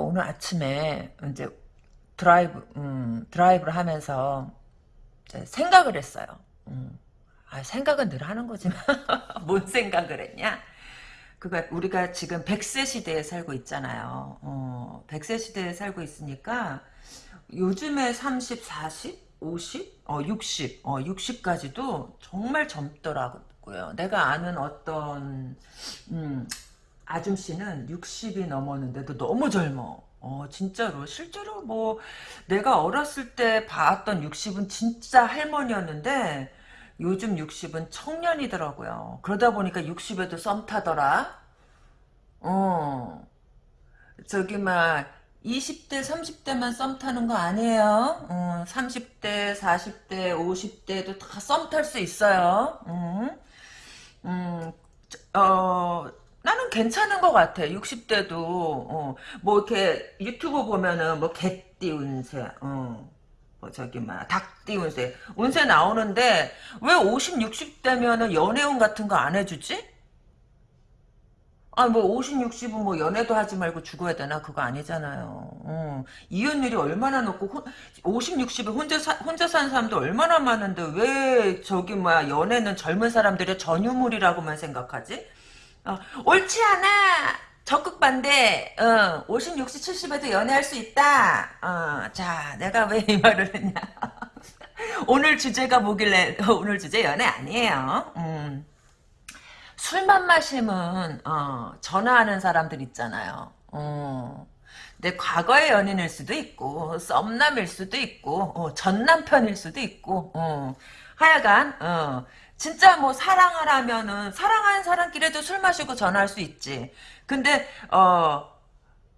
오늘 아침에 이제 드라이브 음, 드라이브를 하면서 생각을 했어요. 음. 아, 생각은 늘 하는 거지만 뭔 생각을 했냐? 그가 우리가 지금 100세 시대에 살고 있잖아요. 어, 100세 시대에 살고 있으니까 요즘에 30, 40, 50, 어, 60, 어, 60까지도 정말 젊더라고요. 내가 아는 어떤 음, 아줌씨는 60이 넘었는데도 너무 젊어. 어, 진짜로. 실제로 뭐, 내가 어렸을 때 봤던 60은 진짜 할머니였는데, 요즘 60은 청년이더라고요. 그러다 보니까 60에도 썸 타더라. 어. 저기, 막, 20대, 30대만 썸 타는 거 아니에요. 어, 30대, 40대, 50대도 다 썸 탈 수 있어요. 음, 음, 어, 나는 괜찮은 것 같아. 60대도 어, 뭐 이렇게 유튜브 보면은 뭐 개띠 운세, 어, 뭐 저기 막 닭띠 운세, 운세 나오는데 왜 50, 60대면은 연애운 같은 거 안 해주지? 아, 뭐, 50, 60은 뭐, 연애도 하지 말고 죽어야 되나? 그거 아니잖아요. 어. 이혼율이 얼마나 높고, 혼, 50, 60에 혼자, 사, 혼자 사는 사람도 얼마나 많은데, 왜, 저기, 뭐야, 연애는 젊은 사람들의 전유물이라고만 생각하지? 어, 옳지 않아. 적극 반대. 어, 50, 60, 70에도 연애할 수 있다. 어, 자, 내가 왜 이 말을 했냐. 오늘 주제가 뭐길래 오늘 주제 연애 아니에요. 음. 술만 마시면 어, 전화하는 사람들 있잖아요. 어. 내 과거의 연인일 수도 있고 썸남일 수도 있고 어, 전 남편일 수도 있고 어. 하여간 어, 진짜 뭐 사랑하라면은 사랑하는 사람끼리도 술 마시고 전화할 수 있지. 근데 어.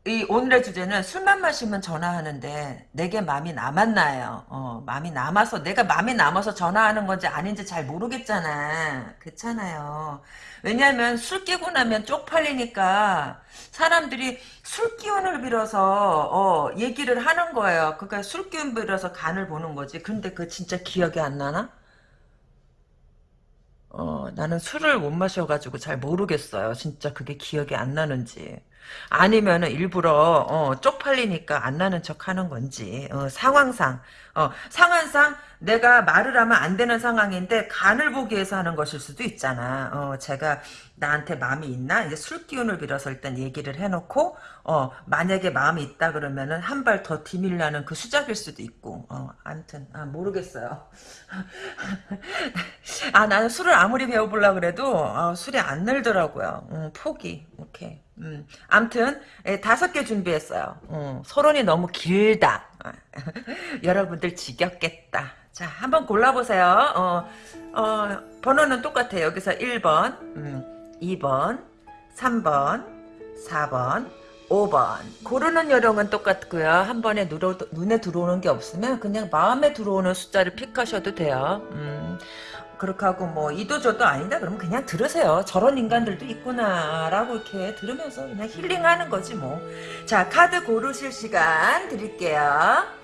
이 오늘의 주제는 술만 마시면 전화하는데 내게 마음이 남았나요? 어, 마음이 남아서 내가 마음이 남아서 전화하는 건지 아닌지 잘 모르겠잖아. 그렇잖아요. 왜냐하면 술 깨고 나면 쪽팔리니까 사람들이 술 기운을 빌어서 어, 얘기를 하는 거예요. 그러니까 술 기운 빌어서 간을 보는 거지. 근데 그 진짜 기억이 안 나나? 어, 나는 술을 못 마셔가지고 잘 모르겠어요. 진짜 그게 기억이 안 나는지. 아니면은 일부러 어, 쪽팔리니까 안 나는 척 하는 건지 어, 상황상 어, 상황상 내가 말을 하면 안 되는 상황인데 간을 보기 위해서 하는 것일 수도 있잖아. 어, 제가 나한테 마음이 있나? 이제 술 기운을 빌어서 일단 얘기를 해놓고 어, 만약에 마음이 있다 그러면은 한 발 더 디밀라는 그 수작일 수도 있고 어, 아무튼 아, 모르겠어요. 아 나는 술을 아무리 배워보려 그래도 어, 술이 안 늘더라고요. 음, 포기. 오케이. 음, 암튼 예, 다섯 개 준비했어요. 음, 서론이 너무 길다. 여러분들 지겹겠다. 자, 한번 골라보세요. 어, 어, 번호는 똑같아요. 여기서 1번, 음, 2번, 3번, 4번, 5번. 고르는 요령은 똑같고요. 한 번에 누로, 눈에 들어오는 게 없으면 그냥 마음에 들어오는 숫자를 픽하셔도 돼요. 음, 그렇게 하고 뭐 이도저도 아니다 그러면 그냥 들으세요. 저런 인간들도 있구나 라고 이렇게 들으면서 그냥 힐링하는 거지 뭐. 자 카드 고르실 시간 드릴게요.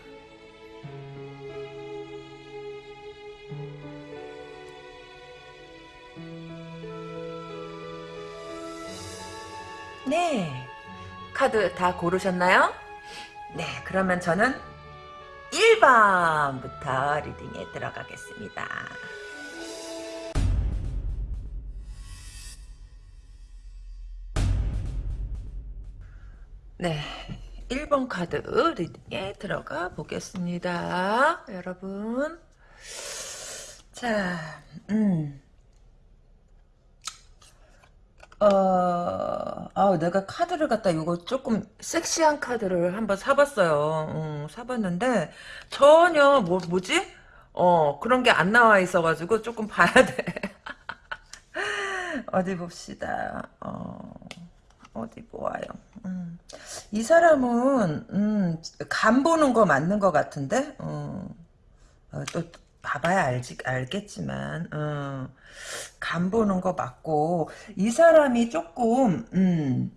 네. 카드 다 고르셨나요? 네, 그러면 저는 1번부터 리딩에 들어가겠습니다. 네. 1번 카드 리딩에 들어가 보겠습니다. 여러분. 자, 음. 어, 아, 내가 카드를 갖다 이거 조금 섹시한 카드를 한번 사봤어요. 음, 사봤는데 전혀 뭐 뭐지? 어, 그런 게 안 나와 있어가지고 조금 봐야 돼. 어디 봅시다. 어. 어디 보아요. 음. 이 사람은 음, 간 보는 거 맞는 것 같은데 어. 어, 또 봐봐야 알지 알겠지만 어. 간 보는 거 맞고 이 사람이 조금 음,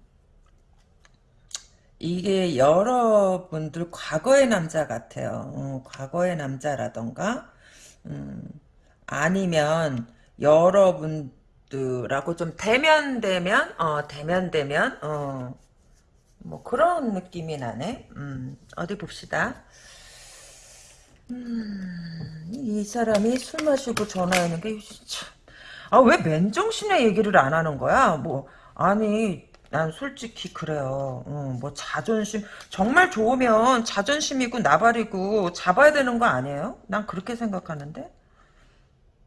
이게 여러분들 과거의 남자 같아요. 어, 과거의 남자라던가 음, 아니면 여러분 라고 좀 대면대면 어 대면대면 어 뭐 그런 느낌이 나네. 음, 어디 봅시다. 음, 이 사람이 술 마시고 전화하는 게 참. 아, 왜 맨정신에 얘기를 안 하는 거야? 뭐 아니 난 솔직히 그래요. 어, 뭐 자존심 정말 좋으면 자존심이고 나발이고 잡아야 되는 거 아니에요? 난 그렇게 생각하는데.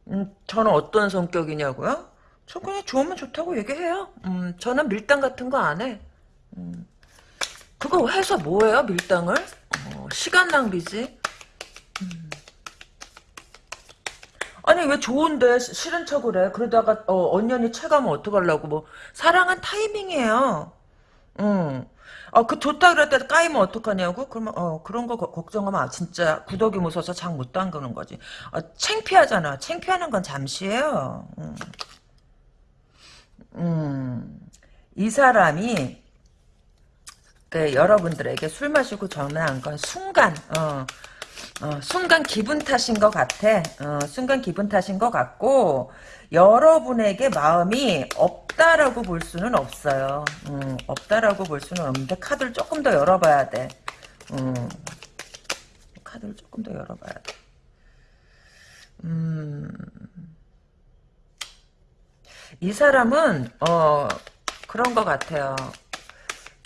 음, 저는 어떤 성격이냐고요? 저 그냥 좋으면 좋다고 얘기해요. 음, 저는 밀당 같은 거 안 해. 음, 그거 해서 뭐예요, 밀당을? 어, 시간 낭비지. 음. 아니 왜 좋은데 시- 싫은 척을 해? 그러다가 어, 언년이 체가면 어떡하려고 뭐 사랑은 타이밍이에요. 응. 아, 그 좋다 그랬다 까이면 어떡하냐고? 그러면 어 그런 거 거- 걱정하면 아, 진짜 구더기 무서워서 장 못 담그는 거지. 아, 창피하잖아. 창피하는 건 잠시예요. 음. 음. 이 사람이 그 여러분들에게 술 마시고 전화한 건 순간 어, 어, 순간 기분 탓인 것 같아. 어, 순간 기분 탓인 것 같고 여러분에게 마음이 없다라고 볼 수는 없어요. 음, 없다라고 볼 수는 없는데 카드를 조금 더 열어봐야 돼. 음, 카드를 조금 더 열어봐야 돼. 음, 이 사람은 어 그런 것 같아요.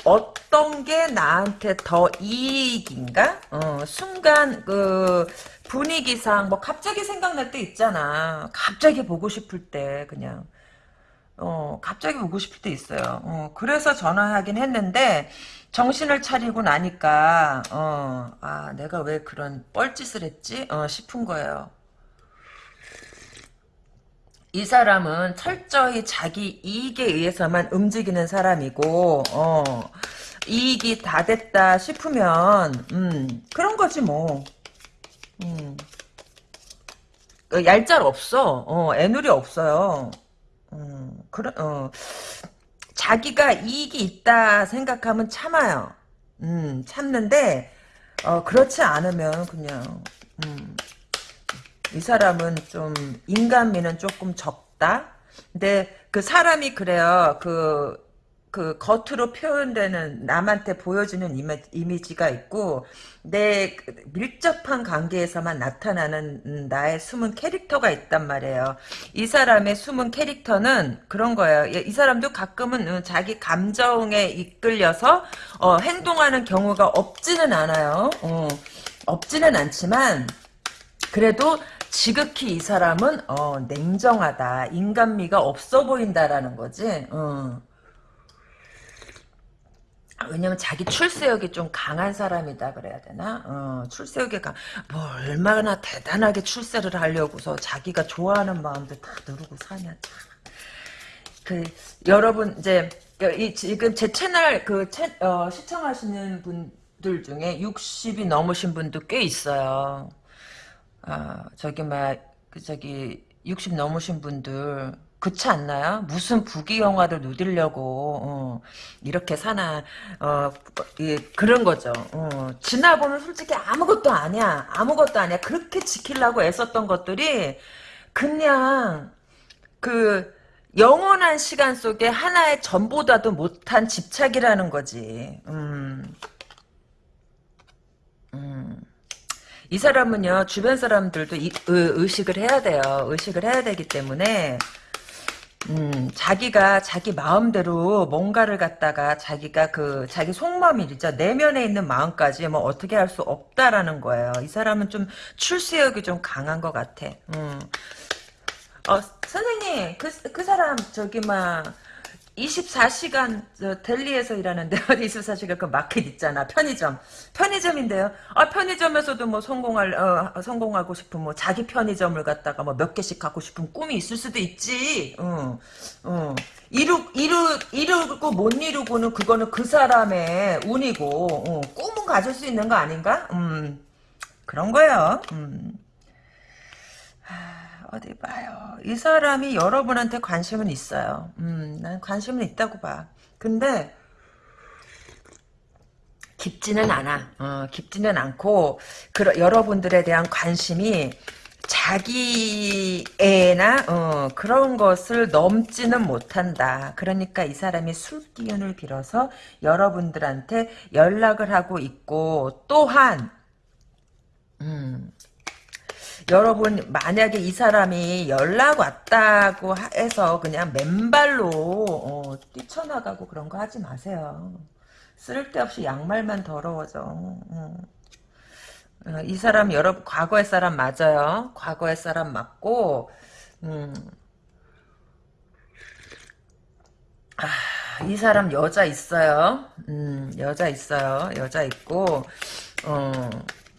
어떤 게 나한테 더 이익인가? 어, 순간 그 분위기상 뭐 갑자기 생각날 때 있잖아. 갑자기 보고 싶을 때 그냥 어 갑자기 보고 싶을 때 있어요. 어, 그래서 전화하긴 했는데 정신을 차리고 나니까 어, 아 내가 왜 그런 뻘짓을 했지? 어, 싶은 거예요. 이 사람은 철저히 자기 이익에 의해서만 움직이는 사람이고, 어, 이익이 다 됐다 싶으면, 음, 그런 거지 뭐. 음, 그 얄짤 없어. 어, 애누리 없어요. 음, 그런, 어, 자기가 이익이 있다 생각하면 참아요. 음, 참는데, 어, 그렇지 않으면 그냥, 음, 이 사람은 좀 인간미는 조금 적다. 근데 그 사람이 그래요. 그, 그 겉으로 표현되는 남한테 보여지는 이미, 이미지가 있고 내그 밀접한 관계에서만 나타나는 음, 나의 숨은 캐릭터가 있단 말이에요. 이 사람의 숨은 캐릭터는 그런 거예요. 이이 사람도 가끔은 음, 자기 감정에 이끌려서 어, 행동하는 경우가 없지는 않아요. 어, 없지는 않지만 그래도 지극히 이 사람은 어, 냉정하다. 인간미가 없어 보인다라는 거지. 어. 아, 왜냐면 자기 출세욕이 좀 강한 사람이다 그래야 되나? 어, 출세욕이 강, 뭐 얼마나 대단하게 출세를 하려고서 자기가 좋아하는 마음도 다 누르고 사냐. 참. 그 여러분 이제 이 지금 제 채널 그 채, 어, 시청하시는 분들 중에 60이 넘으신 분도 꽤 있어요. 아, 저기 막, 그 저기 60 넘으신 분들 그렇지 않나요? 무슨 부귀 영화를 누리려고 어, 이렇게 사나 어, 예, 그런 거죠. 어, 지나보면 솔직히 아무것도 아니야. 아무것도 아니야. 그렇게 지키려고 애썼던 것들이 그냥 그 영원한 시간 속에 하나의 전보다도 못한 집착이라는 거지. 음. 음. 이 사람은요 주변 사람들도 이, 의, 식을 해야 돼요. 의식을 해야 되기 때문에 음, 자기가 자기 마음대로 뭔가를 갖다가 자기가 그 자기 속마음이죠. 내면에 있는 마음까지 뭐 어떻게 할 수 없다라는 거예요. 이 사람은 좀 출세욕이 좀 강한 것 같아. 음. 어 선생님 그, 그 사람 저기 막 24시간 델리에서 일하는데 어디 24시간 그 마켓 있잖아. 편의점. 편의점인데요. 아 편의점에서도 뭐 성공할 어, 성공하고 싶은 뭐 자기 편의점을 갖다가 뭐 몇 개씩 갖고 싶은 꿈이 있을 수도 있지. 어, 어. 이루 이루 이루고 못 이루고는 그거는 그 사람의 운이고 어, 꿈은 가질 수 있는 거 아닌가? 음. 그런 거예요. 음. 어디 봐요. 이 사람이 여러분한테 관심은 있어요. 음, 난 관심은 있다고 봐. 근데 깊지는 않아. 어, 깊지는 않고 그 여러분들에 대한 관심이 자기 애나 어, 그런 것을 넘지는 못한다. 그러니까 이 사람이 술 기운을 빌어서 여러분들한테 연락을 하고 있고 또한 음, 여러분 만약에 이 사람이 연락 왔다고 해서 그냥 맨발로 어, 뛰쳐나가고 그런 거 하지 마세요. 쓸데없이 양말만 더러워져. 어. 어, 이 사람 여러분 과거의 사람 맞아요. 과거의 사람 맞고 음. 아, 이 사람 여자 있어요. 음, 여자 있어요. 여자 있고 어,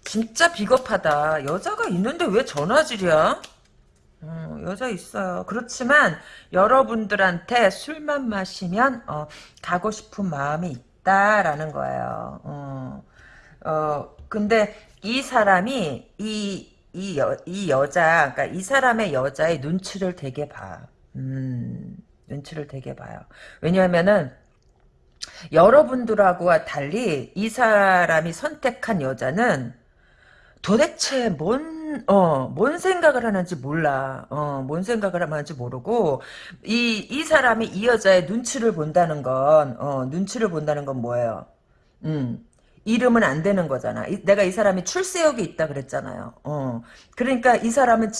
진짜 비겁하다. 여자가 있는데 왜 전화질이야? 어, 여자 있어요. 그렇지만 여러분들한테 술만 마시면 어, 가고 싶은 마음이 있다라는 거예요. 어, 어, 근데 이 사람이 이, 이, 여, 이 여자, 그러니까 이 사람의 여자의 눈치를 되게 봐. 음, 눈치를 되게 봐요. 왜냐하면은 여러분들하고 달리 이 사람이 선택한 여자는 도대체 뭔, 어, 뭔 생각을 하는지 몰라. 어, 뭔 생각을 하는지 모르고, 이, 이 사람이 이 여자의 눈치를 본다는 건, 어, 눈치를 본다는 건 뭐예요? 음, 이름은 안 되는 거잖아. 이, 내가 이 사람이 출세욕이 있다 그랬잖아요. 어. 그러니까 이 사람은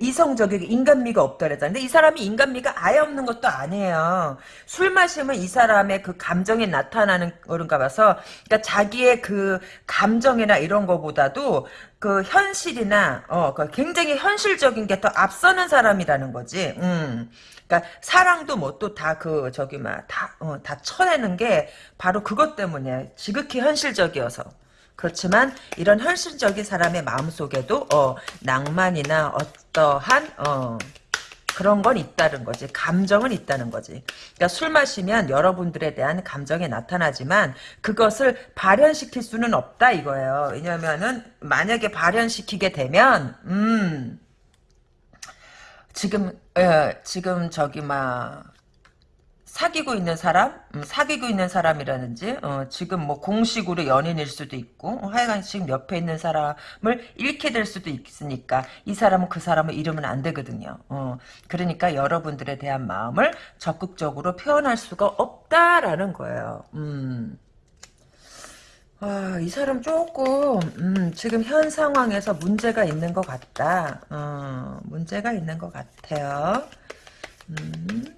이성적이고 인간미가 없다 그랬잖아. 근데 이 사람이 인간미가 아예 없는 것도 아니에요. 술 마시면 이 사람의 그 감정이 나타나는 거른가 봐서 그러니까 자기의 그 감정이나 이런 거보다도 그 현실이나 어, 그 굉장히 현실적인 게 더 앞서는 사람이라는 거지. 음. 그러니까 사랑도 뭐 또 다 그 저기 막다다 어, 다 쳐내는 게 바로 그것 때문에 지극히 현실적이어서 그렇지만 이런 현실적인 사람의 마음속에도 어, 낭만이나 어떠한 어, 그런 건 있다는 거지. 감정은 있다는 거지. 그러니까 술 마시면 여러분들에 대한 감정이 나타나지만 그것을 발현시킬 수는 없다 이거예요. 왜냐면은 만약에 발현시키게 되면 음 지금 예, 지금 저기 막 사귀고 있는 사람, 음, 사귀고 있는 사람이라든지 어, 지금 뭐 공식으로 연인일 수도 있고 어, 하여간 지금 옆에 있는 사람을 잃게 될 수도 있으니까 이 사람은 그 사람을 잃으면 안 되거든요. 어, 그러니까 여러분들에 대한 마음을 적극적으로 표현할 수가 없다라는 거예요. 음. 아, 이 사람 조금 음, 지금 현 상황에서 문제가 있는 것 같다. 어, 문제가 있는 것 같아요. 음,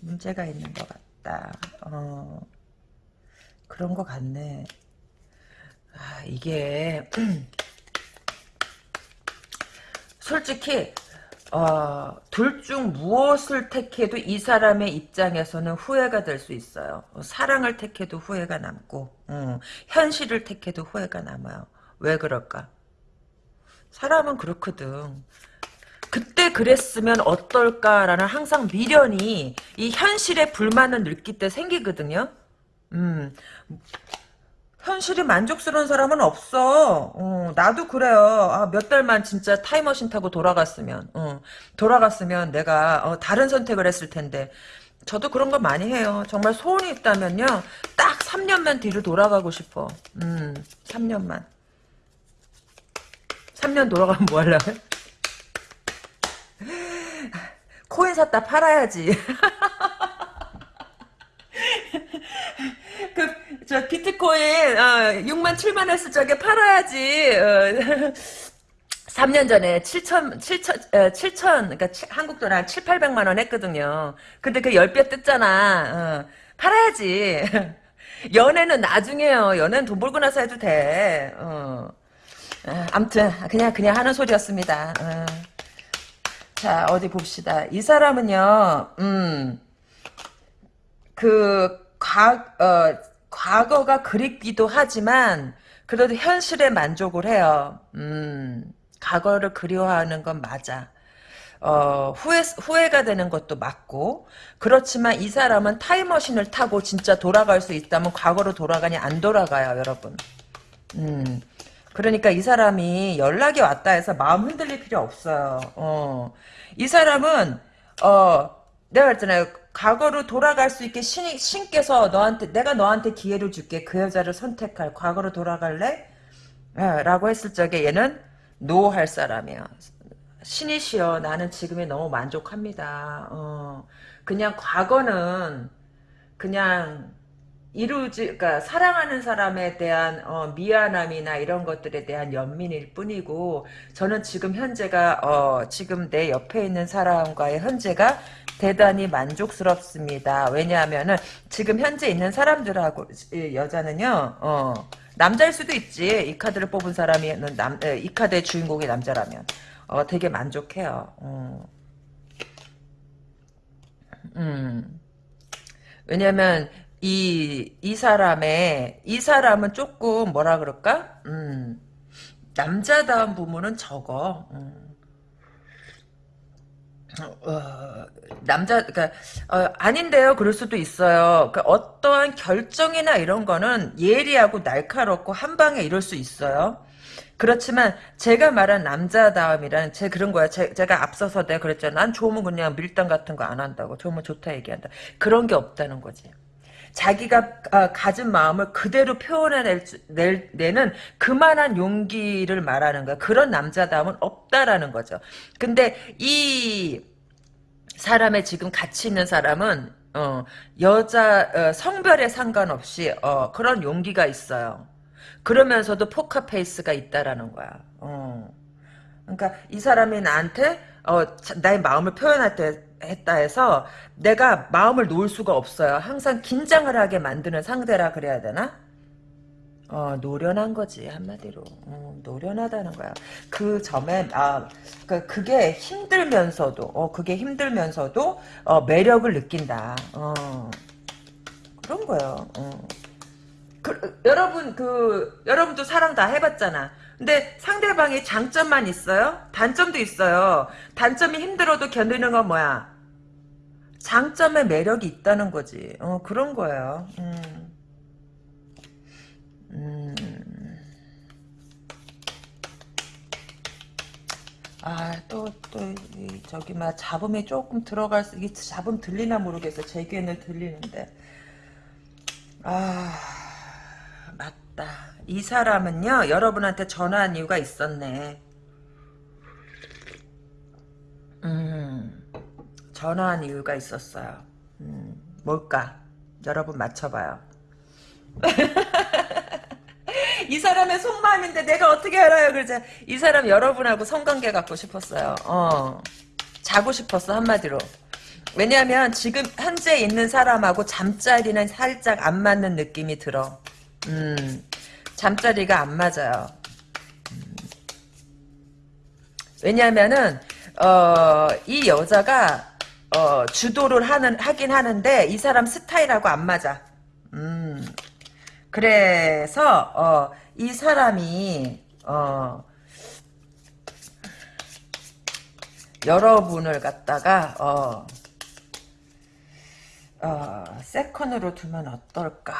문제가 있는 것 같다. 어, 그런 것 같네. 아, 이게 솔직히 어, 둘 중 무엇을 택해도 이 사람의 입장에서는 후회가 될 수 있어요. 어, 사랑을 택해도 후회가 남고, 음, 현실을 택해도 후회가 남아요. 왜 그럴까? 사람은 그렇거든. 그때 그랬으면 어떨까라는 항상 미련이 이 현실의 불만을 느낄 때 생기거든요. 음, 현실이 만족스러운 사람은 없어. 어, 나도 그래요. 아, 몇 달만 진짜 타임머신 타고 돌아갔으면, 어, 돌아갔으면 내가 어, 다른 선택을 했을 텐데. 저도 그런 거 많이 해요. 정말 소원이 있다면요. 딱 3년만 뒤로 돌아가고 싶어. 음, 3년만. 3년 돌아가면 뭐 하려고? 코인 샀다 팔아야지. 그, 저, 비트코인, 어, 6만 7만 했을 적에 팔아야지. 어, 3년 전에 7천, 7천, 어, 7천, 그러니까 치, 한국 돈 한 7, 800만 원 했거든요. 근데 그 10배 뜯잖아. 어, 팔아야지. 연애는 나중에요. 연애는 돈 벌고 나서 해도 돼. 어. 어, 암튼, 그냥, 그냥 하는 소리였습니다. 어. 자, 어디 봅시다. 이 사람은요, 음, 그, 과, 어, 과거가 그립기도 하지만, 그래도 현실에 만족을 해요. 음, 과거를 그리워하는 건 맞아. 어, 후회, 후회가 되는 것도 맞고, 그렇지만 이 사람은 타임머신을 타고 진짜 돌아갈 수 있다면 과거로 돌아가냐, 안 돌아가요, 여러분. 음, 그러니까 이 사람이 연락이 왔다 해서 마음 흔들릴 필요 없어요. 어, 이 사람은, 어, 내가 그랬잖아요. 과거로 돌아갈 수 있게 신, 신께서 너한테 내가 너한테 기회를 줄게. 그 여자를 선택할. 과거로 돌아갈래? 예, 라고 했을 적에 얘는 노 할 사람이야. 신이시여 나는 지금에 너무 만족합니다. 어, 그냥 과거는 그냥 이루지, 그러니까 사랑하는 사람에 대한 어, 미안함이나 이런 것들에 대한 연민일 뿐이고 저는 지금 현재가 어, 지금 내 옆에 있는 사람과의 현재가 대단히 만족스럽습니다. 왜냐하면은 지금 현재 있는 사람들하고 이 여자는요, 어, 남자일 수도 있지. 이 카드를 뽑은 사람이 남, 에, 이 카드의 주인공이 남자라면 어, 되게 만족해요. 어. 음. 왜냐면 이, 이 사람의, 이 사람은 조금 뭐라 그럴까? 음, 남자다운 부분은 적어. 음. 어, 남자, 그니까, 어, 아닌데요. 그럴 수도 있어요. 그 어떠한 결정이나 이런 거는 예리하고 날카롭고 한 방에 이룰 수 있어요. 그렇지만 제가 말한 남자다움이란 제 그런 거야. 제, 가 앞서서 내가 그랬잖아. 난 좋으면 그냥 밀당 같은 거 안 한다고. 좋으면 좋다 얘기한다. 그런 게 없다는 거지. 자기가 아, 가진 마음을 그대로 표현해낼 낼, 내는 그만한 용기를 말하는 거야. 그런 남자다움은 없다라는 거죠. 근데 이 사람의 지금 같이 있는 사람은 어, 여자 어, 성별에 상관없이 어, 그런 용기가 있어요. 그러면서도 포커페이스가 있다라는 거야. 어. 그러니까 이 사람이 나한테 어, 나의 마음을 표현할 때 했다 해서 내가 마음을 놓을 수가 없어요. 항상 긴장을 하게 만드는 상대라 그래야 되나? 어, 노련한 거지 한마디로 어, 노련하다는 거야. 그 점에 아 그, 그게 힘들면서도 어 그게 힘들면서도 어, 매력을 느낀다. 어, 그런 거예요. 어. 그, 여러분 그 여러분도 사랑 다 해봤잖아. 근데 상대방이 장점만 있어요? 단점도 있어요. 단점이 힘들어도 견디는 건 뭐야? 장점에 매력이 있다는 거지. 어 그런 거예요. 음. 음. 아, 또, 또, 저기, 막, 잡음이 조금 들어갈 수, 이게 잡음 들리나 모르겠어. 제 귀에는 들리는데. 아. 맞다. 이 사람은요, 여러분한테 전화한 이유가 있었네. 음, 전화한 이유가 있었어요. 음, 뭘까? 여러분 맞춰봐요. 이 사람의 속마음인데 내가 어떻게 알아요? 그러자 이 사람 여러분하고 성관계 갖고 싶었어요. 어, 자고 싶었어 한마디로. 왜냐하면 지금 현재 있는 사람하고 잠자리는 살짝 안 맞는 느낌이 들어. 음, 잠자리가 안 맞아요. 음. 왜냐하면은 어, 이 여자가 어, 주도를 하는 하긴 하는데 이 사람 스타일하고 안 맞아. 음. 그래서 어, 이 사람이 어, 여러분을 갖다가 어, 어, 세컨으로 두면 어떨까?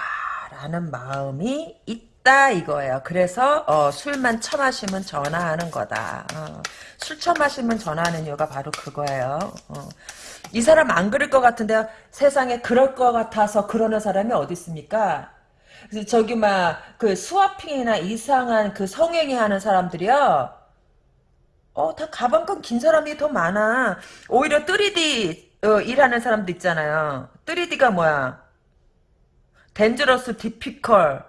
라는 마음이 있다 이거예요. 그래서 어, 술만 처마시면 전화하는 거다. 어, 술 처마시면 전화하는 이유가 바로 그거예요. 어. 이 사람 안 그럴 것 같은데 세상에 그럴 것 같아서 그러는 사람이 어디 있습니까? 저기 막 그 스와핑이나 이상한 그 성행위 하는 사람들이요. 어, 다 가방끈 긴 사람이 더 많아. 오히려 3D 어, 일하는 사람도 있잖아요. 3D가 뭐야? Dangerous difficult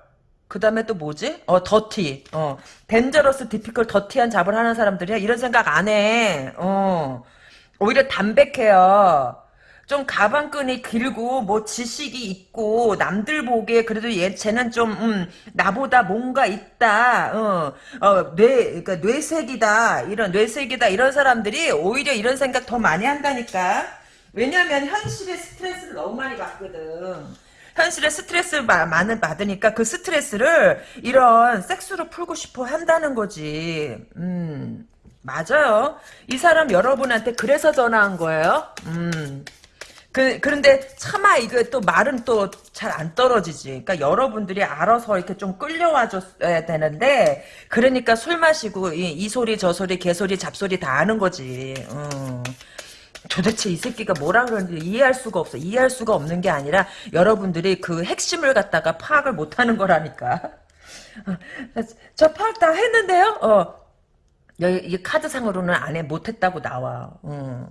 그 다음에 또 뭐지? 어 dirty 어 dangerous difficult dirty한 job을 하는 사람들이야 이런 생각 안 해 어 오히려 담백해요 좀 가방끈이 길고 뭐 지식이 있고 남들 보기에 그래도 얘 쟤는 좀 음, 나보다 뭔가 있다 어 어 뇌 그러니까 뇌색이다 이런 뇌색이다 이런 사람들이 오히려 이런 생각 더 많이 한다니까 왜냐면 현실의 스트레스를 너무 많이 받거든 현실에 스트레스를 많이 받으니까 그 스트레스를 이런 섹스로 풀고 싶어 한다는 거지. 음, 맞아요. 이 사람 여러분한테 그래서 전화한 거예요. 음. 그, 그런데 차마 이거 또 말은 또 잘 안 떨어지지. 그러니까 여러분들이 알아서 이렇게 좀 끌려와 줬어야 되는데, 그러니까 술 마시고 이, 이 소리 저 소리 개소리 잡소리 다 하는 거지. 음. 도대체 이 새끼가 뭐라 그러는지 이해할 수가 없어. 이해할 수가 없는 게 아니라 여러분들이 그 핵심을 갖다가 파악을 못 하는 거라니까. 저 파악 다 했는데요. 어. 여기 이 카드상으로는 안 해 못했다고 나와. 어.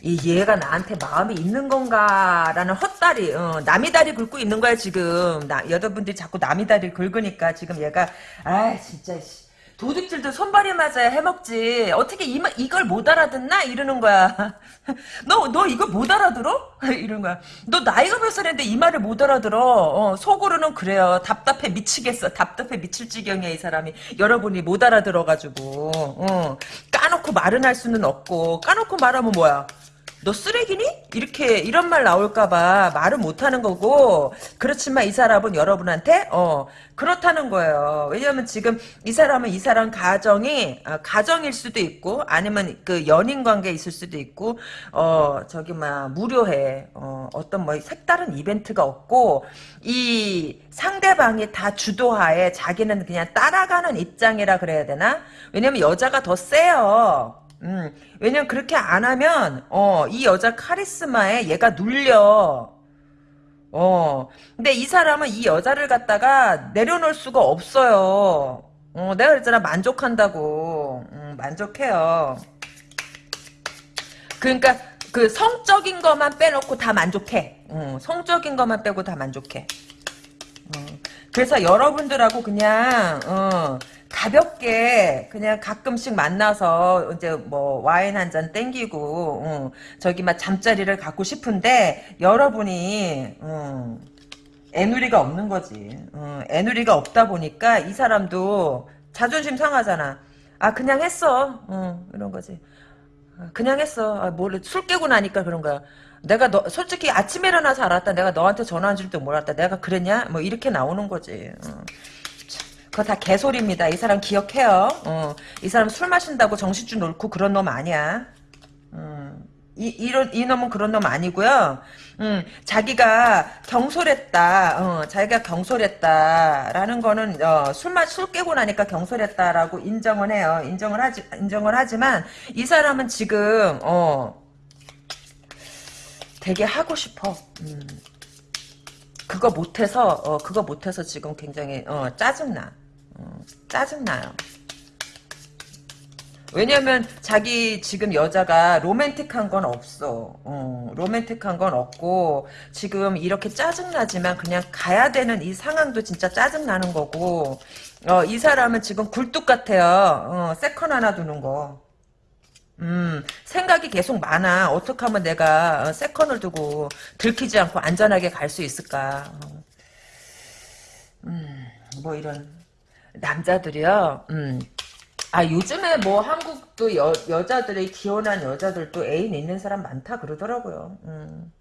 이 얘가 나한테 마음이 있는 건가라는 헛다리, 어, 남이 다리 긁고 있는 거야 지금. 나 여러분들이 자꾸 남이 다리 긁으니까 지금 얘가 아 진짜 도둑질도 손발이 맞아야 해먹지. 어떻게 이, 이걸 못 알아듣나? 이러는 거야. 너, 너 이거 못 알아들어? 이러는 거야. 너 나이가 몇 살인데 이 말을 못 알아들어. 어, 속으로는 그래요. 답답해 미치겠어. 답답해 미칠 지경이야, 이 사람이. 여러분이 못 알아들어가지고. 어, 까놓고 말은 할 수는 없고. 까놓고 말하면 뭐야? 너 쓰레기니? 이렇게 이런 말 나올까봐 말을 못하는 거고 그렇지만 이 사람은 여러분한테 어 그렇다는 거예요. 왜냐하면 지금 이 사람은 이 사람 가정이 어, 가정일 수도 있고 아니면 그 연인 관계 있을 수도 있고 어 저기 막 무료해 어 어떤 뭐 색다른 이벤트가 없고 이 상대방이 다 주도하에 자기는 그냥 따라가는 입장이라 그래야 되나? 왜냐면 여자가 더 세요. 음, 왜냐면 그렇게 안 하면 어, 이 여자 카리스마에 얘가 눌려. 어, 근데 이 사람은 이 여자를 갖다가 내려놓을 수가 없어요. 어, 내가 그랬잖아 만족한다고. 음, 만족해요. 그러니까 그 성적인 것만 빼놓고 다 만족해. 어, 성적인 것만 빼고 다 만족해. 어, 그래서 여러분들하고 그냥 어, 가볍게 그냥 가끔씩 만나서 이제 뭐 와인 한 잔 땡기고 어, 저기 막 잠자리를 갖고 싶은데 여러분이 어, 애누리가 없는 거지. 어, 애누리가 없다 보니까 이 사람도 자존심 상하잖아. 아 그냥 했어. 어, 이런 거지. 아, 그냥 했어. 아, 뭘술 깨고 나니까 그런 거야. 내가 너 솔직히 아침에 일어나서 알았다. 내가 너한테 전화한 줄도 몰랐다. 내가 그랬냐? 뭐 이렇게 나오는 거지. 어. 그거 다 개소리입니다. 이 사람 기억해요. 어, 이 사람 술 마신다고 정신줄 놓고 그런 놈 아니야. 음, 이, 이런, 이 놈은 그런 놈 아니고요. 음, 자기가 경솔했다. 어, 자기가 경솔했다라는 거는 어, 술만 술 깨고 나니까 경솔했다라고 인정을 해요. 인정을 하지 인정을 하지만 이 사람은 지금 어 되게 하고 싶어. 음. 그거 못해서 어, 그거 못해서 지금 굉장히 어, 짜증나. 짜증나요. 왜냐면 자기 지금 여자가 로맨틱한 건 없어. 어, 로맨틱한 건 없고 지금 이렇게 짜증나지만 그냥 가야 되는 이 상황도 진짜 짜증나는 거고 어, 이 사람은 지금 굴뚝 같아요. 어, 세컨 하나 두는 거. 음, 생각이 계속 많아. 어떻게 하면 내가 어, 세컨을 두고 들키지 않고 안전하게 갈 수 있을까. 어. 음, 뭐 이런 남자들이요. 음. 아 요즘에 뭐 한국도 여, 여자들의 기혼한 여자들도 애인 있는 사람 많다 그러더라고요. 음.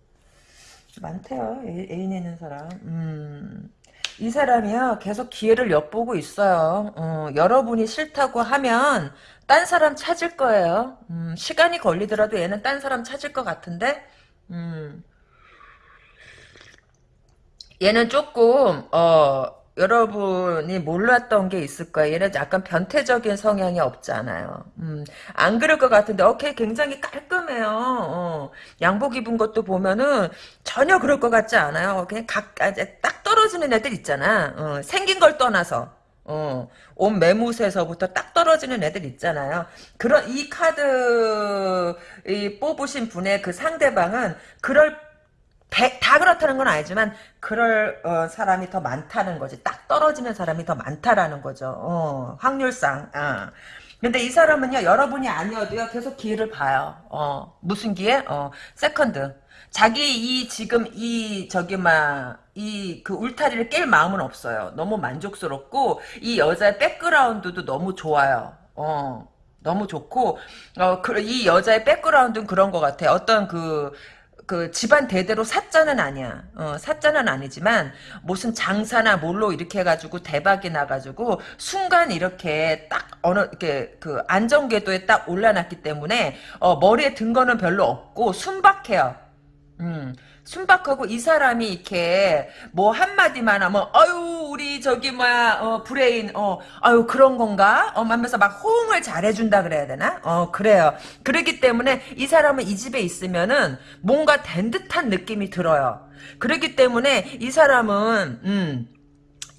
많대요. 애, 인 있는 사람. 음. 이 사람이요 계속 기회를 엿보고 있어요. 어, 여러분이 싫다고 하면 딴 사람 찾을 거예요. 음, 시간이 걸리더라도 얘는 딴 사람 찾을 것 같은데 음. 얘는 조금 어 여러분이 몰랐던 게 있을 거예요. 얘는 약간 변태적인 성향이 없잖아요. 음, 안 그럴 것 같은데, 오케이, 굉장히 깔끔해요. 어, 양복 입은 것도 보면은 전혀 그럴 것 같지 않아요. 그냥 각, 아, 딱 떨어지는 애들 있잖아. 어, 생긴 걸 떠나서. 어, 옷 매무새서부터 딱 떨어지는 애들 있잖아요. 그런, 이 카드, 이 뽑으신 분의 그 상대방은 그럴 다 그렇다는 건 아니지만 그럴 어, 사람이 더 많다는 거지. 딱 떨어지는 사람이 더 많다라는 거죠. 어, 확률상. 어. 근데 이 사람은요 여러분이 아니어도요 계속 기회를 봐요. 어, 무슨 기회? 어, 세컨드. 자기 이 지금 이 저기 막 이 그 울타리를 깰 마음은 없어요. 너무 만족스럽고 이 여자의 백그라운드도 너무 좋아요. 어, 너무 좋고 어, 그, 이 여자의 백그라운드는 그런 것 같아. 어떤 그 그 집안 대대로 사자는 아니야. 어, 사자는 아니지만 무슨 장사나 뭘로 이렇게 해가지고 대박이 나가지고 순간 이렇게 딱 어느 이렇게 그 안정궤도에 딱 올라놨기 때문에 어, 머리에 든 거는 별로 없고 순박해요. 음. 순박하고 이 사람이 이렇게 뭐 한마디만 하면 아유 우리 저기 뭐야 어, 브레인 어 아유 그런 건가? 어 하면서 막 호응을 잘해준다 그래야 되나? 어 그래요. 그렇기 때문에 이 사람은 이 집에 있으면은 뭔가 된 듯한 느낌이 들어요. 그렇기 때문에 이 사람은 음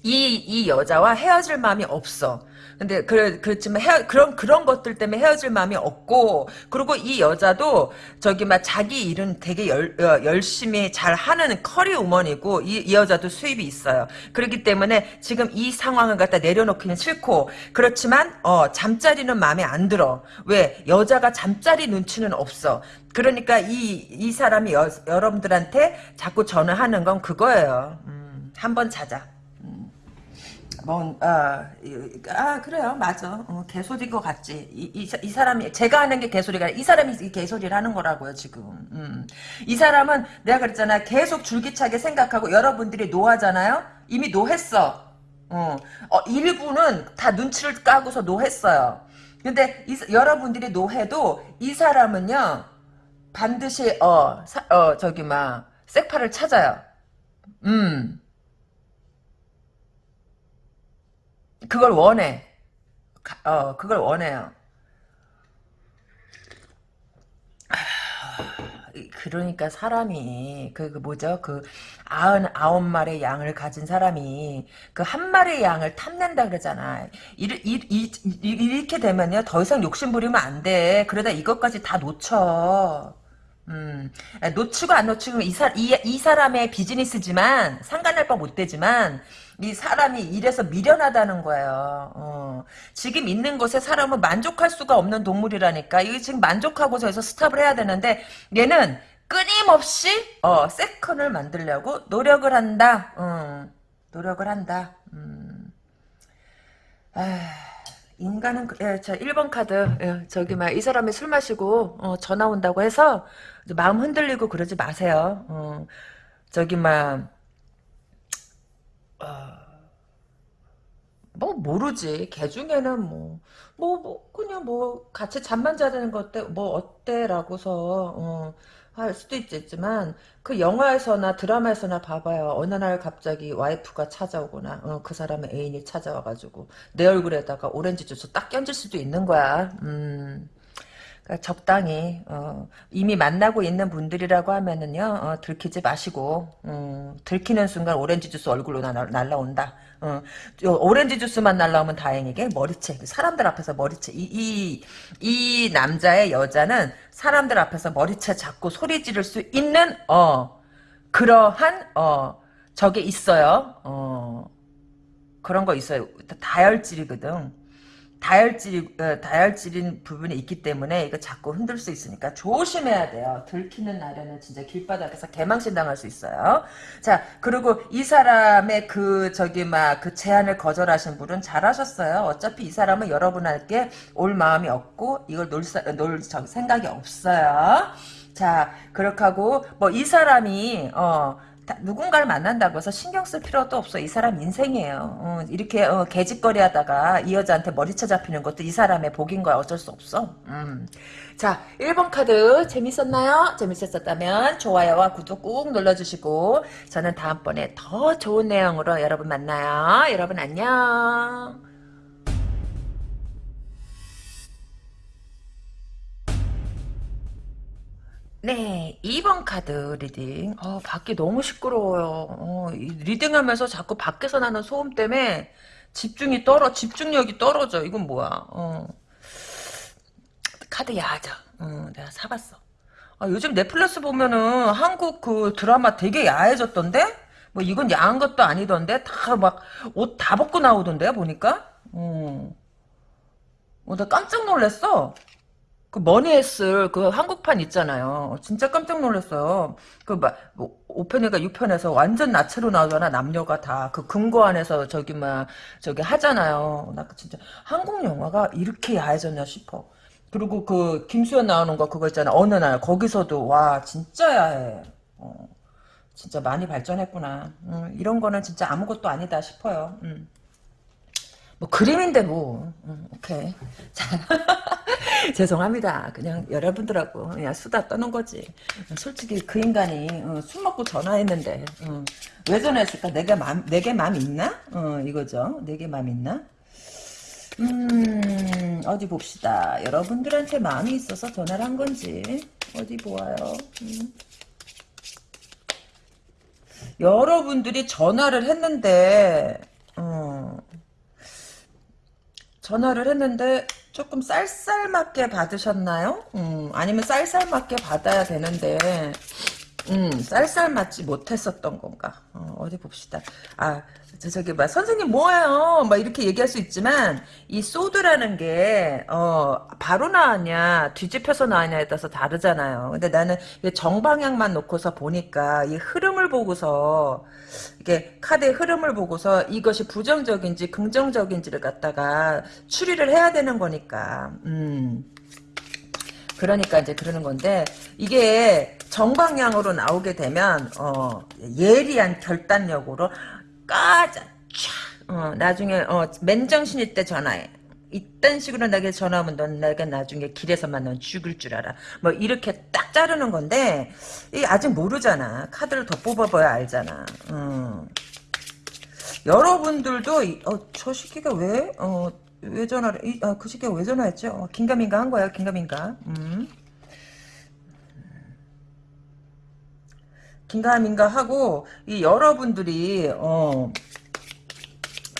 이, 이 여자와 헤어질 마음이 없어. 근데 그 그렇지만 헤어, 그런 그런 것들 때문에 헤어질 마음이 없고 그리고 이 여자도 저기 막 자기 일은 되게 열, 어, 열심히 잘 하는 커리 우먼이고 이, 이 여자도 수입이 있어요. 그렇기 때문에 지금 이 상황을 갖다 내려놓기는 싫고 그렇지만 어 잠자리는 마음에 안 들어. 왜 여자가 잠자리 눈치는 없어. 그러니까 이 이 사람이 여, 여러분들한테 자꾸 전화하는 건 그거예요. 음, 한번 자자. 뭔, 아, 아, 그래요. 맞아. 어, 개소리인 것 같지. 이, 이, 이, 사람이, 제가 하는 게 개소리가 이 사람이 이 개소리를 하는 거라고요, 지금. 음. 이 사람은 내가 그랬잖아. 계속 줄기차게 생각하고 여러분들이 노하잖아요? 이미 노했어. 어, 어 일부는 다 눈치를 까고서 노했어요. 근데 이, 여러분들이 노해도 이 사람은요, 반드시, 어, 사, 어, 저기, 막, 색파를 찾아요. 음. 그걸 원해. 어, 그걸 원해요. 그러니까 사람이 그, 그 뭐죠? 그 아흔 아홉 마리의 양을 가진 사람이 그 한 마리의 양을 탐낸다 그러잖아. 이, 이, 이, 이렇게 되면요. 더 이상 욕심 부리면 안 돼. 그러다 이것까지 다 놓쳐. 음, 놓치고 안 놓치고 이, 사, 이, 이 사람의 비즈니스지만 상관할 바 못 되지만 이 사람이 이래서 미련하다는 거예요. 어. 지금 있는 곳에 사람은 만족할 수가 없는 동물이라니까. 이게 지금 만족하고서 해서 스탑을 해야 되는데 얘는 끊임없이 어, 세컨을 만들려고 노력을 한다. 어. 노력을 한다. 음. 아, 인간은 예, 자 1번 카드 예, 저기 막 이 사람이 술 마시고 어, 전화 온다고 해서 마음 흔들리고 그러지 마세요. 어, 저기 막 어, 뭐 모르지. 개 중에는 뭐, 뭐, 뭐 그냥 뭐 같이 잠만 자는 거 어때? 뭐 어때라고서 어, 할 수도 있겠지만 그 영화에서나 드라마에서나 봐봐요. 어느 날 갑자기 와이프가 찾아오거나 어, 그 사람의 애인이 찾아와가지고 내 얼굴에다가 오렌지 주스 딱 껴질 수도 있는 거야. 음. 그러니까 적당히 어, 이미 만나고 있는 분들이라고 하면은요 어, 들키지 마시고 음, 들키는 순간 오렌지 주스 얼굴로 날, 날라온다. 어, 오렌지 주스만 날라오면 다행이게 머리채 사람들 앞에서 머리채 이, 이, 이 남자의 여자는 사람들 앞에서 머리채 잡고 소리 지를 수 있는 어 그러한 어 저게 있어요. 어 그런 거 있어요. 다혈질이거든. 다혈질, 어, 다혈질인 부분이 있기 때문에 이거 자꾸 흔들 수 있으니까 조심해야 돼요. 들키는 날에는 진짜 길바닥에서 개망신 당할 수 있어요. 자, 그리고 이 사람의 그, 저기, 막, 그 제안을 거절하신 분은 잘하셨어요. 어차피 이 사람은 여러분에게 올 마음이 없고, 이걸 놀, 놀 생각이 없어요. 자, 그렇게 하고, 뭐, 이 사람이, 어, 누군가를 만난다고 해서 신경 쓸 필요도 없어. 이 사람 인생이에요. 어, 이렇게 어, 개짓거리 하다가 이 여자한테 머리채 잡히는 것도 이 사람의 복인 거야. 어쩔 수 없어. 음. 자, 1번 카드 재밌었나요? 재밌었다면 좋아요와 구독 꾹 눌러주시고 저는 다음번에 더 좋은 내용으로 여러분 만나요. 여러분 안녕. 네, 2번 카드 reading. 어, 밖이 너무 시끄러워요. 어, reading하면서 자꾸 밖에서 나는 소음 때문에 집중이 떨어, 집중력이 떨어져. 이건 뭐야? 어. 카드 야하죠. 어, 내가 사봤어. 아, 요즘 넷플릭스 보면은 한국 그 드라마 되게 야해졌던데? 뭐 이건 야한 것도 아니던데? 다 막 옷 다 벗고 나오던데 보니까? 어. 어, 나 깜짝 놀랐어. 그 머니에스 그 한국판 있잖아요. 진짜 깜짝 놀랐어요. 그막 뭐, 5편인가 6편에서 완전 나체로 나오잖아 남녀가 다 그 금고 안에서 저기 막 저기 하잖아요. 나 진짜 한국 영화가 이렇게 야해졌냐 싶어. 그리고 그 김수현 나오는 거 그거 있잖아 어느 날 거기서도 와 진짜 야해. 어, 진짜 많이 발전했구나. 음, 이런 거는 진짜 아무것도 아니다 싶어요. 음. 뭐 그림인데 뭐. 음, 오케이. 자 죄송합니다. 그냥 여러분들하고 그냥 수다 떠는 거지. 솔직히 그 인간이 어, 술 먹고 전화했는데 어, 왜 전화했을까? 내가 맘 내게 맘 있나? 어, 이거죠. 내게 맘 있나? 음 어디 봅시다. 여러분들한테 마음이 있어서 전화를 한 건지 어디 보아요? 음. 여러분들이 전화를 했는데 어, 전화를 했는데 조금 쌀쌀맞게 받으셨나요? 음, 아니면 쌀쌀맞게 받아야 되는데 음, 쌀쌀맞지 못했었던 건가? 어, 디 봅시다. 아, 저, 저기, 막, 선생님 뭐예요? 막 이렇게 얘기할 수 있지만, 이 소드라는 게, 어, 바로 나왔냐, 뒤집혀서 나왔냐에 따라서 다르잖아요. 근데 나는 정방향만 놓고서 보니까, 이 흐름을 보고서, 이게 카드의 흐름을 보고서 이것이 부정적인지 긍정적인지를 갖다가 추리를 해야 되는 거니까, 음. 그러니까 이제 그러는 건데 이게 정방향으로 나오게 되면 어, 예리한 결단력으로 까자 촥 어, 나중에 어, 맨정신일 때 전화해. 이딴 식으로 나에게 전화하면 넌 내가 나중에 길에서 만나면 죽을 줄 알아. 뭐 이렇게 딱 자르는 건데 이 아직 모르잖아. 카드를 더 뽑아봐야 알잖아. 음. 여러분들도 이, 어, 저 시기가 왜 어, 왜 전화를, 이, 아, 그 시기에 왜 전화했죠? 어, 긴가민가 한 거야, 긴가민가. 음. 긴가민가 하고, 이 여러분들이, 어,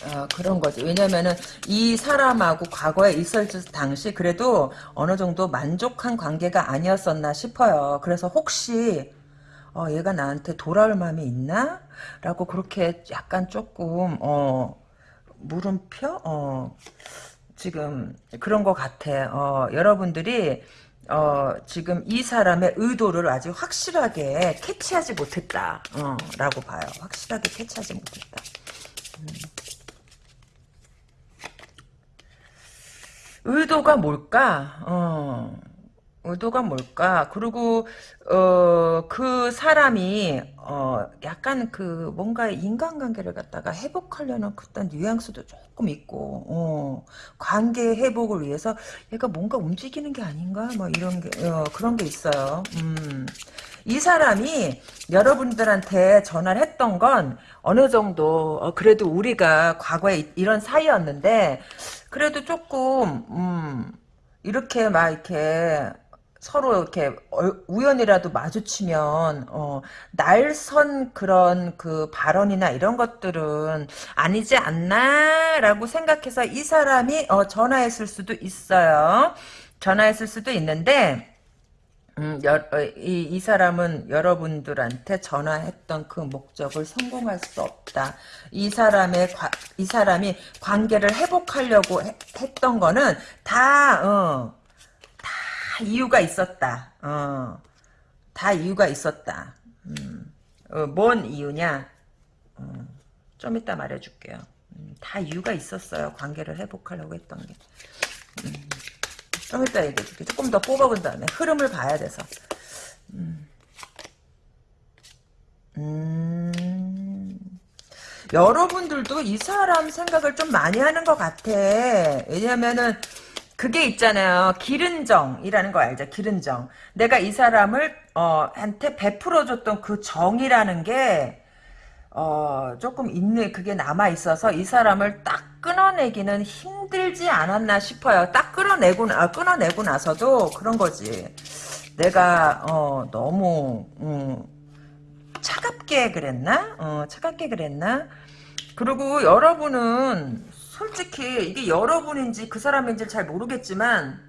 어, 그런 거지. 왜냐면은 이 사람하고 과거에 있을 당시 그래도 어느 정도 만족한 관계가 아니었었나 싶어요. 그래서 혹시 어, 얘가 나한테 돌아올 마음이 있나? 라고 그렇게 약간 조금 어, 물음표? 어, 지금 그런 것 같아. 어, 여러분들이 어, 지금 이 사람의 의도를 아직 확실하게 캐치하지 못했다. 어, 라고 봐요. 확실하게 캐치하지 못했다. 음. 의도가 뭘까? 어. 의도가 뭘까? 그리고 어, 그 사람이 어, 약간 그 뭔가 인간관계를 갖다가 회복하려는 그딴 뉘앙스도 조금 있고 어, 관계 회복을 위해서 얘가 뭔가 움직이는 게 아닌가? 뭐 이런 게 어, 그런 게 있어요. 음. 이 사람이 여러분들한테 전화를 했던 건 어느 정도 어, 그래도 우리가 과거에 이런 사이였는데 그래도 조금 음, 이렇게 막 이렇게 서로 이렇게 우연이라도 마주치면 어, 날선 그런 그 발언이나 이런 것들은 아니지 않나라고 생각해서 이 사람이 어, 전화했을 수도 있어요. 전화했을 수도 있는데 음, 여, 어, 이, 이 사람은 여러분들한테 전화했던 그 목적을 성공할 수 없다. 이 사람의 과, 이 사람이 관계를 회복하려고 해, 했던 거는 다 어, 이유가 있었다. 어, 다 이유가 있었다. 음, 어, 뭔 이유냐? 어, 좀 이따 말해줄게요. 음, 다 이유가 있었어요. 관계를 회복하려고 했던 게. 음, 좀 이따 얘기해줄게. 조금 더 뽑아본 다음에 흐름을 봐야 돼서. 음. 음. 여러분들도 이 사람 생각을 좀 많이 하는 것 같아. 왜냐면은 그게 있잖아요. 기른정이라는 거 알죠? 기른정. 내가 이 사람을 어 한테 베풀어 줬던 그 정이라는 게 어, 조금 있는, 그게 남아 있어서 이 사람을 딱 끊어내기는 힘들지 않았나 싶어요. 딱 끊어내고, 아, 끊어내고 나서도 그런 거지. 내가, 어, 너무, 음, 차갑게 그랬나? 어, 차갑게 그랬나? 그리고 여러분은 솔직히 이게 여러분인지 그 사람인지 잘 모르겠지만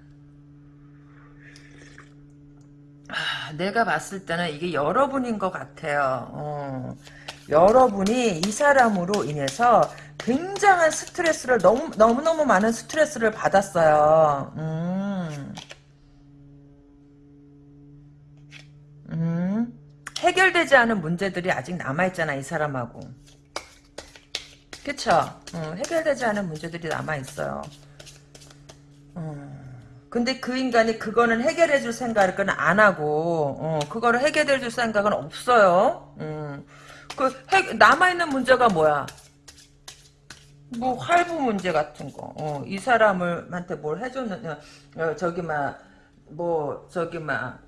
아, 내가 봤을 때는 이게 여러분인 것 같아요. 어, 여러분이 이 사람으로 인해서 굉장한 스트레스를 너무 너무 너무 많은 스트레스를 받았어요. 음. 음. 해결되지 않은 문제들이 아직 남아 있잖아 이 사람하고 그쵸? 어, 해결되지 않은 문제들이 남아있어요. 어, 근데 그 인간이 그거는 해결해줄 생각은 안 하고, 어, 그거를 해결해줄 생각은 없어요. 음, 그, 해, 남아있는 문제가 뭐야? 뭐, 할부 문제 같은 거. 어, 이 사람한테 뭘 해줬느냐. 어, 저기, 막, 뭐, 저기, 막,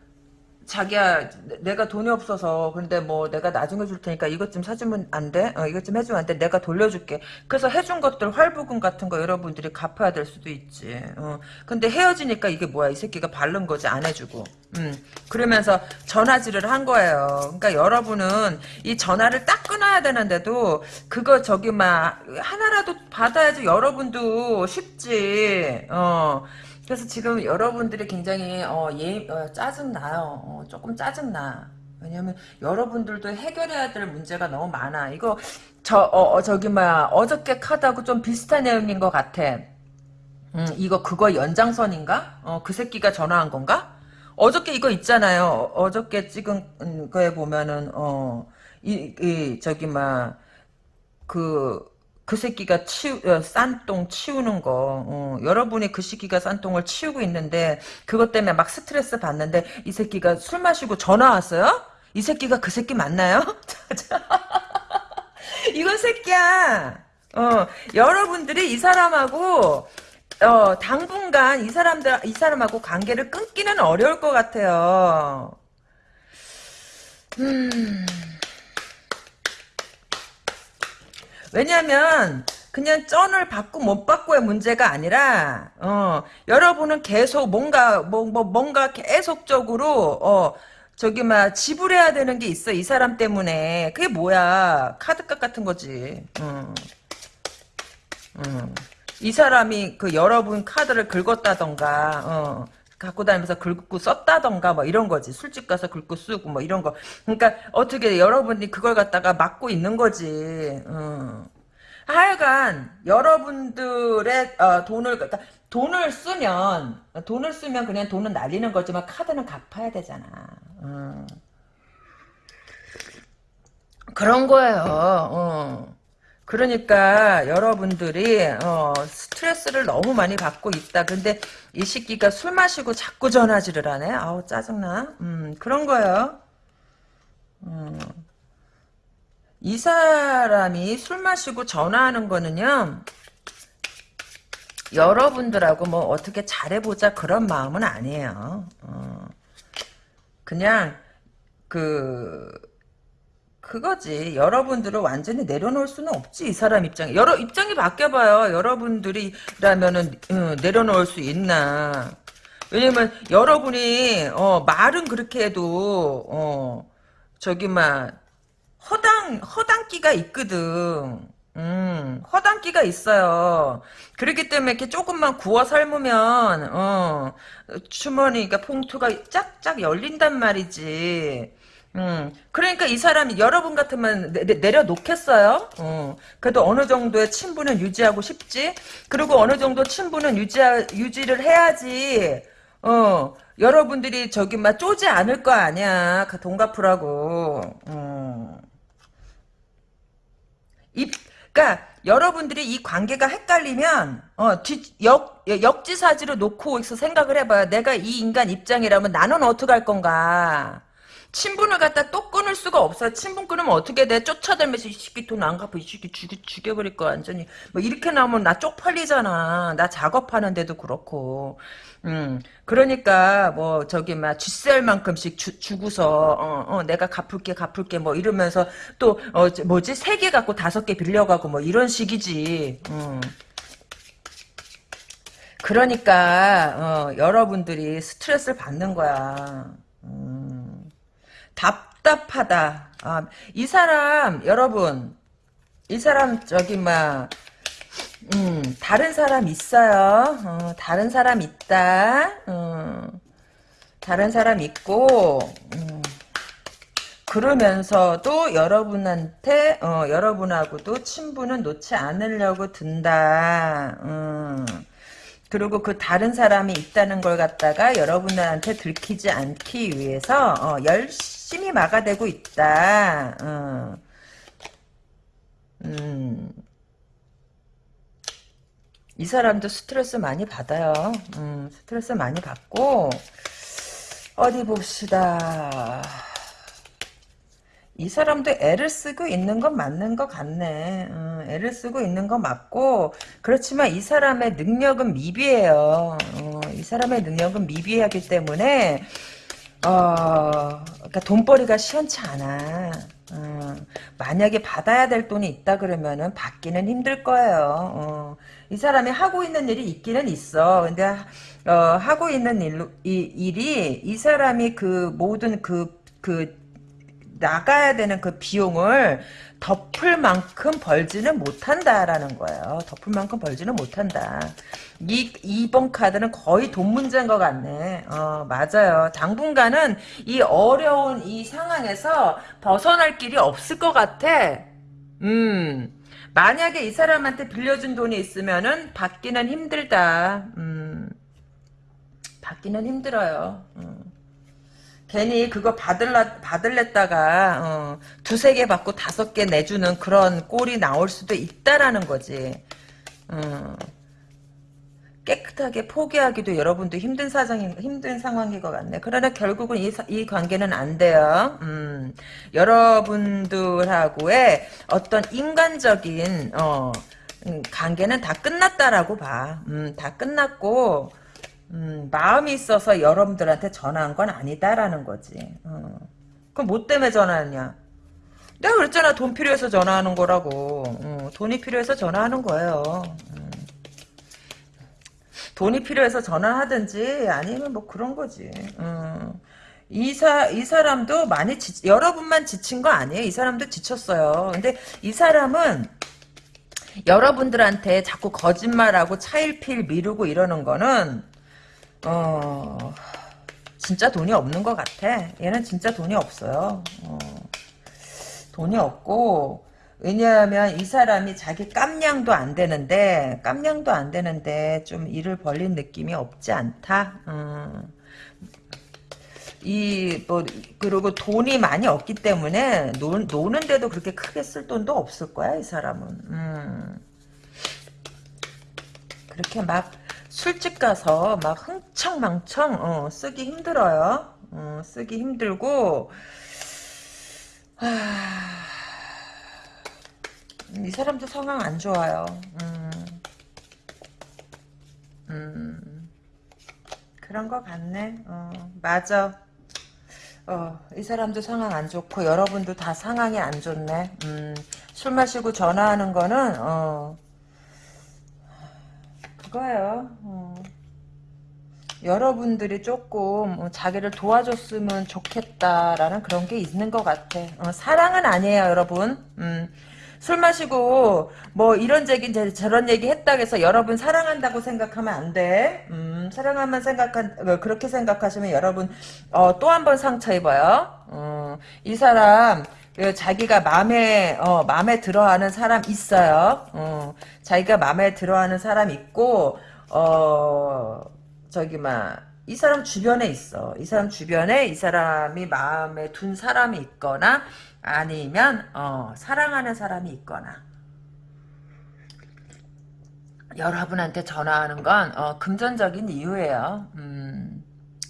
자기야 내가 돈이 없어서 근데 뭐 내가 나중에 줄 테니까 이것 좀 사주면 안 돼? 어, 이것 좀 해주면 안 돼? 내가 돌려줄게. 그래서 해준 것들 활부금 같은 거 여러분들이 갚아야 될 수도 있지. 어. 근데 헤어지니까 이게 뭐야 이 새끼가 바른 거지 안 해주고. 음, 그러면서 전화질을 한 거예요. 그러니까 여러분은 이 전화를 딱 끊어야 되는데도 그거 저기 막 하나라도 받아야지 여러분도 쉽지. 어. 그래서 지금 여러분들이 굉장히 어, 예, 어, 짜증 나요. 어, 조금 짜증 나. 왜냐면 여러분들도 해결해야 될 문제가 너무 많아. 이거 저 어, 어, 저기 막 어저께 카드하고 좀 비슷한 내용인 것 같아. 음, 이거 그거 연장선인가? 어, 그 새끼가 전화한 건가? 어저께 이거 있잖아요. 어저께 찍은 거에 보면은 어, 이, 이 저기 막 그, 그 새끼가 치우, 어, 싼똥 치우는 거, 어, 여러분이 그 새끼가 싼똥을 치우고 있는데, 그것 때문에 막 스트레스 받는데, 이 새끼가 술 마시고 전화 왔어요? 이 새끼가 그 새끼 맞나요? 이건 새끼야! 어, 여러분들이 이 사람하고, 어, 당분간 이 사람들, 이 사람하고 관계를 끊기는 어려울 것 같아요. 음. 왜냐면, 그냥 쩐을 받고 못 받고의 문제가 아니라, 어, 여러분은 계속 뭔가, 뭐, 뭐, 뭔가 계속적으로, 어, 저기, 막, 지불해야 되는 게 있어, 이 사람 때문에. 그게 뭐야. 카드값 같은 거지. 어. 어. 이 사람이 그 여러분 카드를 긁었다던가, 어, 갖고 다니면서 긁고 썼다던가, 뭐 이런 거지. 술집 가서 긁고 쓰고, 뭐 이런 거. 그러니까 어떻게 여러분이 그걸 갖다가 막고 있는 거지. 어. 하여간, 여러분들의, 어, 돈을, 그러니까 돈을 쓰면, 돈을 쓰면 그냥 돈은 날리는 거지만 카드는 갚아야 되잖아. 어. 그런 거예요. 어. 그러니까 여러분들이 어, 스트레스를 너무 많이 받고 있다. 근데 이 시기가 술 마시고 자꾸 전화질을 하네. 아우 짜증나. 음, 그런 거예요. 음. 이 사람이 술 마시고 전화하는 거는요. 여러분들하고 뭐 어떻게 잘해보자 그런 마음은 아니에요. 어. 그냥 그 그거지. 여러분들을 완전히 내려놓을 수는 없지. 이 사람 입장에. 여러 입장이 바뀌어봐요. 여러분들이라면은 음, 내려놓을 수 있나. 왜냐면 여러분이 어, 말은 그렇게 해도 어, 저기 막 허당 허당기가 있거든. 음, 허당기가 있어요. 그렇기 때문에 이렇게 조금만 구워 삶으면, 어, 주머니, 그러니까 봉투가 짝짝 열린단 말이지. 음, 그러니까 이 사람이 여러분 같으면 내, 내려놓겠어요? 어, 그래도 어느 정도의 친분은 유지하고 싶지? 그리고 어느 정도 친분은 유지, 유지를 해야지, 어, 여러분들이 저기 막 쪼지 않을 거 아니야. 그돈 갚으라고. 어. 이, 그러니까 여러분들이 이 관계가 헷갈리면 어, 뒤, 역, 역지사지로 놓고 있어 생각을 해봐요. 내가 이 인간 입장이라면 나는 어떻게 할 건가? 친분을 갖다 또 끊을 수가 없어. 친분 끊으면 어떻게 돼? 쫓아다니면서 이 새끼 돈 안 갚아. 이 새끼 죽여, 죽여버릴 거야, 완전히. 뭐 이렇게 나오면 나 쪽팔리잖아. 나 작업하는데도 그렇고. 음, 그러니까 뭐 저기 막 쥐셀 만큼씩 주, 주고서 어, 어, 내가 갚을게 갚을게 뭐 이러면서 또 어, 뭐지 세 개 갖고 다섯 개 빌려가고 뭐 이런 식이지. 음. 그러니까 어, 여러분들이 스트레스를 받는 거야. 음. 답답하다. 아, 이 사람 여러분 이 사람 저기 막 음, 다른 사람 있어요. 어, 다른 사람 있다. 어, 다른 사람 있고 음, 그러면서도 여러분한테 어, 여러분하고도 친분은 놓지 않으려고 든다. 음. 그리고 그 다른 사람이 있다는 걸 갖다가 여러분한테 들키지 않기 위해서 어, 열심히 막아대고 있다. 어. 음. 이 사람도 스트레스 많이 받아요. 음, 스트레스 많이 받고 어디 봅시다. 이 사람도 애를 쓰고 있는 건 맞는 것 같네. 음, 애를 쓰고 있는 건 맞고 그렇지만 이 사람의 능력은 미비해요. 어, 이 사람의 능력은 미비하기 때문에 어, 그러니까 돈벌이가 시원치 않아. 음, 만약에 받아야 될 돈이 있다 그러면은 받기는 힘들 거예요. 어, 이 사람이 하고 있는 일이 있기는 있어. 근데 어, 하고 있는 일로, 이, 일이 이 사람이 그 모든 그, 그 나가야 되는 그 비용을 덮을 만큼 벌지는 못한다라는 거예요. 덮을 만큼 벌지는 못한다. 이, 이번 카드는 거의 돈 문제인 것 같네. 어, 맞아요. 당분간은 이 어려운 이 상황에서 벗어날 길이 없을 것 같아. 음. 만약에 이 사람한테 빌려준 돈이 있으면은 받기는 힘들다. 음. 받기는 힘들어요. 음. 괜히 그거 받을라, 받을랬다가, 어, 두세 개 받고 다섯 개 내주는 그런 꼴이 나올 수도 있다라는 거지. 어, 깨끗하게 포기하기도 여러분도 힘든 사정이, 힘든 상황인 것 같네. 그러나 결국은 이, 이 관계는 안 돼요. 음, 여러분들하고의 어떤 인간적인, 어, 음, 관계는 다 끝났다라고 봐. 음, 다 끝났고, 음, 마음이 있어서 여러분들한테 전화한 건 아니다라는 거지. 어. 그럼 뭐 때문에 전화했냐? 내가 그랬잖아. 돈 필요해서 전화하는 거라고. 어, 돈이 필요해서 전화하는 거예요. 음. 돈이 필요해서 전화하든지 아니면 뭐 그런 거지. 음. 이, 사, 이 사람도 많이 지, 여러분만 지친 거 아니에요. 이 사람도 지쳤어요. 근데 이 사람은 여러분들한테 자꾸 거짓말하고 차일피일 미루고 이러는 거는 어, 진짜 돈이 없는 것 같아. 얘는 진짜 돈이 없어요. 어, 돈이 없고, 왜냐하면 이 사람이 자기 깜냥도 안 되는데, 깜냥도 안 되는데, 좀 일을 벌린 느낌이 없지 않다. 음. 이, 뭐, 그리고 돈이 많이 없기 때문에, 노, 노는데도 그렇게 크게 쓸 돈도 없을 거야, 이 사람은. 음. 그렇게 막, 술집 가서 막 흥청망청 어, 쓰기 힘들어요. 어, 쓰기 힘들고 하... 이 사람도 상황 안 좋아요. 음, 음, 그런 거 같네. 어, 맞아. 어, 이 사람도 상황 안 좋고 여러분도 다 상황이 안 좋네. 음, 술 마시고 전화하는 거는 어, 그거예요. 어. 여러분들이 조금 어, 자기를 도와줬으면 좋겠다라는 그런 게 있는 것 같아. 어, 사랑은 아니에요, 여러분. 음, 술 마시고 뭐 이런 얘기 저런 얘기 했다고 해서 여러분 사랑한다고 생각하면 안 돼. 음, 사랑하면 생각한 어, 그렇게 생각하시면 여러분 어, 또 한 번 상처 입어요. 어, 이 사람 그 자기가 마음에 어 마음에 들어하는 사람 있어요. 어, 자기가 마음에 들어하는 사람 있고 어 저기 막 이 사람 주변에 있어. 이 사람 주변에 이 사람이 마음에 둔 사람이 있거나 아니면 어 사랑하는 사람이 있거나 여러분한테 전화하는 건 어, 금전적인 이유예요. 음.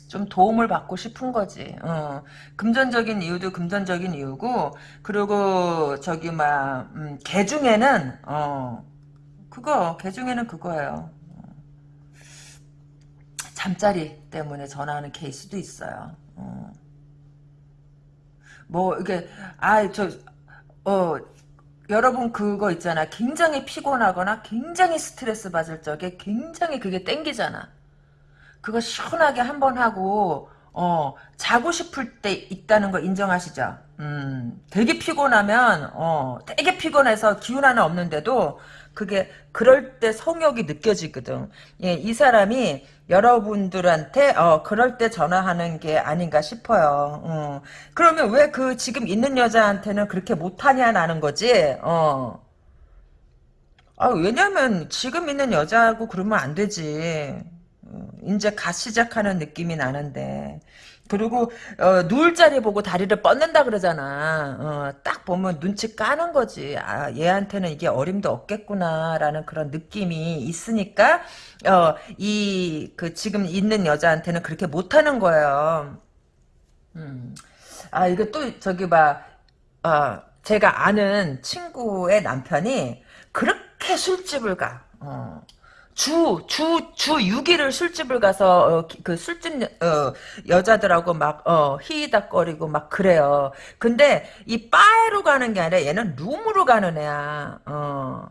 좀 도움을 받고 싶은 거지. 어. 금전적인 이유도 금전적인 이유고 그리고 저기 막 음, 개 중에는 어 그거 개 중에는 그거예요. 잠자리 때문에 전화하는 케이스도 있어요. 어. 뭐 이게 아저어 여러분 그거 있잖아. 굉장히 피곤하거나 굉장히 스트레스 받을 적에 굉장히 그게 땡기잖아. 그거 시원하게 한 번 하고 어 자고 싶을 때 있다는 거 인정하시죠? 음 되게 피곤하면 어 되게 피곤해서 기운 하나 없는데도 그게 그럴 때 성욕이 느껴지거든. 예, 이 사람이 여러분들한테 어 그럴 때 전화하는 게 아닌가 싶어요. 어. 그러면 왜 그 지금 있는 여자한테는 그렇게 못하냐라는 거지. 어. 아, 왜냐면 지금 있는 여자하고 그러면 안 되지. 어, 이제 갓 시작하는 느낌이 나는데 그리고 어, 누울 자리 보고 다리를 뻗는다 그러잖아. 어, 딱 보면 눈치 까는 거지. 아, 얘한테는 이게 어림도 없겠구나라는 그런 느낌이 있으니까 어, 이 그 지금 있는 여자한테는 그렇게 못하는 거예요. 음. 아 이거 또 저기 봐. 어, 제가 아는 친구의 남편이 그렇게 술집을 가. 어. 주, 주, 주 6일을 술집을 가서, 어, 기- 그 술집, 어, 여자들하고 막, 어, 히히닥거리고 막 그래요. 근데 이 바에로 가는 게 아니라 얘는 룸으로 가는 애야. 어.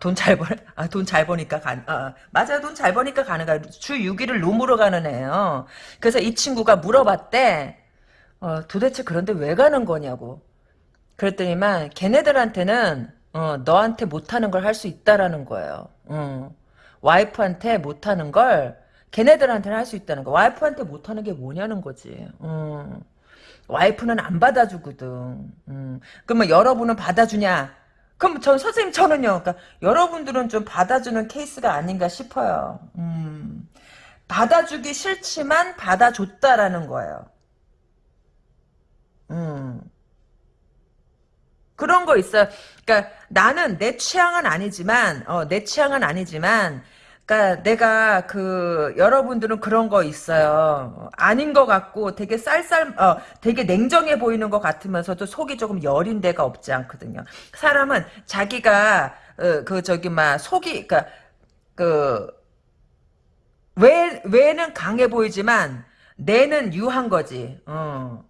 돈 잘 벌, 아, 돈 잘 버니까 가, 아, 맞아요. 돈 잘 버니까 가는 거야. 주 6일을 룸으로 가는 애예요. 그래서 이 친구가 물어봤대. 어, 도대체 그런데 왜 가는 거냐고. 그랬더니만 걔네들한테는 어, 너한테 못하는 걸 할 수 있다라는 거예요. 어. 와이프한테 못하는 걸 걔네들한테는 할 수 있다는 거. 와이프한테 못하는 게 뭐냐는 거지. 어. 와이프는 안 받아주거든. 음. 그러면 여러분은 받아주냐? 그럼 전 선생님 저는요. 그러니까 여러분들은 좀 받아주는 케이스가 아닌가 싶어요. 음. 받아주기 싫지만 받아줬다라는 거예요. 음. 그런 거 있어요. 그러니까 나는 내 취향은 아니지만 어, 내 취향은 아니지만 그러니까 내가 그 여러분들은 그런 거 있어요. 아닌 것 같고 되게 쌀쌀 어 되게 냉정해 보이는 것 같으면서도 속이 조금 여린 데가 없지 않거든요. 사람은 자기가 어, 그 저기 막 속이 그러니까 그 외, 외는 강해 보이지만 내는 유한 거지. 어.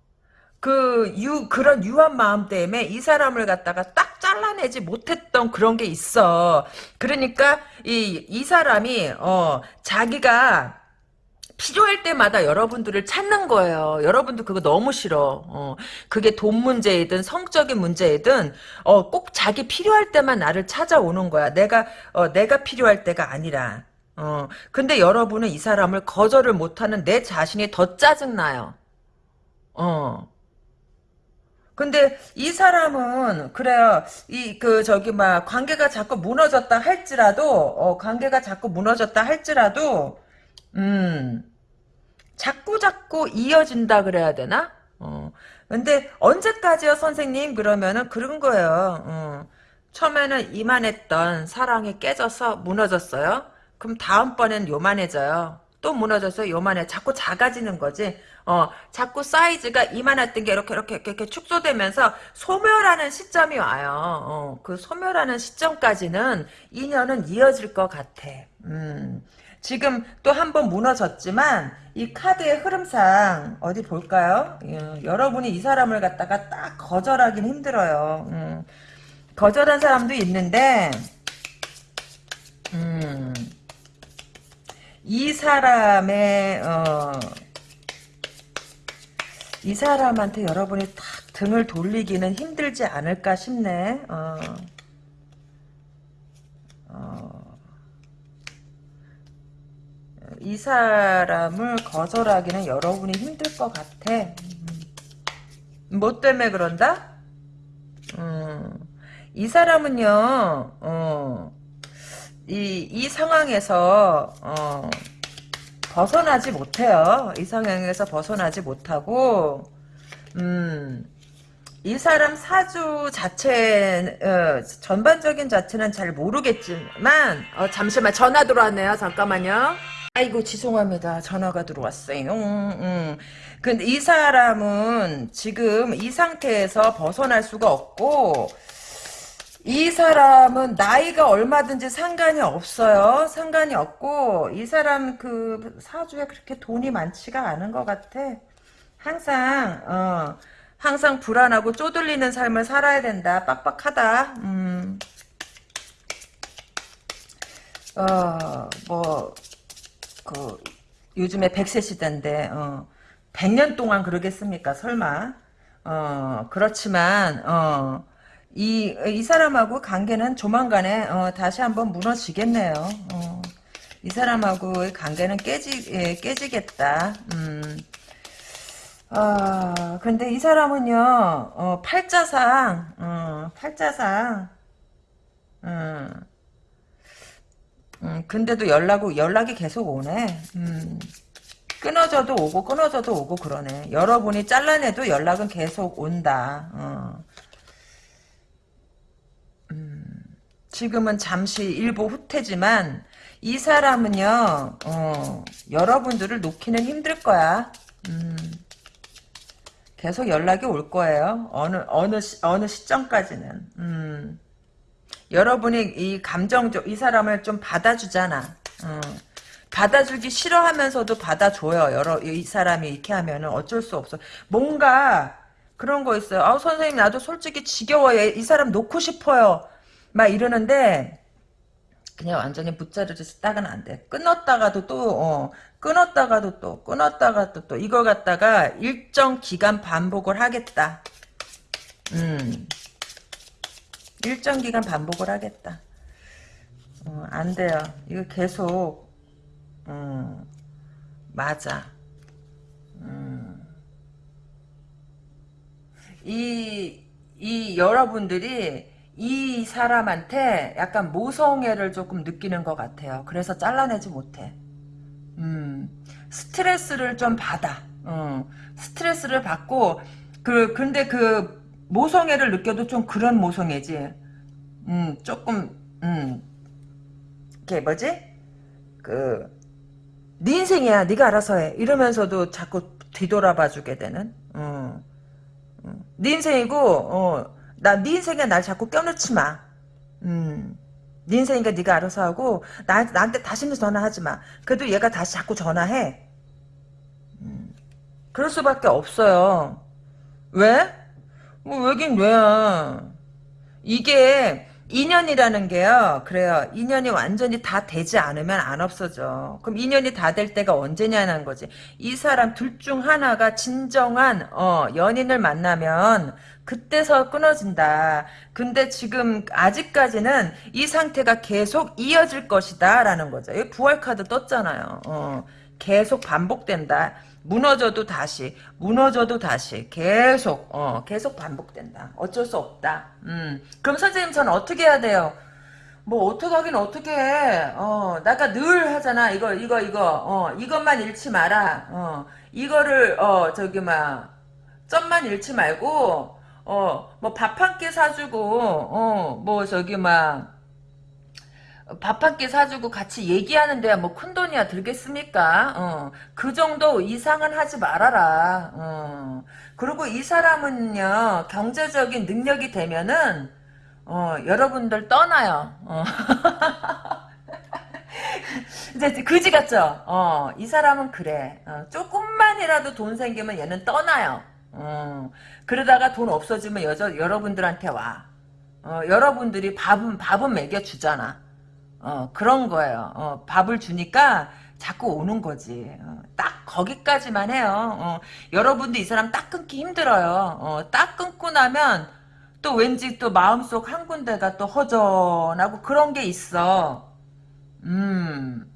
그, 유, 그런 유한 마음 때문에 이 사람을 갖다가 딱 잘라내지 못했던 그런 게 있어. 그러니까, 이, 이 사람이, 어, 자기가 필요할 때마다 여러분들을 찾는 거예요. 여러분들 그거 너무 싫어. 어, 그게 돈 문제이든 성적인 문제이든, 어, 꼭 자기 필요할 때만 나를 찾아오는 거야. 내가, 어, 내가 필요할 때가 아니라. 어, 근데 여러분은 이 사람을 거절을 못하는 내 자신이 더 짜증나요. 어. 근데 이 사람은 그래요. 이 그 저기 막 관계가 자꾸 무너졌다 할지라도 어 관계가 자꾸 무너졌다 할지라도 음 자꾸 자꾸 이어진다 그래야 되나? 어. 근데 언제까지요, 선생님? 그러면은 그런 거예요. 어. 처음에는 이만했던 사랑이 깨져서 무너졌어요. 그럼 다음번엔 요만해져요. 또 무너져서 요만해. 자꾸 작아지는 거지. 어, 자꾸 사이즈가 이만했던 게 이렇게, 이렇게, 이렇게, 축소되면서 소멸하는 시점이 와요. 어, 그 소멸하는 시점까지는 인연은 이어질 것 같아. 음. 지금 또 한 번 무너졌지만 이 카드의 흐름상 어디 볼까요? 예, 여러분이 이 사람을 갖다가 딱 거절하긴 힘들어요. 음. 거절한 사람도 있는데 음. 이 사람의 어, 이 사람한테 여러분이 딱 등을 돌리기는 힘들지 않을까 싶네. 어. 어. 이 사람을 거절하기는 여러분이 힘들 것 같아. 음. 뭐 때문에 그런다? 음. 이 사람은요, 어, 이, 이 상황에서, 어, 벗어나지 못해요. 이 상황에서 벗어나지 못하고, 음, 이 사람 사주 자체, 어, 전반적인 자체는 잘 모르겠지만, 어, 잠시만, 전화 들어왔네요. 잠깐만요. 아이고, 죄송합니다. 전화가 들어왔어요. 음, 음. 근데 이 사람은 지금 이 상태에서 벗어날 수가 없고, 이 사람은 나이가 얼마든지 상관이 없어요. 상관이 없고 이 사람 그 사주에 그렇게 돈이 많지가 않은 것 같아. 항상 어 항상 불안하고 쪼들리는 삶을 살아야 된다. 빡빡하다. 음. 어 뭐 그 요즘에 100세 시대인데 어 100년 동안 그러겠습니까? 설마. 어 그렇지만 어 이, 이 사람하고 관계는 조만간에, 어, 다시 한번 무너지겠네요. 어, 이 사람하고의 관계는 깨지, 예, 깨지겠다. 음. 아, 근데 이 사람은요, 어, 팔자상, 어, 팔자상, 음, 음, 근데도 연락, 연락이 계속 오네. 음. 끊어져도 오고, 끊어져도 오고, 그러네. 여러분이 잘라내도 연락은 계속 온다. 어. 지금은 잠시 일부 후퇴지만 이 사람은요 어, 여러분들을 놓기는 힘들 거야 음, 계속 연락이 올 거예요 어느 어느 시, 어느 시점까지는 음, 여러분이 이 감정적 이 사람을 좀 받아주잖아. 어. 받아주기 싫어하면서도 받아줘요. 여러 이 사람이 이렇게 하면은 어쩔 수 없어. 뭔가 그런 거 있어요. 아 선생님 나도 솔직히 지겨워요. 이 사람 놓고 싶어요. 막 이러는데 그냥 완전히 붙자르듯이 딱은 안 돼. 끊었다가도 또 어, 끊었다가도 또 끊었다가도 또 이거 갖다가 일정 기간 반복을 하겠다. 음. 일정 기간 반복을 하겠다. 어, 안 돼요. 이거 계속 음, 맞아. 음. 이, 이 여러분들이 이 사람한테 약간 모성애를 조금 느끼는 것 같아요. 그래서 잘라내지 못해. 음, 스트레스를 좀 받아. 어, 스트레스를 받고, 그, 근데 그, 모성애를 느껴도 좀 그런 모성애지. 음, 조금, 음, 이게 뭐지? 그, 네 인생이야. 네가 알아서 해. 이러면서도 자꾸 뒤돌아봐 주게 되는. 어. 어. 네 인생이고, 어, 나 네 인생에 날 자꾸 껴넣지 마. 음. 네 인생이니까 네가 알아서 하고 나, 나한테 다시는 전화하지 마. 그래도 얘가 다시 자꾸 전화해. 음. 그럴 수밖에 없어요. 왜? 뭐 왜긴 왜야. 이게 인연이라는 게요. 그래요. 인연이 완전히 다 되지 않으면 안 없어져. 그럼 인연이 다 될 때가 언제냐는 거지. 이 사람 둘 중 하나가 진정한 어, 연인을 만나면 그때서 끊어진다. 근데 지금 아직까지는 이 상태가 계속 이어질 것이다 라는 거죠. 이 부활 카드 떴잖아요. 어, 계속 반복된다. 무너져도 다시 무너져도 다시 계속 어 계속 반복된다. 어쩔 수 없다. 음. 그럼 선생님 저는 어떻게 해야 돼요? 뭐 어떻게 하긴 어떻게 해어 나가 늘 하잖아. 이거 이거 이거. 어 이것만 잃지 마라. 어 이거를 어 저기 막 점만 잃지 말고 어 뭐 밥 한 끼 사주고 어 뭐 저기 막 밥 한 끼 사주고 같이 얘기하는 데야 뭐 큰돈이야 들겠습니까? 어, 그 정도 이상은 하지 말아라. 어. 그리고 이 사람은요 경제적인 능력이 되면은 어, 여러분들 떠나요. 어. 이제 그지 같죠? 어, 이 사람은 그래. 어, 조금만이라도 돈 생기면 얘는 떠나요. 어, 그러다가 돈 없어지면 여자, 여러분들한테 와. 어, 여러분들이 밥은, 밥은 먹여주잖아. 어, 그런 거예요. 어, 밥을 주니까 자꾸 오는 거지. 어, 딱 거기까지만 해요. 어, 여러분도 이 사람 딱 끊기 힘들어요. 어, 딱 끊고 나면 또 왠지 또 마음속 한 군데가 또 허전하고 그런 게 있어. 음.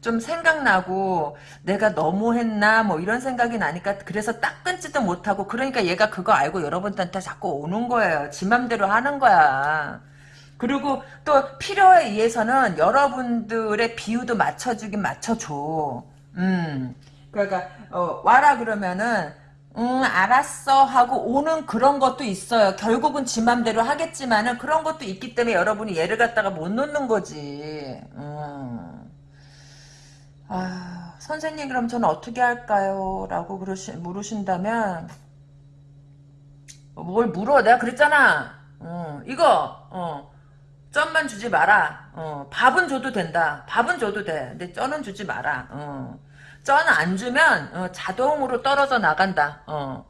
좀 생각나고 내가 너무했나 뭐 이런 생각이 나니까 그래서 딱 끊지도 못하고 그러니까 얘가 그거 알고 여러분한테 자꾸 오는 거예요. 지 맘대로 하는 거야. 그리고 또 필요에 의해서는 여러분들의 비유도 맞춰주긴 맞춰줘. 음. 그러니까 어, 와라 그러면은 응 알았어 하고 오는 그런 것도 있어요. 결국은 지 맘대로 하겠지만은 그런 것도 있기 때문에 여러분이 얘를 갖다가 못 놓는 거지. 음. 아 선생님 그럼 저는 어떻게 할까요? 라고 그러시, 물으신다면 뭘 물어 내가 그랬잖아. 어, 이거 어. 쩐만 주지 마라. 어, 밥은 줘도 된다. 밥은 줘도 돼. 근데 쩐은 주지 마라. 어. 쩐안 주면 어, 자동으로 떨어져 나간다. 어.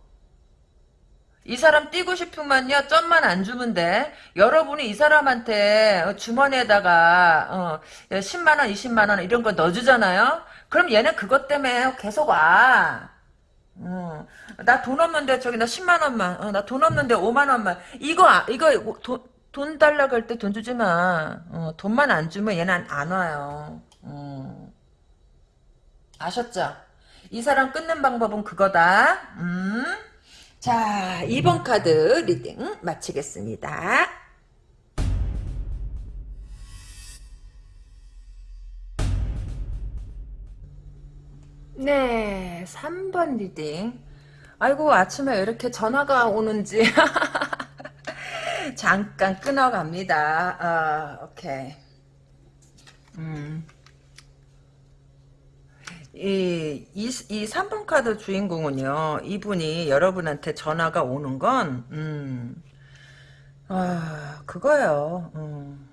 이 사람 뛰고 싶으면요 쩐만 안 주면 돼 여러분이 이 사람한테 어, 주머니에다가 어, 10만원 20만원 이런 거 넣어주잖아요 그럼 얘는 그것 때문에 계속 와 어, 나돈 없는데 저기 나 10만 원만 어, 나돈 없는데 5만 원만 이거 아, 이거 돈, 돈 달라고 할 때 돈 주지 마. 어, 돈만 안 주면 얘는 안 와요. 어. 아셨죠? 이 사람 끊는 방법은 그거다. 음. 자, 2번 카드 reading 마치겠습니다. 네, 3번 reading. 아이고, 아침에 이렇게 전화가 오는지. 잠깐 끊어갑니다. 아, 오케이. 음. 이, 이, 이 3번 카드 주인공은요, 이분이 여러분한테 전화가 오는 건, 음, 아 그거요. 음,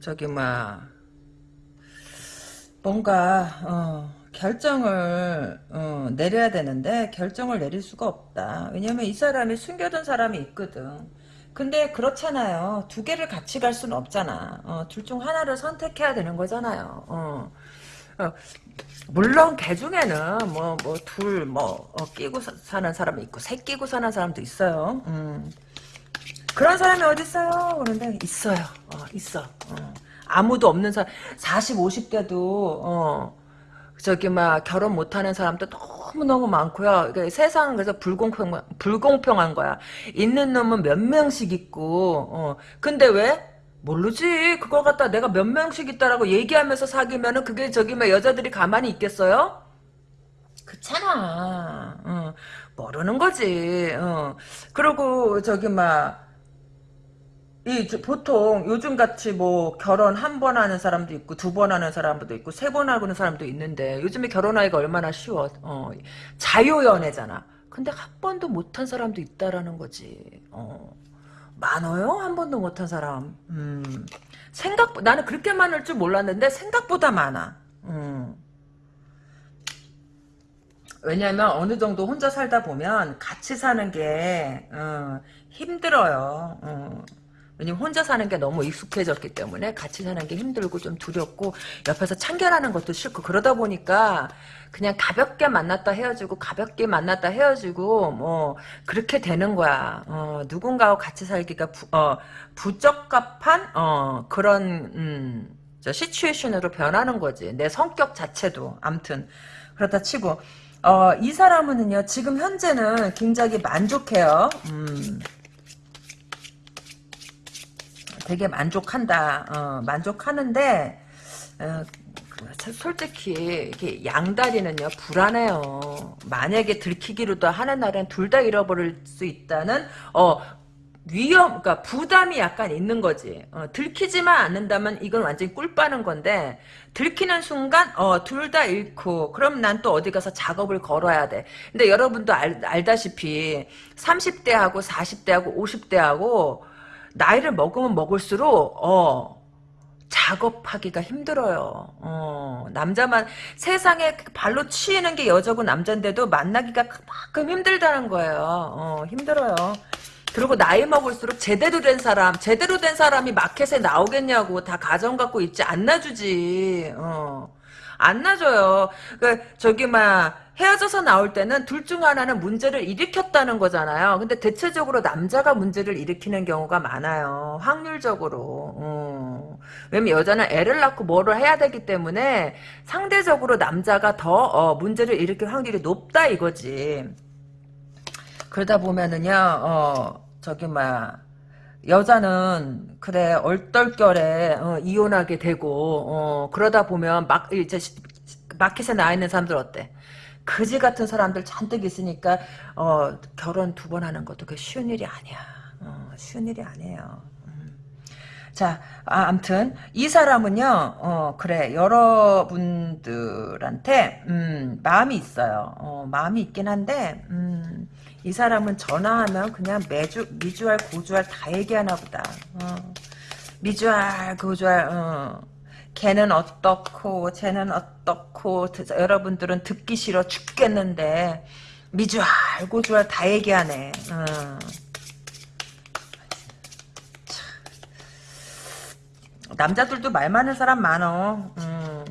저기 막 뭔가 어, 결정을 어, 내려야 되는데 결정을 내릴 수가 없다. 왜냐면 이 사람이 숨겨둔 사람이 있거든. 근데 그렇잖아요. 두 개를 같이 갈 수는 없잖아. 어, 둘 중 하나를 선택해야 되는 거잖아요. 어. 어, 물론 개 중에는 뭐 뭐 둘뭐 끼고 사, 는 사람이 있고 새 끼고 사는 사람도 있어요. 음. 그런 사람이 어디 있어요? 그런데 있어요. 어, 있어. 어. 아무도 없는 사람 40, 50대도 어, 저기 막 결혼 못하는 사람도 너무 너무 많고요. 이게 세상은 그래서 불공평 불공평한 거야. 있는 놈은 몇 명씩 있고, 어. 근데 왜? 모르지. 그걸 갖다 내가 몇 명씩 있다라고 얘기하면서 사귀면은 그게 저기 막 여자들이 가만히 있겠어요? 그렇잖아. 어. 모르는 거지. 어. 그리고 저기 막. 이 보통 요즘 같이 뭐 결혼 한 번 하는 사람도 있고 두 번 하는 사람도 있고 세 번 하는 사람도 있는데 요즘에 결혼하기가 얼마나 쉬워 어, 자유 연애잖아 근데 한 번도 못한 사람도 있다라는 거지 어. 많아요 한 번도 못한 사람 음. 생각 나는 그렇게 많을 줄 몰랐는데 생각보다 많아 음. 왜냐면 어느 정도 혼자 살다 보면 같이 사는 게 어, 힘들어요 어. 왜냐면 혼자 사는 게 너무 익숙해졌기 때문에 같이 사는 게 힘들고 좀 두렵고 옆에서 참견하는 것도 싫고 그러다 보니까 그냥 가볍게 만났다 헤어지고 가볍게 만났다 헤어지고 뭐 그렇게 되는 거야. 어, 누군가와 같이 살기가 부, 어, 부적합한 어, 그런 음, 저 시츄에이션으로 변하는 거지. 내 성격 자체도 암튼 그렇다 치고 어, 이 사람은요 지금 현재는 굉장히 만족해요. 음. 되게 만족한다. 어, 만족하는데 어, 그 솔직히 이게 양다리는요 불안해요. 만약에 들키기로도 하는 날엔 둘 다 잃어버릴 수 있다는 어 위험, 그러니까 부담이 약간 있는 거지. 어, 들키지만 않는다면 이건 완전히 꿀 빠는 건데 들키는 순간 어, 둘 다 잃고 그럼 난 또 어디 가서 작업을 걸어야 돼. 근데 여러분도 알, 알다시피 30대하고 40대하고 50대하고 나이를 먹으면 먹을수록 어 작업하기가 힘들어요. 어, 남자만 세상에 발로 치이는 게 여자고 남잔데도 만나기가 그만큼 힘들다는 거예요. 어, 힘들어요. 그리고 나이 먹을수록 제대로 된 사람, 제대로 된 사람이 마켓에 나오겠냐고 다 가정 갖고 있지 안 놔주지. 어. 안 놔줘요. 그 저기 막 헤어져서 나올 때는 둘 중 하나는 문제를 일으켰다는 거잖아요. 근데 대체적으로 남자가 문제를 일으키는 경우가 많아요. 확률적으로. 음. 왜냐면 여자는 애를 낳고 뭐를 해야 되기 때문에 상대적으로 남자가 더 어, 문제를 일으킬 확률이 높다 이거지. 그러다 보면은요, 어, 저기 막 여자는 그래 얼떨결에 어, 이혼하게 되고 어, 그러다 보면 막 이제 마켓에 나와 있는 사람들 어때? 그지 같은 사람들 잔뜩 있으니까 어, 결혼 두 번 하는 것도 그 쉬운 일이 아니야. 어, 쉬운 일이 아니에요. 음. 자, 아, 암튼 이 사람은요, 어, 그래 여러분들한테 음, 마음이 있어요. 어, 마음이 있긴 한데 음, 이 사람은 전화하면 그냥 매주 미주알 고주알 다 얘기하나 보다. 어. 미주알 고주알 어. 걔는 어떻고 쟤는 어떻고 여러분들은 듣기 싫어 죽겠는데 미주알 고주알 다 얘기하네. 어. 남자들도 말 많은 사람 많어. 음.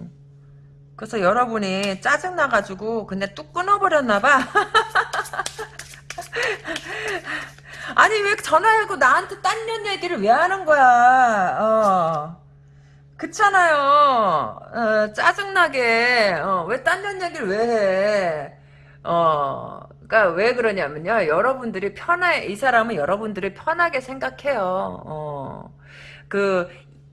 그래서 여러분이 짜증나가지고 근데 뚝 끊어버렸나봐. 아니 왜 전화하고 나한테 딴 년 얘기를 왜 하는 거야 어 그렇잖아요 어, 짜증나게 어, 왜딴 년 얘기를 왜 해? 그러니까 왜 그러냐면요 여러분들이 편해 이 사람은 여러분들이 편하게 생각해요 어. 그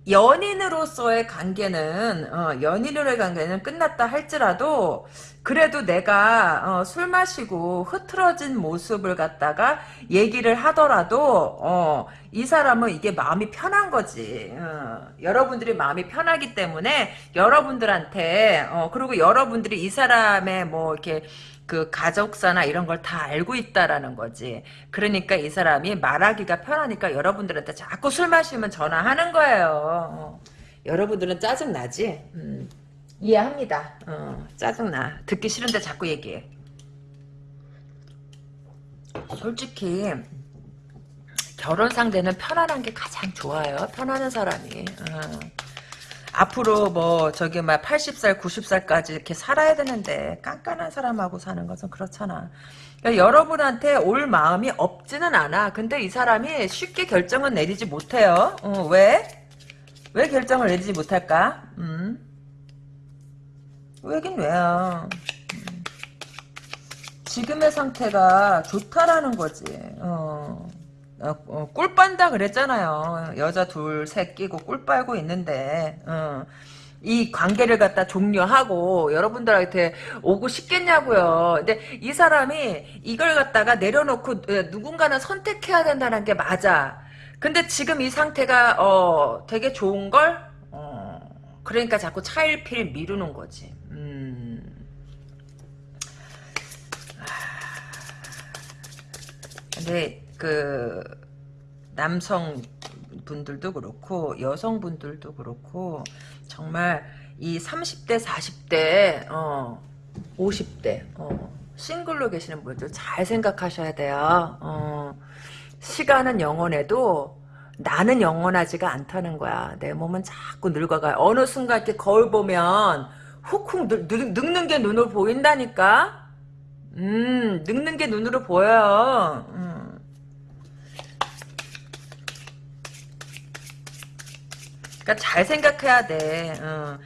연인으로서의 관계는 어, 연인으로의 관계는 끝났다 할지라도 그래도 내가 어, 술 마시고 흐트러진 모습을 갖다가 얘기를 하더라도 어, 이 사람은 이게 마음이 편한 거지. 어, 여러분들이 마음이 편하기 때문에 여러분들한테 어, 그리고 여러분들이 이 사람의 뭐 이렇게 그 가족사나 이런 걸 다 알고 있다라는 거지. 그러니까 이 사람이 말하기가 편하니까 여러분들한테 자꾸 술 마시면 전화하는 거예요. 어. 여러분들은 짜증 나지? 음, 이해합니다. 어, 짜증 나. 듣기 싫은데 자꾸 얘기해. 솔직히 결혼 상대는 편안한 게 가장 좋아요. 편안한 사람이. 어. 앞으로 뭐 저기 막 80살 90살까지 이렇게 살아야 되는데 깐깐한 사람하고 사는 것은 그렇잖아. 그러니까 여러분한테 올 마음이 없지는 않아. 근데 이 사람이 쉽게 결정은 내리지 못해요. 어, 왜? 왜 결정을 내리지 못할까? 음. 왜긴 왜요. 음. 지금의 상태가 좋다라는 거지. 어. 어, 어, 꿀 빤다 그랬잖아요. 여자 둘, 셋 끼고 꿀 빨고 있는데, 어, 이 관계를 갖다 종료하고 여러분들한테 오고 싶겠냐고요. 근데 이 사람이 이걸 갖다가 내려놓고 어, 누군가는 선택해야 된다는 게 맞아. 근데 지금 이 상태가 어, 되게 좋은 걸, 어, 그러니까 자꾸 차일피일 미루는 거지. 음. 근데 그 남성 분들도 그렇고 여성분들도 그렇고 정말 이 30대 40대 어 50대 어 싱글로 계시는 분들 잘 생각하셔야 돼요. 어 시간은 영원해도 나는 영원하지가 않다는 거야. 내 몸은 자꾸 늙어가요. 어느 순간 이렇게 거울 보면 훅훅 늙, 늙는 게 눈으로 보인다니까. 음, 늙는 게 눈으로 보여요. 음. 그러니까 잘 생각해야 돼. 어.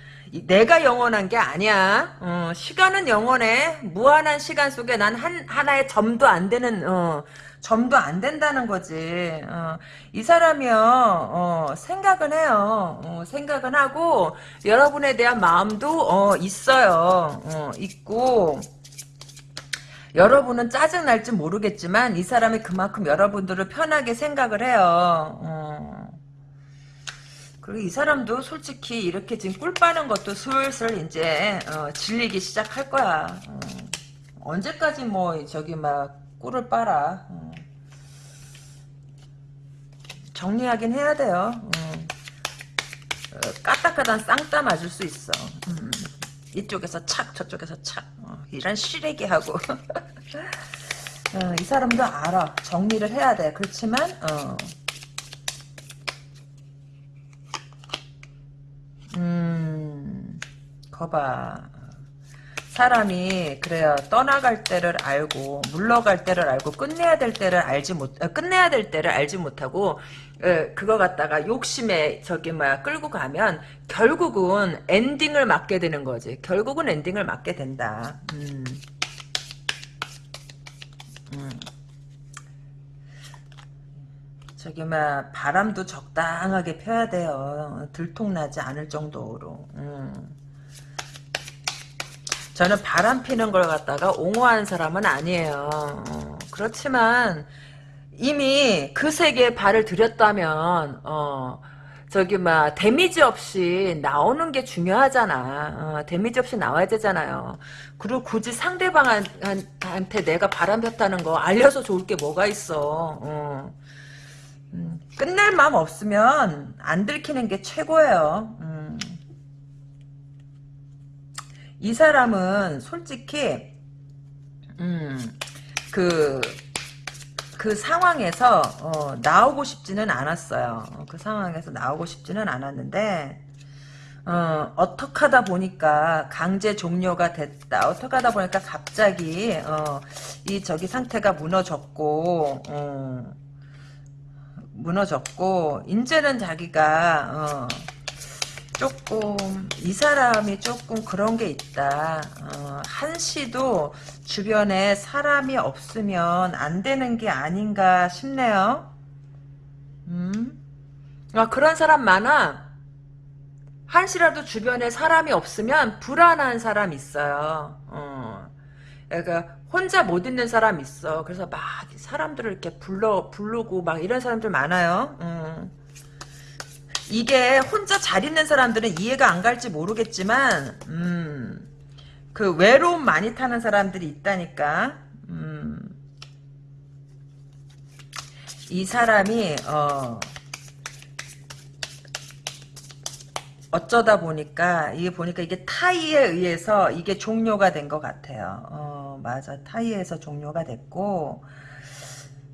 내가 영원한 게 아니야. 어, 시간은 영원해. 무한한 시간 속에 난 한, 하나의 점도 안 되는, 어, 점도 안 된다는 거지. 어, 이 사람이요, 어, 생각은 해요. 어, 생각은 하고, 여러분에 대한 마음도, 어, 있어요. 어, 있고, 여러분은 짜증날지 모르겠지만, 이 사람이 그만큼 여러분들을 편하게 생각을 해요. 어. 그리고 이 사람도 솔직히 이렇게 지금 꿀 빠는 것도 슬슬 이제 어, 질리기 시작할 거야. 어. 언제까지 뭐 저기 막 꿀을 빨아. 어. 정리하긴 해야 돼요. 어. 어, 까딱하단 쌍따 맞을 수 있어. 음. 이쪽에서 착 저쪽에서 착 어, 이런 시래기 하고 어, 이 사람도 알아. 정리를 해야 돼. 그렇지만 음, 거봐. 사람이 그래요 떠나갈 때를 알고 물러갈 때를 알고 끝내야 될 때를 알지 못 어, 끝내야 될 때를 알지 못하고 에, 그거 갖다가 욕심에 저기 뭐야 끌고 가면 결국은 엔딩을 맞게 되는 거지 결국은 엔딩을 맞게 된다 음. 음. 저기 막 바람도 적당하게 펴야 돼요. 들통나지 않을 정도로. 음. 저는 바람 피는 걸 갖다가 옹호하는 사람은 아니에요. 어, 그렇지만 이미 그 세계에 발을 들였다면 어, 저기 막 데미지 없이 나오는 게 중요하잖아. 어, 데미지 없이 나와야 되잖아요. 그리고 굳이 상대방한테 내가 바람 폈다는 거 알려서 좋을 게 뭐가 있어. 끝낼 마음 없으면 안 들키는 게 최고예요. 음. 이 사람은 솔직히 음, 그, 그 상황에서 어, 나오고 싶지는 않았어요. 어, 그 상황에서 나오고 싶지는 않았는데 어, 어떻게 하다 보니까 강제 종료가 됐다. 어떻게 하다 보니까 갑자기 어, 이 저기 상태가 무너졌고 어, 무너졌고 이제는 자기가 어, 조금 이 사람이 조금 그런 게 있다. 어, 한시도 주변에 사람이 없으면 안 되는 게 아닌가 싶네요. 음? 아, 그런 사람 많아. 한시라도 주변에 사람이 없으면 불안한 사람 있어요. 어. 그러니까 혼자 못 있는 사람 있어. 그래서 막 사람들을 이렇게 불러 부르고 막 이런 사람들 많아요. 음. 이게 혼자 잘 있는 사람들은 이해가 안 갈지 모르겠지만, 음, 그 외로움 많이 타는 사람들이 있다니까. 음. 이 사람이 어 어쩌다 보니까 이게 보니까 이게 타이에 의해서 이게 종료가 된 것 같아요. 어 맞아 타이에서 종료가 됐고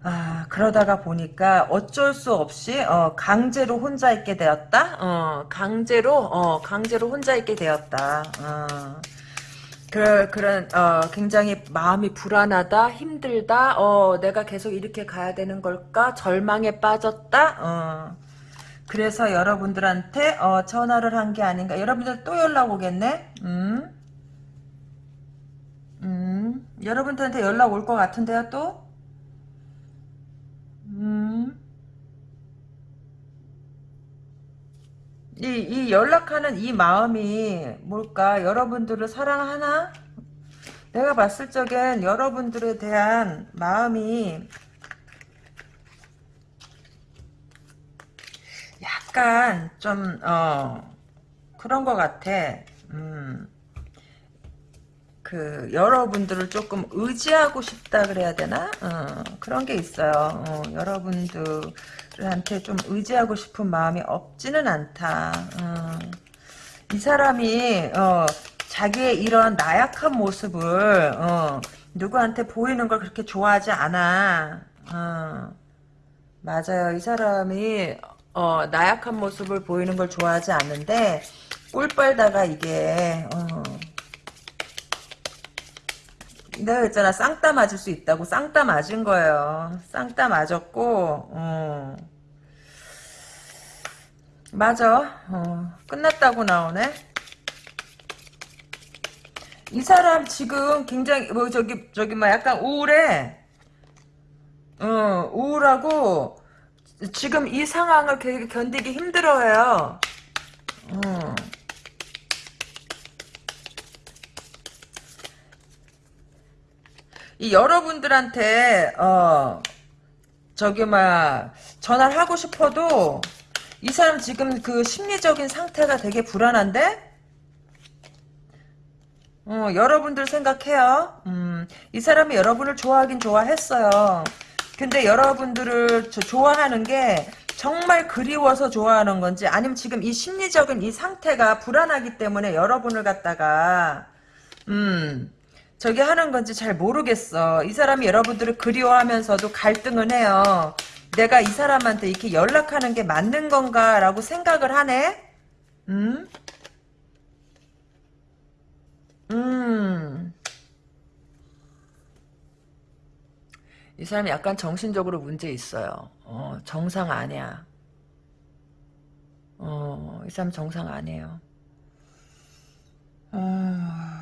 아 그러다가 보니까 어쩔 수 없이 어 강제로 혼자 있게 되었다. 어 강제로 어 강제로 혼자 있게 되었다. 어. 그, 그런, 어, 굉장히 마음이 불안하다, 힘들다, 어, 내가 계속 이렇게 가야 되는 걸까? 절망에 빠졌다, 어. 그래서 여러분들한테, 어, 전화를 한 게 아닌가. 여러분들 또 연락 오겠네? 음? 음? 여러분들한테 연락 올 것 같은데요, 또? 음? 이, 이 연락하는 이 마음이 뭘까? 여러분들을 사랑하나? 내가 봤을 적엔 여러분들에 대한 마음이 약간 좀, 어, 그런 것 같아. 음, 그, 여러분들을 조금 의지하고 싶다 그래야 되나? 어, 그런 게 있어요. 어, 여러분들한테 좀 의지하고 싶은 마음이 없지는 않다. 어, 이 사람이, 어, 자기의 이런 나약한 모습을, 어, 누구한테 보이는 걸 그렇게 좋아하지 않아. 어, 맞아요. 이 사람이, 어, 나약한 모습을 보이는 걸 좋아하지 않는데, 꿀 빨다가 이게, 어, 내가 했잖아. 쌍따 맞을 수 있다고. 쌍따 맞은 거예요. 쌍따 맞았고 어. 맞아. 어. 끝났다고 나오네. 이 사람 지금 굉장히 뭐 저기 저기 뭐 약간 우울해. 어 우울하고 지금 이 상황을 되게 견디기 힘들어해요 어. 이 여러분들한테 어 저기 막 전화를 하고 싶어도 이 사람 지금 그 심리적인 상태가 되게 불안한데 어, 여러분들 생각해요. 음, 이 사람이 여러분을 좋아하긴 좋아했어요. 근데 여러분들을 좋아하는 게 정말 그리워서 좋아하는 건지 아니면 지금 이 심리적인 이 상태가 불안하기 때문에 여러분을 갖다가 음 저기 하는 건지 잘 모르겠어. 이 사람이 여러분들을 그리워하면서도 갈등을 해요. 내가 이 사람한테 이렇게 연락하는 게 맞는 건가라고 생각을 하네? 음? 음. 이 사람이 약간 정신적으로 문제 있어요. 어, 정상 아니야. 어, 이 사람 정상 아니에요. 어...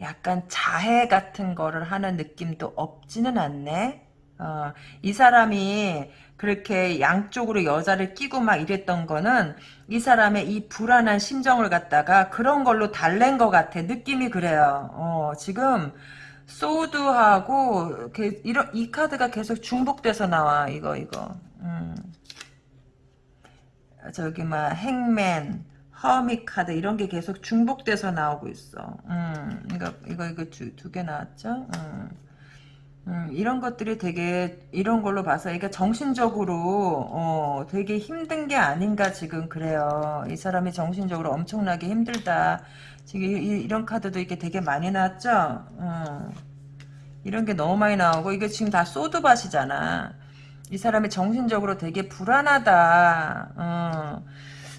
약간 자해 같은 거를 하는 느낌도 없지는 않네. 어, 이 사람이 그렇게 양쪽으로 여자를 끼고 막 이랬던 거는 이 사람의 이 불안한 심정을 갖다가 그런 걸로 달랜 것 같아. 느낌이 그래요. 어, 지금 소드하고 이런 이 카드가 계속 중복돼서 나와. 이거 이거. 음. 저기 막 행맨 허미 카드 이런 게 계속 중복돼서 나오고 있어. 음, 이거 이거 이거 두 개 나왔죠. 음. 음, 이런 것들이 되게 이런 걸로 봐서 이게 정신적으로 어, 되게 힘든 게 아닌가 지금 그래요. 이 사람이 정신적으로 엄청나게 힘들다. 지금 이, 런 카드도 이게 되게 많이 나왔죠. 어. 이런 게 너무 많이 나오고 이게 지금 다 소드밭이잖아. 이 사람이 정신적으로 되게 불안하다. 어.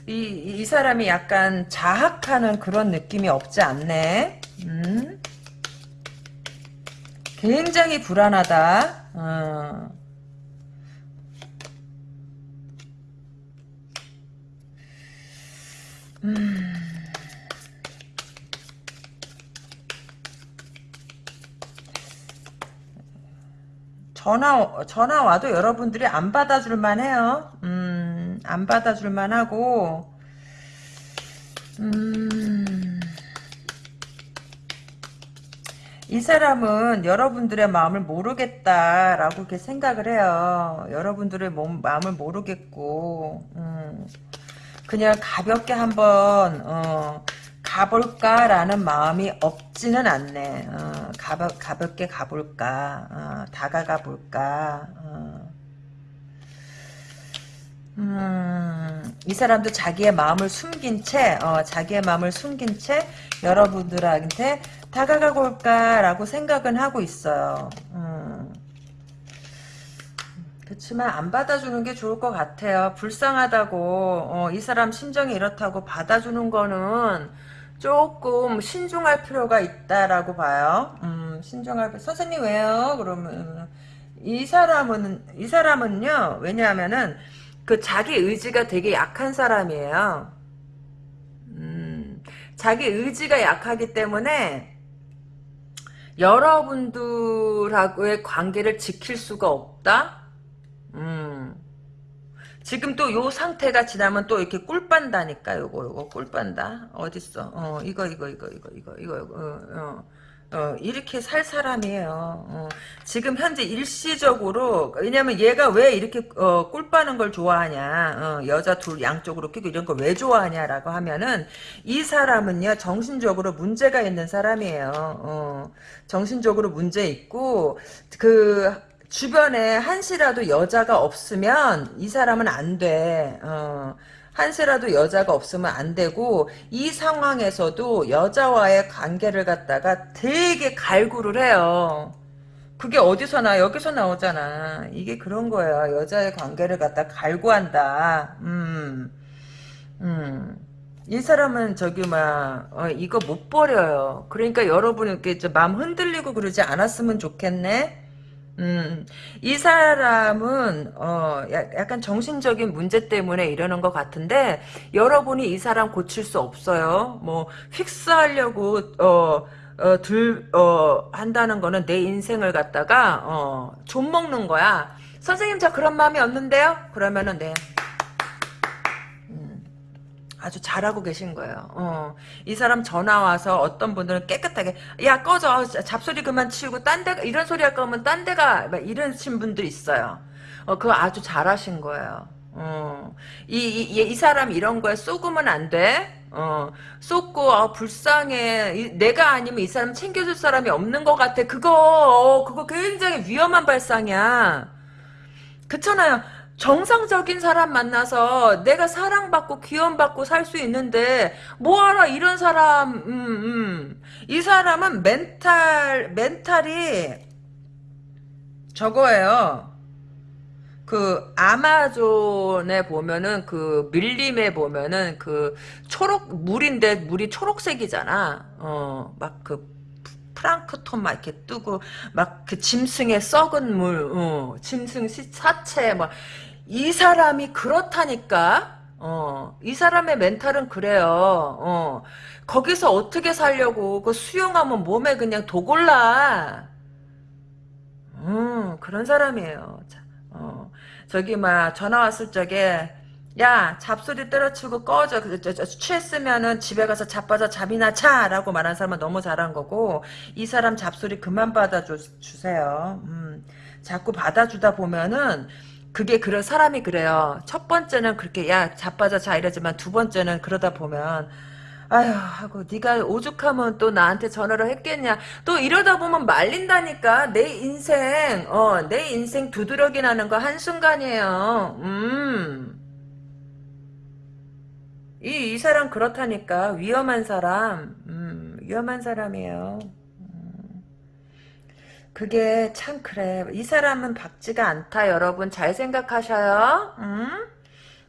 이, 이 사람이 약간 자학하는 그런 느낌이 없지 않네. 음? 굉장히 불안하다. 어. 음. 전화 전화 와도 여러분들이 안 받아줄 만해요. 음. 안 받아줄 만하고 음, 이 사람은 여러분들의 마음을 모르겠다라고 이렇게 생각을 해요. 여러분들의 몸, 마음을 모르겠고 음, 그냥 가볍게 한번 어, 가볼까라는 마음이 없지는 않네. 어, 가벼, 가볍게 가볼까, 어, 다가가 볼까. 어. 음, 이 사람도 자기의 마음을 숨긴 채, 어, 자기의 마음을 숨긴 채 여러분들한테 다가가 볼까라고 생각은 하고 있어요. 음. 그렇지만 안 받아주는 게 좋을 것 같아요. 불쌍하다고 어, 이 사람 심정이 이렇다고 받아주는 거는 조금 신중할 필요가 있다라고 봐요. 음, 신중할 선생님 왜요? 그러면 이 사람은 이 사람은요. 왜냐하면은 그 자기 의지가 되게 약한 사람이에요. 음, 자기 의지가 약하기 때문에 여러분들하고의 관계를 지킬 수가 없다. 음. 지금 또 요 상태가 지나면 또 이렇게 꿀 빤다니까 요거 요거 꿀 빤다 어딨어 어 이거 이거 이거 이거 이거 이거 어, 어, 어 이렇게 살 사람이에요 어, 지금 현재 일시적으로 왜냐면 얘가 왜 이렇게 어, 꿀 빠는 걸 좋아하냐 어, 여자 둘 양쪽으로 끼고 이런 걸 왜 좋아하냐라고 하면은 이 사람은요 정신적으로 문제가 있는 사람이에요 어, 정신적으로 문제 있고 그 주변에 한시라도 여자가 없으면 이 사람은 안 돼. 어, 한시라도 여자가 없으면 안 되고 이 상황에서도 여자와의 관계를 갖다가 되게 갈구를 해요. 그게 어디서 나 여기서 나오잖아. 이게 그런 거야. 여자의 관계를 갖다 갈구한다. 음, 음. 이 사람은 저기 막 어, 이거 못 버려요. 그러니까 여러분 이렇게 마음 흔들리고 그러지 않았으면 좋겠네. 음, 이 사람은 어 약간 정신적인 문제 때문에 이러는 것 같은데 여러분이 이 사람 고칠 수 없어요. 뭐 픽스하려고 어, 어, 들, 어, 한다는 거는 내 인생을 갖다가, 어, 좀 먹는 거야. 선생님, 저 그런 마음이 없는데요? 그러면은, 네. 아주 잘하고 계신 거예요. 어. 이 사람 전화 와서 어떤 분들은 깨끗하게 야 꺼져 잡소리 그만 치우고 딴 데 이런 소리 할 거면 딴 데가 이러신 분도 있어요. 어, 그거 아주 잘하신 거예요. 어. 이, 이, 이 사람 이런 거에 쏘으면 안 돼. 어, 쏟고, 아, 불쌍해. 이, 내가 아니면 이 사람 챙겨줄 사람이 없는 것 같아. 그거, 어, 그거 굉장히 위험한 발상이야. 그렇잖아요. 정상적인 사람 만나서 내가 사랑받고 귀염받고 살 수 있는데 뭐하라 이런 사람 음, 음. 이 사람은 멘탈 멘탈이 저거예요 그 아마존에 보면은 그 밀림에 보면은 그 초록 물인데 물이 초록색이잖아 어막 그 프랑크톤 막 이렇게 뜨고 막 그 짐승의 썩은 물, 어, 짐승 사체 막 이 사람이 그렇다니까. 어, 이 사람의 멘탈은 그래요. 어, 거기서 어떻게 살려고, 그 수용하면 몸에 그냥 도골라. 음, 그런 사람이에요. 어, 저기, 막, 전화 왔을 적에, 야 잡소리 때려치고 꺼져 그, 취했으면은 집에 가서 자빠져 잠이나 자라고 말한 사람은 너무 잘한 거고 이 사람 잡소리 그만 받아주세요 음, 자꾸 받아주다 보면은 그게 그런 사람이 그래요 첫 번째는 그렇게 야 자빠져 자 이러지만 두 번째는 그러다 보면 아휴 하고 네가 오죽하면 또 나한테 전화를 했겠냐 또 이러다 보면 말린다니까 내 인생 어 내 인생 두드러기 나는 거 한순간이에요 음 이, 이 사람 그렇다니까. 위험한 사람. 음, 위험한 사람이에요. 음. 그게 참 그래. 이 사람은 밝지가 않다, 여러분. 잘 생각하셔요. 음?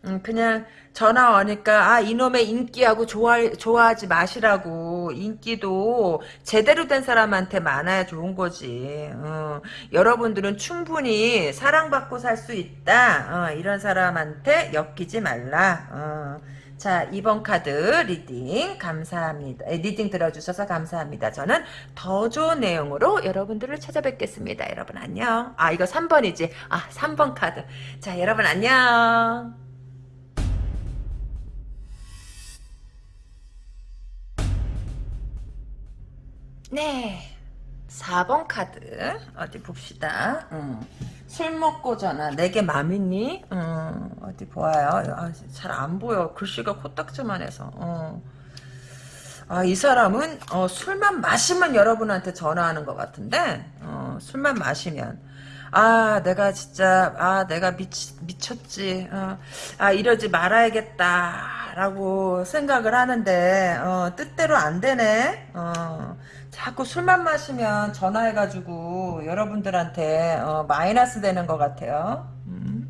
음, 그냥 전화 오니까 아 이놈의 인기하고 좋아 좋아하지 마시라고 인기도 제대로 된 사람한테 많아야 좋은 거지. 어, 여러분들은 충분히 사랑받고 살 수 있다. 어, 이런 사람한테 엮이지 말라. 어. 자, 2번 카드 reading 감사합니다. reading 들어주셔서 감사합니다. 저는 더 좋은 내용으로 여러분들을 찾아뵙겠습니다. 여러분 안녕. 아, 이거 3번이지. 아, 3번 카드. 자, 여러분 안녕. 네. 4번 카드 어디 봅시다. 음. 술 먹고 전화 내게 맘이니? 음, 어디 보아요. 아, 잘 안 보여. 글씨가 코딱지만 해서. 어. 아, 이 사람은 어, 술만 마시면 여러분한테 전화하는 것 같은데 어, 술만 마시면 아 내가 진짜 아 내가 미쳤지 어, 아 이러지 말아야겠다 라고 생각을 하는데 어, 뜻대로 안 되네 어, 자꾸 술만 마시면 전화해가지고 여러분들한테 어, 마이너스 되는 것 같아요 음.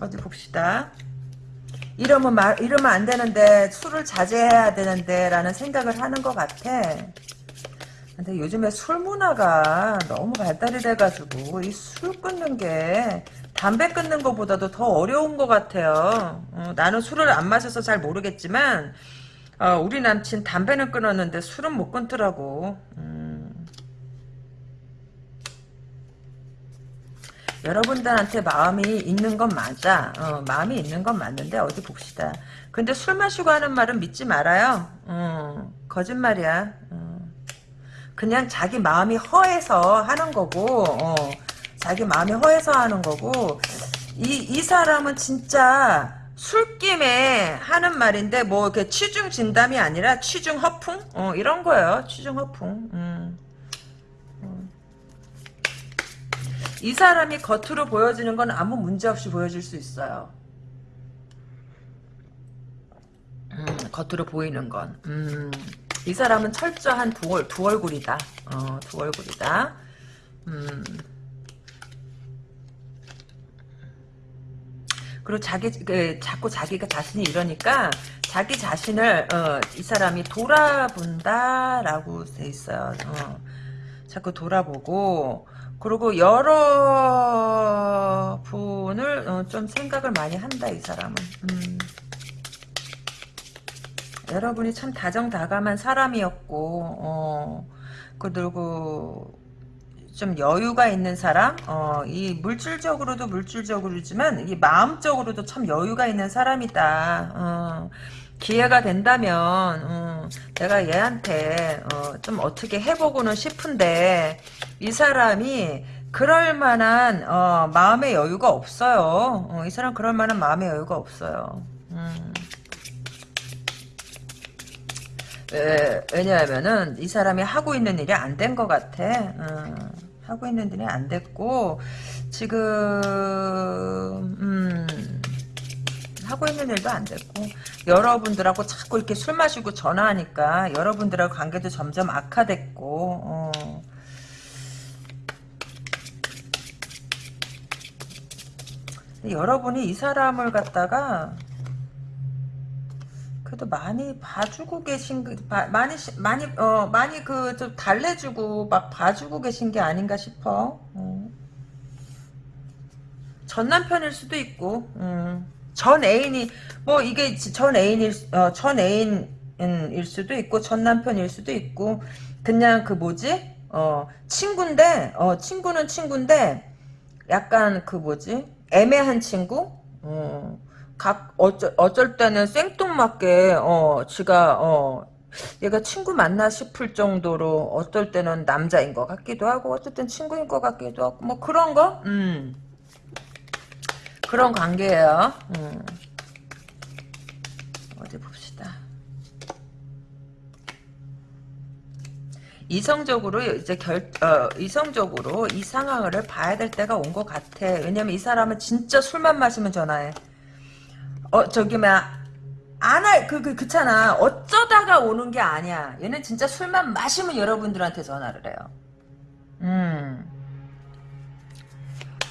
어디 봅시다 이러면 말, 이러면 안 되는데, 술을 자제해야 되는데, 라는 생각을 하는 것 같아. 근데 요즘에 술 문화가 너무 발달이 돼가지고, 이 술 끊는 게, 담배 끊는 것보다도 더 어려운 것 같아요. 어, 나는 술을 안 마셔서 잘 모르겠지만, 어, 우리 남친 담배는 끊었는데 술은 못 끊더라고. 음. 여러분들한테 마음이 있는 건 맞아. 어, 마음이 있는 건 맞는데 어디 봅시다. 근데 술 마시고 하는 말은 믿지 말아요. 어, 거짓말이야. 어. 그냥 자기 마음이 허해서 하는 거고 어, 자기 마음이 허해서 하는 거고 이, 이 사람은 진짜 술김에 하는 말인데 뭐 이렇게 취중 진담이 아니라 취중 허풍 어, 이런 거예요. 취중 허풍. 음. 이 사람이 겉으로 보여지는 건 아무 문제 없이 보여질 수 있어요. 음, 겉으로 보이는 건. 음, 이 사람은 철저한 두, 두 얼굴이다. 어, 두 얼굴이다. 음. 그리고 자기 그, 자꾸 자기가 자신이 이러니까 자기 자신을 어, 이 사람이 돌아본다라고 돼 있어요. 어. 자꾸 돌아보고 그리고 여러 분을 어, 좀 생각을 많이 한다 이 사람은 음. 여러분이 참 다정다감한 사람이었고 어, 그리고 좀 여유가 있는 사람 어, 이 물질적으로도 물질적으로지만 이 마음적으로도 참 여유가 있는 사람이다 어, 기회가 된다면 음, 내가 얘한테 어, 좀 어떻게 해보고는 싶은데 이 사람이 그럴 만한 어, 마음의 여유가 없어요. 어, 이 사람 그럴 만한 마음의 여유가 없어요. 음. 왜, 왜냐하면은 이 사람이 하고 있는 일이 안 된 것 같아. 음, 하고 있는 일이 안 됐고 지금 음, 하고 있는 일도 안 됐고 여러분들하고 자꾸 이렇게 술 마시고 전화하니까 여러분들하고 관계도 점점 악화됐고 어. 여러분이 이 사람을 갖다가 그래도 많이 봐주고 계신 그, 바, 많이 많이 어 많이 그 좀 달래주고 막 봐주고 계신 게 아닌가 싶어. 어. 전 남편일 수도 있고. 음. 전 애인이 뭐 이게 전 애인일 어, 전 애인일 수도 있고 전 남편일 수도 있고 그냥 그 뭐지 어 친구인데 어 친구는 친구인데 약간 그 뭐지 애매한 친구 어 각 어쩔 어쩔 때는 생뚱맞게 어 지가 어 얘가 친구 맞나 싶을 정도로 어떨 때는 남자인 것 같기도 하고 어쨌든 친구인 것 같기도 하고 뭐 그런 거 음. 그런 관계예요. 음. 어디 봅시다. 이성적으로 이제 결 어, 이성적으로 이 상황을 봐야 될 때가 온 것 같아. 왜냐면 이 사람은 진짜 술만 마시면 전화해. 어 저기 막 안할 그, 그, 그렇잖아. 어쩌다가 오는 게 아니야. 얘는 진짜 술만 마시면 여러분들한테 전화를 해요. 음.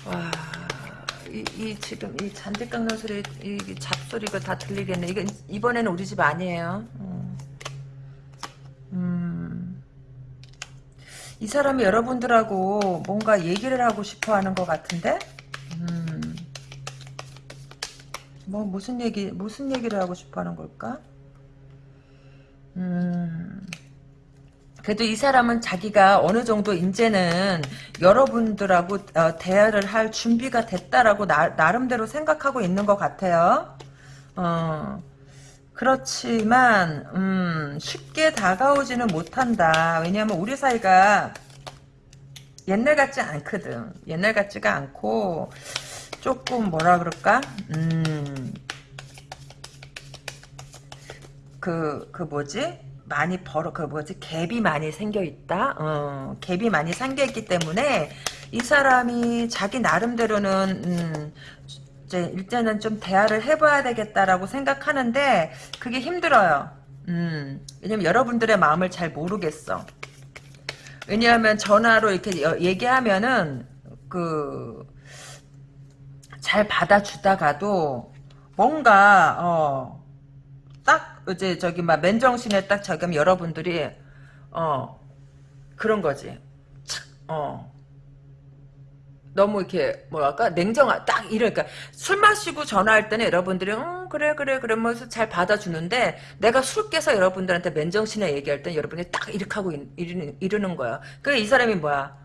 와. 이, 이 지금 이 잔디 깎는 소리, 이 잡소리가 다 들리겠네. 이거 이번에는 우리 집 아니에요. 음. 음. 이 사람이 여러분들하고 뭔가 얘기를 하고 싶어 하는 것 같은데? 음. 뭐, 무슨 얘기, 무슨 얘기를 하고 싶어 하는 걸까? 음. 그래도 이 사람은 자기가 어느 정도 이제는 여러분들하고 어, 대화를 할 준비가 됐다라고 나, 나름대로 생각하고 있는 것 같아요. 어, 그렇지만 음, 쉽게 다가오지는 못한다. 왜냐하면 우리 사이가 옛날 같지 않거든. 옛날 같지가 않고 조금 뭐라 그럴까? 음. 그, 그 뭐지? 많이 벌어, 그 뭐지? 갭이 많이 생겨 있다? 어, 갭이 많이 생겨 있기 때문에 이 사람이 자기 나름대로는, 음, 이제 일단은 좀 대화를 해봐야 되겠다라고 생각하는데 그게 힘들어요. 음, 왜냐면 여러분들의 마음을 잘 모르겠어. 왜냐하면 전화로 이렇게 여- 얘기하면은 그 잘 받아주다가도 뭔가 어 딱 이제 저기 막 맨정신에 딱 저기 여러분들이 어 그런 거지. 착, 어. 너무 이렇게 뭐랄까? 냉정한 딱 이러니까 술 마시고 전화할 때는 여러분들이 음 그래 그래 그러면서 잘 받아주는데 내가 술 깨서 여러분들한테 맨정신에 얘기할 땐 여러분이 딱 이렇게 하고 이- 이러는, 거야. 그래 이 사람이 뭐야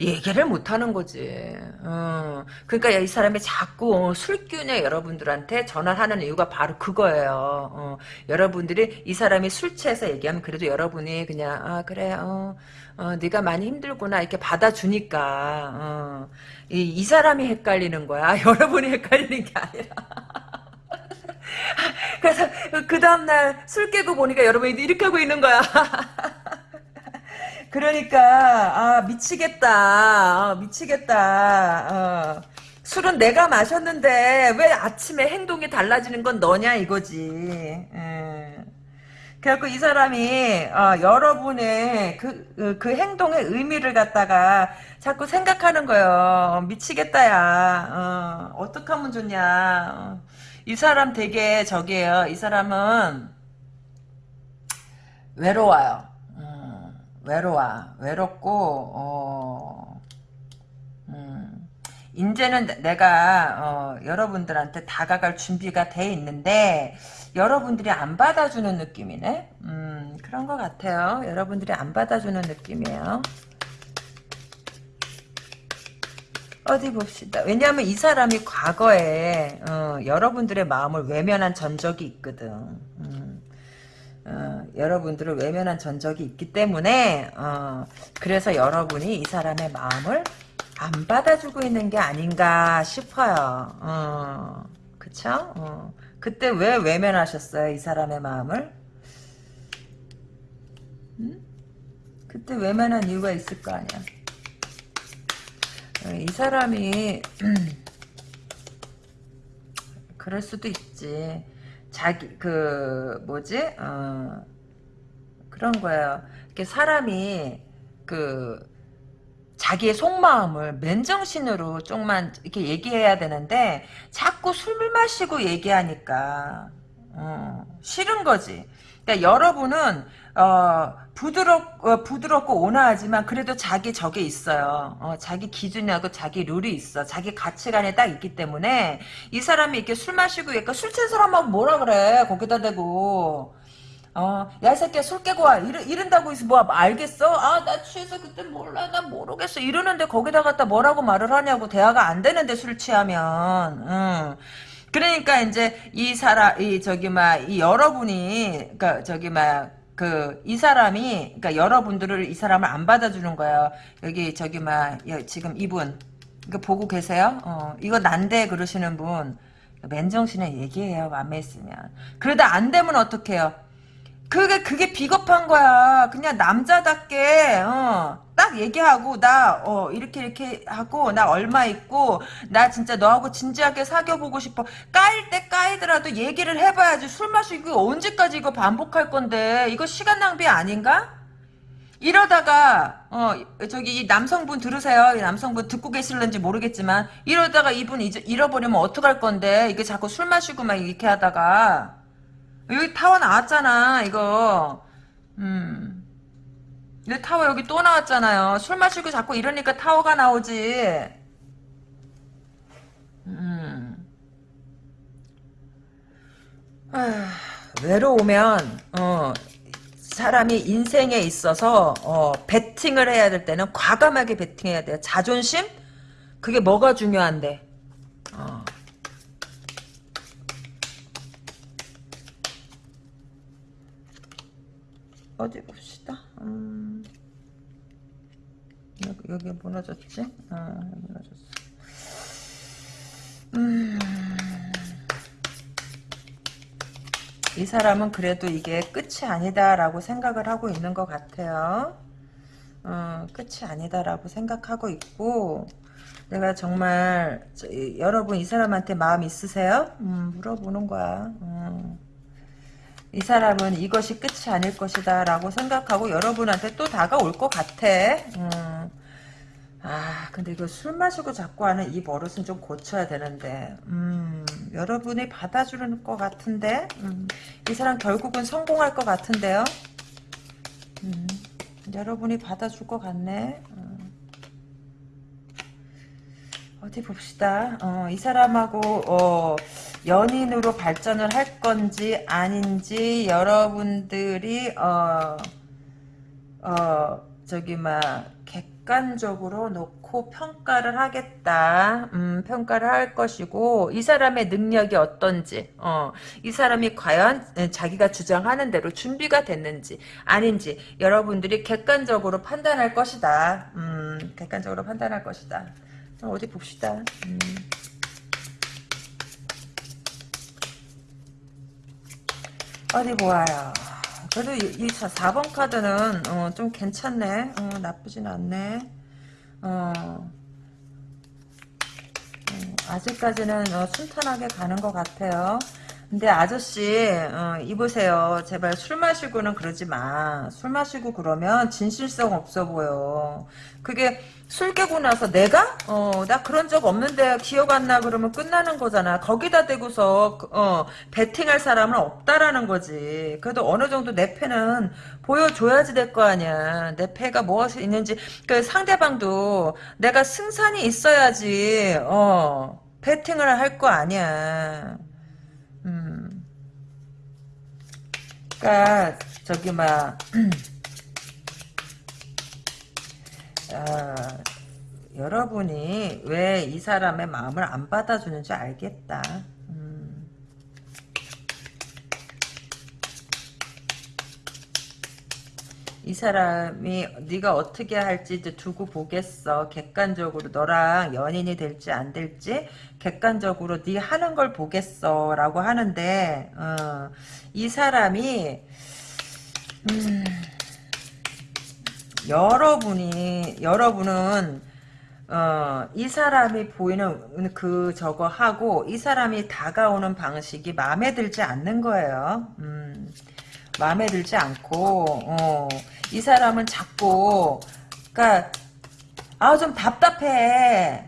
얘기를 못하는 거지. 어. 그러니까 이 사람이 자꾸 술기운에 여러분들한테 전화를 하는 이유가 바로 그거예요. 어. 여러분들이 이 사람이 술 취해서 얘기하면 그래도 여러분이 그냥 아 그래 어, 어 네가 많이 힘들구나 이렇게 받아주니까 어. 이, 이 사람이 헷갈리는 거야. 여러분이 헷갈리는 게 아니라. 그래서 그 다음날 술 깨고 보니까 여러분이 이렇게 하고 있는 거야. 그러니까 아 미치겠다. 어, 미치겠다. 어. 술은 내가 마셨는데 왜 아침에 행동이 달라지는 건 너냐 이거지. 음. 그래갖고 이 사람이 어, 여러분의 그, 그, 그 행동의 의미를 갖다가 자꾸 생각하는 거예요. 미치겠다 야. 어, 어떻게 하면 좋냐. 어. 이 사람 되게 저기에요. 이 사람은 외로워요. 음, 외로워. 외롭고, 어, 음, 이제는 내- 내가, 어, 여러분들한테 다가갈 준비가 돼 있는데, 여러분들이 안 받아주는 느낌이네? 음, 그런 것 같아요. 여러분들이 안 받아주는 느낌이에요. 어디 봅시다. 왜냐하면 이 사람이 과거에, 어, 여러분들의 마음을 외면한 전적이 있거든. 음. 어, 여러분들을 외면한 전적이 있기 때문에 어, 그래서 여러분이 이 사람의 마음을 안 받아주고 있는 게 아닌가 싶어요. 어, 그쵸? 어, 그때 왜 외면하셨어요? 이 사람의 마음을? 음? 그때 외면한 이유가 있을 거 아니야. 어, 이 사람이 그럴 수도 있지. 자기 그 뭐지 어 그런 거예요. 이렇게 사람이 그 자기의 속마음을 맨정신으로 좀만 이렇게 얘기해야 되는데 자꾸 술 마시고 얘기하니까 어, 싫은 거지. 그러니까 여러분은 어, 부드럽 어, 부드럽고 온화하지만 그래도 자기 적에 있어요. 어, 자기 기준하고 자기 룰이 있어. 자기 가치관에 딱 있기 때문에 이 사람이 이렇게 술 마시고 그러니까 술 취한 사람하고 뭐라 그래 거기다 대고 어, 야, 이 새끼야, 술 깨고 와. 이러, 이른다고 해서 뭐, 알겠어? 아, 나 취해서 그때 몰라. 나 모르겠어. 이러는데 거기다 갖다 뭐라고 말을 하냐고. 대화가 안 되는데 술 취하면. 응. 그러니까 이제 이 사람, 이, 저기, 막, 이 여러분이, 그니까, 저기, 막, 그, 이 사람이, 그니까 여러분들을 이 사람을 안 받아주는 거예요. 여기, 저기, 막, 여- 지금 이분. 이거 보고 계세요? 어, 이거 난데 그러시는 분. 맨정신에 얘기해요. 맘에 있으면. 그러다 안 되면 어떡해요? 그게 그게 비겁한 거야. 그냥 남자답게 어, 딱 얘기하고 나 어, 이렇게 이렇게 하고 나 얼마 있고 나 진짜 너하고 진지하게 사귀어 보고 싶어. 까일 때 까이더라도 얘기를 해 봐야지. 술 마시고 언제까지 이거 반복할 건데 이거 시간 낭비 아닌가? 이러다가 어 저기 이 남성분 들으세요. 이 남성분 듣고 계실는지 모르겠지만 이러다가 이분 잊, 잃어버리면 어떡할 건데 이게 자꾸 술 마시고 막 이렇게 하다가 여기 타워 나왔잖아, 이거. 음. 내 타워 여기 또 나왔잖아요. 술 마시고 자꾸 이러니까 타워가 나오지. 음. 아, 외로우면, 어, 사람이 인생에 있어서, 어, 베팅을 해야 될 때는 과감하게 베팅해야 돼요. 자존심? 그게 뭐가 중요한데? 어. 어디 봅시 여기, 여기 무너졌지? 어, 무너졌어. 음. 이 사람은 그래도 이게 끝이 아니다라고 생각을 하고 있는 것 같아요. 어, 끝이 아니다라고 생각하고 있고, 내가 정말, 저, 여러분 이 사람한테 마음 있으세요? 음, 물어보는 거야. 음. 이 사람은 이것이 끝이 아닐 것이다 라고 생각하고 여러분한테 또 다가올 것 같아. 음. 아 근데 이거 술 마시고 자꾸 하는 이 버릇은 좀 고쳐야 되는데 음, 여러분이 받아주는 것 같은데 음, 이 사람 결국은 성공할 것 같은데요. 음, 여러분이 받아줄 것 같네. 음. 어디 봅시다. 어, 이 사람하고 어, 연인으로 발전을 할 건지 아닌지 여러분들이 어, 어 저기 막 객관적으로 놓고 평가를 하겠다. 음, 평가를 할 것이고 이 사람의 능력이 어떤지, 어, 이 사람이 과연 자기가 주장하는 대로 준비가 됐는지 아닌지 여러분들이 객관적으로 판단할 것이다. 음, 객관적으로 판단할 것이다. 어디 봅시다. 음. 어디 보아요. 그래도 이, 이 4번 카드는 어, 좀 괜찮네. 어, 나쁘진 않네. 어, 음, 아직까지는 어, 순탄하게 가는 것 같아요. 근데 아저씨 어, 이보세요. 제발 술 마시고는 그러지 마. 술 마시고 그러면 진실성 없어 보여. 그게 술 깨고 나서 내가? 어, 나 그런 적 없는데 기억 안 나 그러면 끝나는 거잖아. 거기다 대고서 어, 베팅할 사람은 없다라는 거지. 그래도 어느 정도 내 패는 보여줘야지 될 거 아니야. 내 패가 무엇이 있는지 그 상대방도 내가 승산이 있어야지 어, 베팅을 할 거 아니야. 그니까 저기 막 아, 여러분이 왜 이 사람의 마음을 안 받아주는지 알겠다. 이 사람이 네가 어떻게 할지 두고 보겠어. 객관적으로 너랑 연인이 될지 안 될지 객관적으로 네 하는 걸 보겠어. 라고 하는데 어, 이 사람이 음, 여러분이 여러분은 어, 이 사람이 보이는 그 저거 하고 이 사람이 다가오는 방식이 마음에 들지 않는 거예요. 음, 마음에 들지 않고 어, 이 사람은 자꾸 그러니까 아 좀 답답해.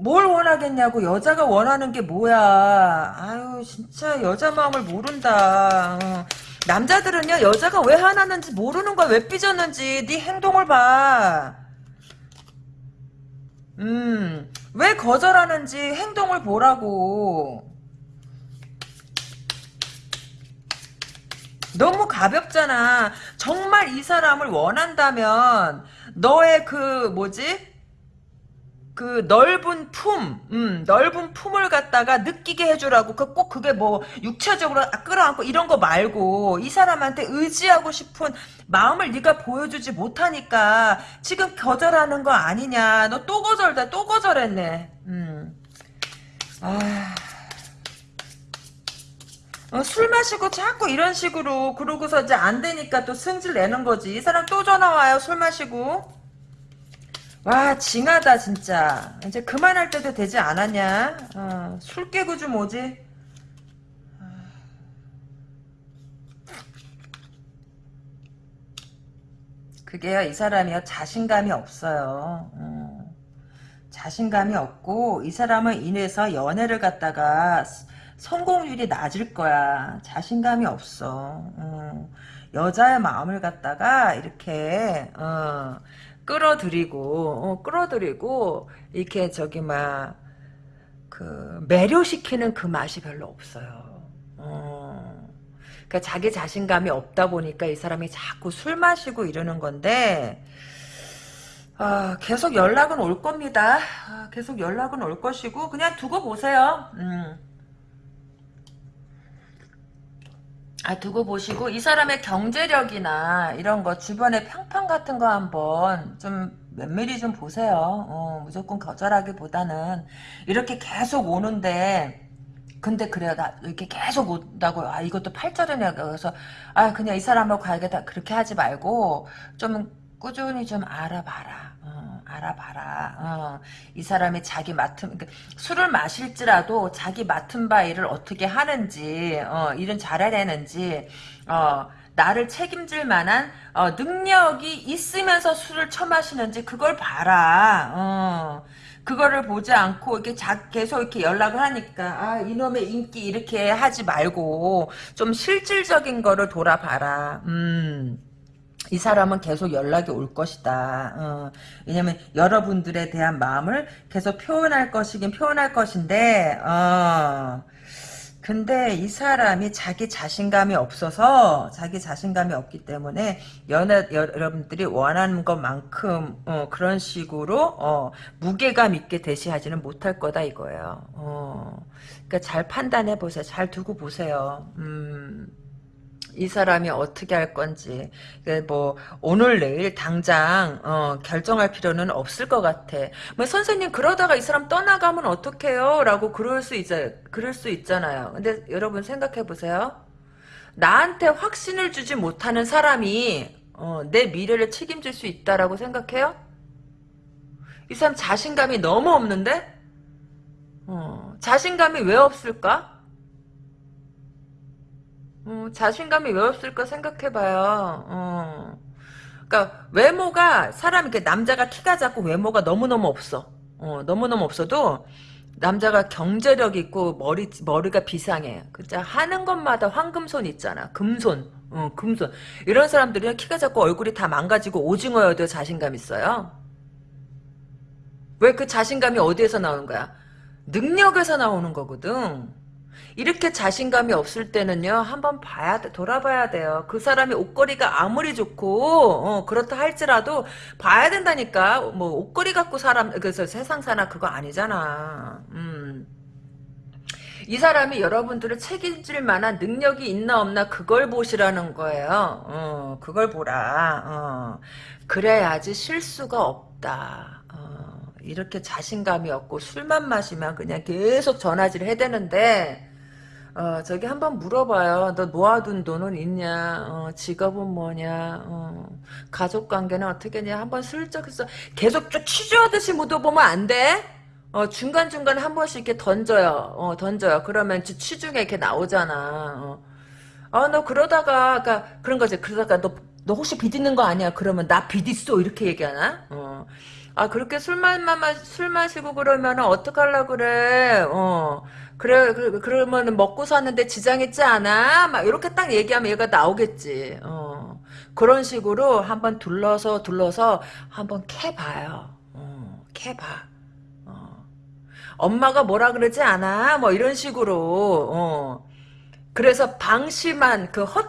뭘 원하겠냐고 여자가 원하는 게 뭐야. 아유 진짜 여자 마음을 모른다. 어. 남자들은요 여자가 왜 화나는지 모르는 거야 왜 삐졌는지 네 행동을 봐. 음, 왜 거절하는지 행동을 보라고. 너무 가볍잖아. 정말 이 사람을 원한다면 너의 그 뭐지? 그 넓은 품, 음, 넓은 품을 갖다가 느끼게 해주라고. 그 꼭 그게 뭐 육체적으로 끌어안고 이런 거 말고 이 사람한테 의지하고 싶은 마음을 네가 보여주지 못하니까 지금 거절하는 거 아니냐. 너 또 거절다, 또 거절했네. 음. 아. 어, 술 마시고 자꾸 이런 식으로 그러고서 이제 안 되니까 또 승질 내는 거지. 이 사람 또 전화 와요. 술 마시고. 와 징하다 진짜 이제 그만할 때도 되지 않았냐 어, 술 깨고 좀 오지 그게요 이 사람이요 자신감이 없어요 어. 자신감이 없고 이 사람은 인해서 연애를 갖다가 성공률이 낮을 거야 자신감이 없어 어. 여자의 마음을 갖다가 이렇게 어, 끌어들이고 어, 끌어들이고 이렇게 저기 막 그 매료시키는 그 맛이 별로 없어요. 어. 그러니까 자기 자신감이 없다 보니까 이 사람이 자꾸 술 마시고 이러는 건데 아, 계속 연락은 올 겁니다. 아, 계속 연락은 올 것이고 그냥 두고 보세요. 음. 아, 두고 보시고, 이 사람의 경제력이나 이런 거, 주변에 평판 같은 거 한번 좀 면밀히 좀 보세요. 어, 무조건 거절하기보다는, 이렇게 계속 오는데, 근데 그래요. 나 이렇게 계속 온다고, 아, 이것도 팔자르냐. 그래서, 아, 그냥 이 사람하고 가야겠다. 그렇게 하지 말고, 좀 꾸준히 좀 알아봐라. 어, 알아봐라. 어, 이 사람이 자기 맡은 그러니까 술을 마실지라도 자기 맡은 바 일을 어떻게 하는지 어, 일은 잘해내는지 어, 나를 책임질 만한 어, 능력이 있으면서 술을 처마시는지 그걸 봐라. 어. 그거를 보지 않고 이렇게 자, 계속 이렇게 연락을 하니까 아 이놈의 인기 이렇게 하지 말고 좀 실질적인 거를 돌아봐라. 음. 이 사람은 계속 연락이 올 것이다. 어, 왜냐면 여러분들에 대한 마음을 계속 표현할 것이긴 표현할 것인데 어, 근데 이 사람이 자기 자신감이 없어서 자기 자신감이 없기 때문에 연애 여러분들이 원하는 것만큼 어, 그런 식으로 어, 무게감 있게 대시하지는 못할 거다 이거예요. 어, 그러니까 잘 판단해 보세요. 잘 두고 보세요. 음. 이 사람이 어떻게 할 건지 뭐 오늘 내일 당장 어, 결정할 필요는 없을 것 같아. 뭐 선생님 그러다가 이 사람 떠나가면 어떡해요? 라고 그럴 수 있, 그럴 수 있잖아요. 근데 여러분 생각해 보세요. 나한테 확신을 주지 못하는 사람이 어, 내 미래를 책임질 수 있다라고 생각해요? 이 사람 자신감이 너무 없는데? 어, 자신감이 왜 없을까? 어, 자신감이 왜 없을까 생각해봐요. 어. 그러니까 외모가 사람 이렇게 남자가 키가 작고 외모가 너무너무 없어. 어, 너무너무 없어도 남자가 경제력 있고 머리 머리가 비상해. 그자 하는 것마다 황금손 있잖아. 금손. 어, 금손. 이런 사람들이 키가 작고 얼굴이 다 망가지고 오징어여도 자신감 있어요. 왜 그 자신감이 어디에서 나오는 거야? 능력에서 나오는 거거든. 이렇게 자신감이 없을 때는요 한번 봐야 돼 돌아봐야 돼요. 그 사람이 옷걸이가 아무리 좋고 어, 그렇다 할지라도 봐야 된다니까. 뭐 옷걸이 갖고 사람 그래서 세상 사나 그거 아니잖아. 음. 이 사람이 여러분들을 책임질 만한 능력이 있나 없나 그걸 보시라는 거예요. 어, 그걸 보라. 어. 그래야지 실수가 없다. 어, 이렇게 자신감이 없고 술만 마시면 그냥 계속 전화질 해대는데 어, 저기 한번 물어봐요. 너 모아둔 돈은 있냐? 어, 직업은 뭐냐? 어, 가족 관계는 어떻게 냐 한번 슬쩍 해서 계속 쭉 취조하듯이 묻어보면 안 돼? 어, 중간중간에 한 번씩 이렇게 던져요. 어, 던져요. 그러면 취중에 이렇게 나오잖아. 어, 어너 그러다가, 그러니까 그런 거지. 그러다가 너, 너 혹시 빚 있는 거 아니야? 그러면 나 빚 있어. 이렇게 얘기하나? 어. 아, 그렇게 술만, 술 마시고 그러면 어떡하려 그래? 어. 그래, 그, 그러면 먹고 사는데 지장 있지 않아? 막 이렇게 딱 얘기하면 얘가 나오겠지. 어. 그런 식으로 한번 둘러서 둘러서 한번 캐봐요. 어, 캐봐. 어. 엄마가 뭐라 그러지 않아? 뭐 이런 식으로. 어. 그래서 방심한 그 허,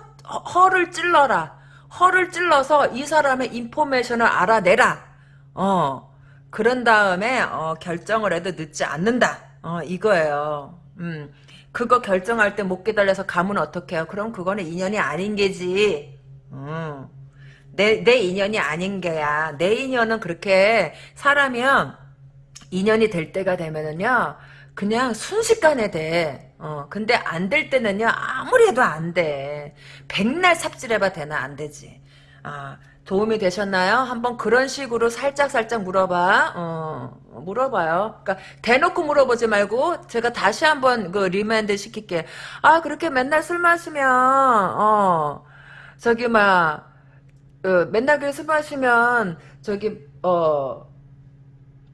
허를 찔러라. 허를 찔러서 이 사람의 인포메이션을 알아내라. 어. 그런 다음에 어, 결정을 해도 늦지 않는다. 어, 이거예요. 음, 그거 결정할 때 못 기다려서 가면 어떡해요? 그럼 그거는 인연이 아닌 게지. 음, 내, 내 인연이 아닌 게야. 내 인연은 그렇게 사람이면 인연이 될 때가 되면은요, 그냥 순식간에 돼. 어, 근데 안 될 때는요, 아무리 해도 안 돼. 백날 삽질해봐 되나? 안 되지. 아, 도움이 되셨나요? 한번 그런 식으로 살짝 살짝 물어봐. 어, 물어봐요. 그러니까 대놓고 물어보지 말고 제가 다시 한번 그 remind 시킬게. 아 그렇게 맨날 술 마시면 어 저기 막 어, 맨날 그술 마시면 저기 어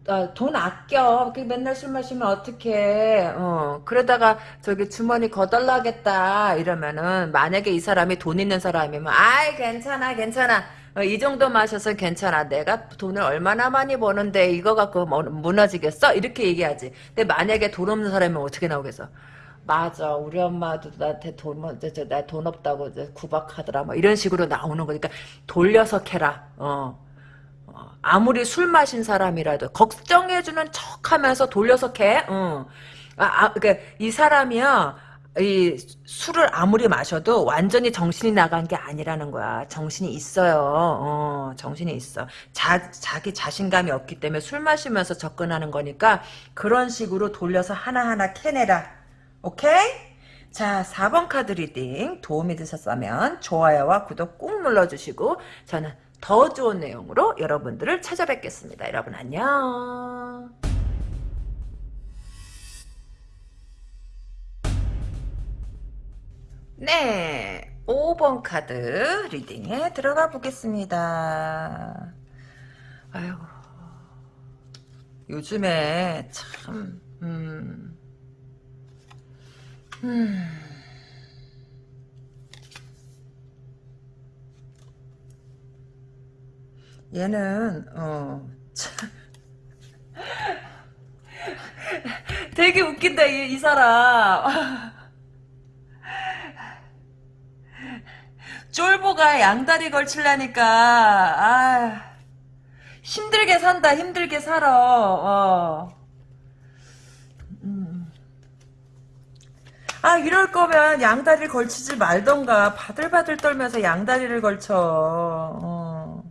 아, 돈 아껴. 그 맨날 술 마시면 어떡해. 어, 그러다가 저기 주머니 거덜나겠다. 이러면은, 만약에 이 사람이 돈 있는 사람이면, 아이, 괜찮아, 괜찮아. 어, 이 정도 마셔서 괜찮아. 내가 돈을 얼마나 많이 버는데 이거 갖고 뭐, 무너지겠어? 이렇게 얘기하지. 근데 만약에 돈 없는 사람이면 어떻게 나오겠어? 맞아. 우리 엄마도 나한테 돈, 나돈 없다고 구박하더라. 뭐 이런 식으로 나오는 거니까 돌려서 캐라. 어. 어. 아무리 술 마신 사람이라도 걱정해주는 척하면서 돌려서 캐. 어. 아, 아, 그러니까 이 사람이요. 이 술을 아무리 마셔도 완전히 정신이 나간 게 아니라는 거야. 정신이 있어요. 어, 정신이 있어. 자, 자기 자신감이 없기 때문에 술 마시면서 접근하는 거니까 그런 식으로 돌려서 하나하나 캐내라. 오케이? 자, 4번 카드 reading 도움이 되셨다면 좋아요와 구독 꾹 눌러주시고 저는 더 좋은 내용으로 여러분들을 찾아뵙겠습니다. 여러분 안녕. 네, 5번 카드 리딩에 들어가 보겠습니다. 아이고, 요즘에 참, 음, 음. 얘는, 어, 참. 되게 웃긴다, 이, 이 사람. 쫄보가 양다리 걸치려니까 아 힘들게 산다 힘들게 살아 어. 음. 아 이럴 거면 양다리를 걸치지 말던가 바들바들 떨면서 양다리를 걸쳐 어.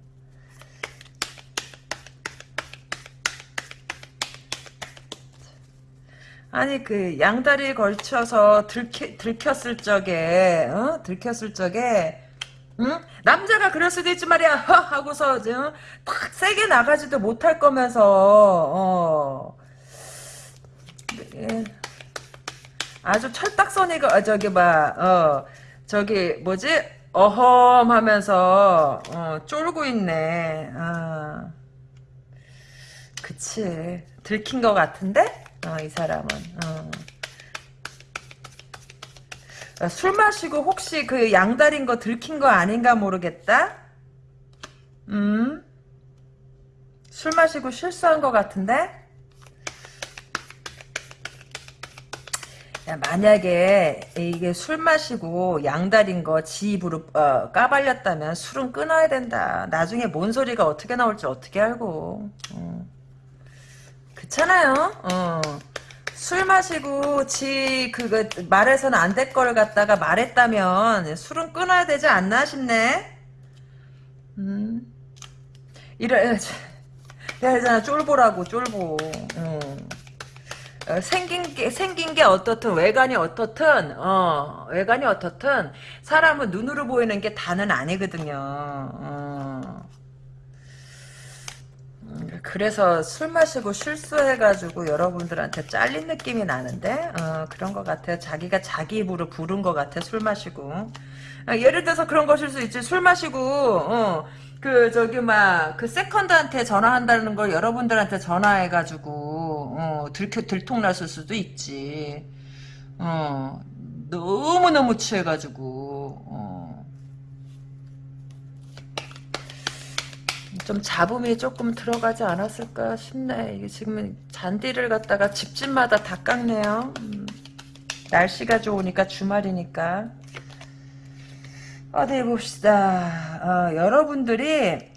아니 그 양다리 걸쳐서 들키, 들켰을 적에 어? 들켰을 적에 응? 남자가 그럴 수도 있지 말이야 허 하고서 응? 탁 세게 나가지도 못할 거면서 어. 예. 아주 철딱서니가 아, 저기 봐 어, 저기 뭐지 어험 하면서 어, 쫄고 있네 아. 그치 들킨 것 같은데 어, 이 사람은. 어. 아, 술 마시고 혹시 그 양다린 거 들킨 거 아닌가 모르겠다? 음? 술 마시고 실수한 것 같은데? 야, 만약에 이게 술 마시고 양다린 거 지 입으로 어, 까발렸다면 술은 끊어야 된다. 나중에 뭔 소리가 어떻게 나올지 어떻게 알고. 어. 그렇잖아요. 어. 술 마시고 지 그거 말해서는 안 될 걸 갖다가 말했다면 술은 끊어야 되지 않나 싶네. 음. 이래 내가 쫄보라고 쫄보. 어. 어, 생긴 게 생긴 게 어떻든 외관이 어떻든 어 외관이 어떻든 사람은 눈으로 보이는 게 다는 아니거든요. 어. 그래서 술 마시고 실수해가지고 여러분들한테 잘린 느낌이 나는데 어, 그런 것 같아요. 자기가 자기 입으로 부른 것 같아 술 마시고 어, 예를 들어서 그런 것일 수 있지 술 마시고 어, 그 저기 막 그 세컨드한테 전화한다는 걸 여러분들한테 전화해가지고 어, 들켜 들통났을 수도 있지. 어, 너무 너무 취해가지고. 좀 잡음이 조금 들어가지 않았을까 싶네. 이게 지금은 잔디를 갖다가 집집마다 다 깎네요. 음, 날씨가 좋으니까 주말이니까. 어디 봅시다. 어, 여러분들이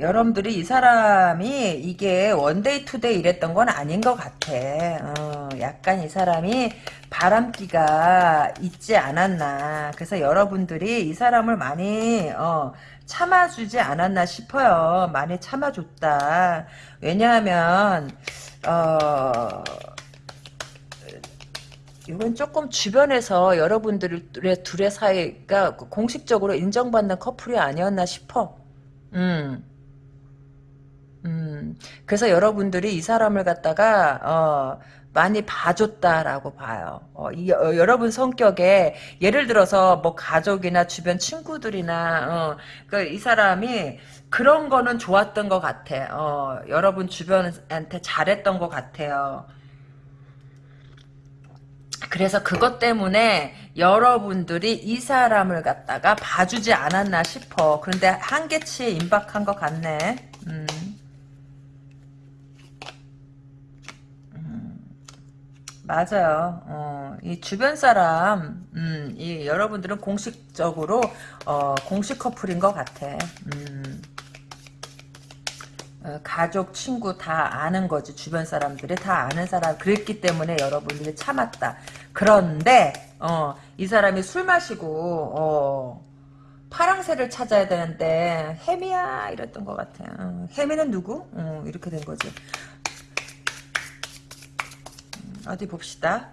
여러분들이 이 사람이 이게 one day two day 이랬던 건 아닌 것 같아. 어, 약간 이 사람이 바람기가 있지 않았나. 그래서 여러분들이 이 사람을 많이 어, 참아주지 않았나 싶어요. 많이 참아줬다. 왜냐하면 어, 이건 조금 주변에서 여러분들의 둘의 사이가 공식적으로 인정받는 커플이 아니었나 싶어. 음. 음, 그래서 여러분들이 이 사람을 갖다가, 어, 많이 봐줬다라고 봐요. 어, 이, 어, 여러분 성격에, 예를 들어서 뭐 가족이나 주변 친구들이나, 어, 그이 사람이 그런 거는 좋았던 것 같아. 어, 여러분 주변한테 잘했던 것 같아요. 그래서 그것 때문에 여러분들이 이 사람을 갖다가 봐주지 않았나 싶어. 그런데 한계치에 임박한 것 같네. 음. 맞아요. 어, 이 주변 사람, 음, 이 여러분들은 공식적으로 어, 공식 커플인 것 같아. 음. 어, 가족, 친구 다 아는 거지. 주변 사람들이 다 아는 사람. 그랬기 때문에 여러분들이 참았다. 그런데 어, 이 사람이 술 마시고 어, 파랑새를 찾아야 되는데 해미야 이랬던 것 같아요. 어, 해미는 누구? 어, 이렇게 된 거지. 음, 어디 봅시다.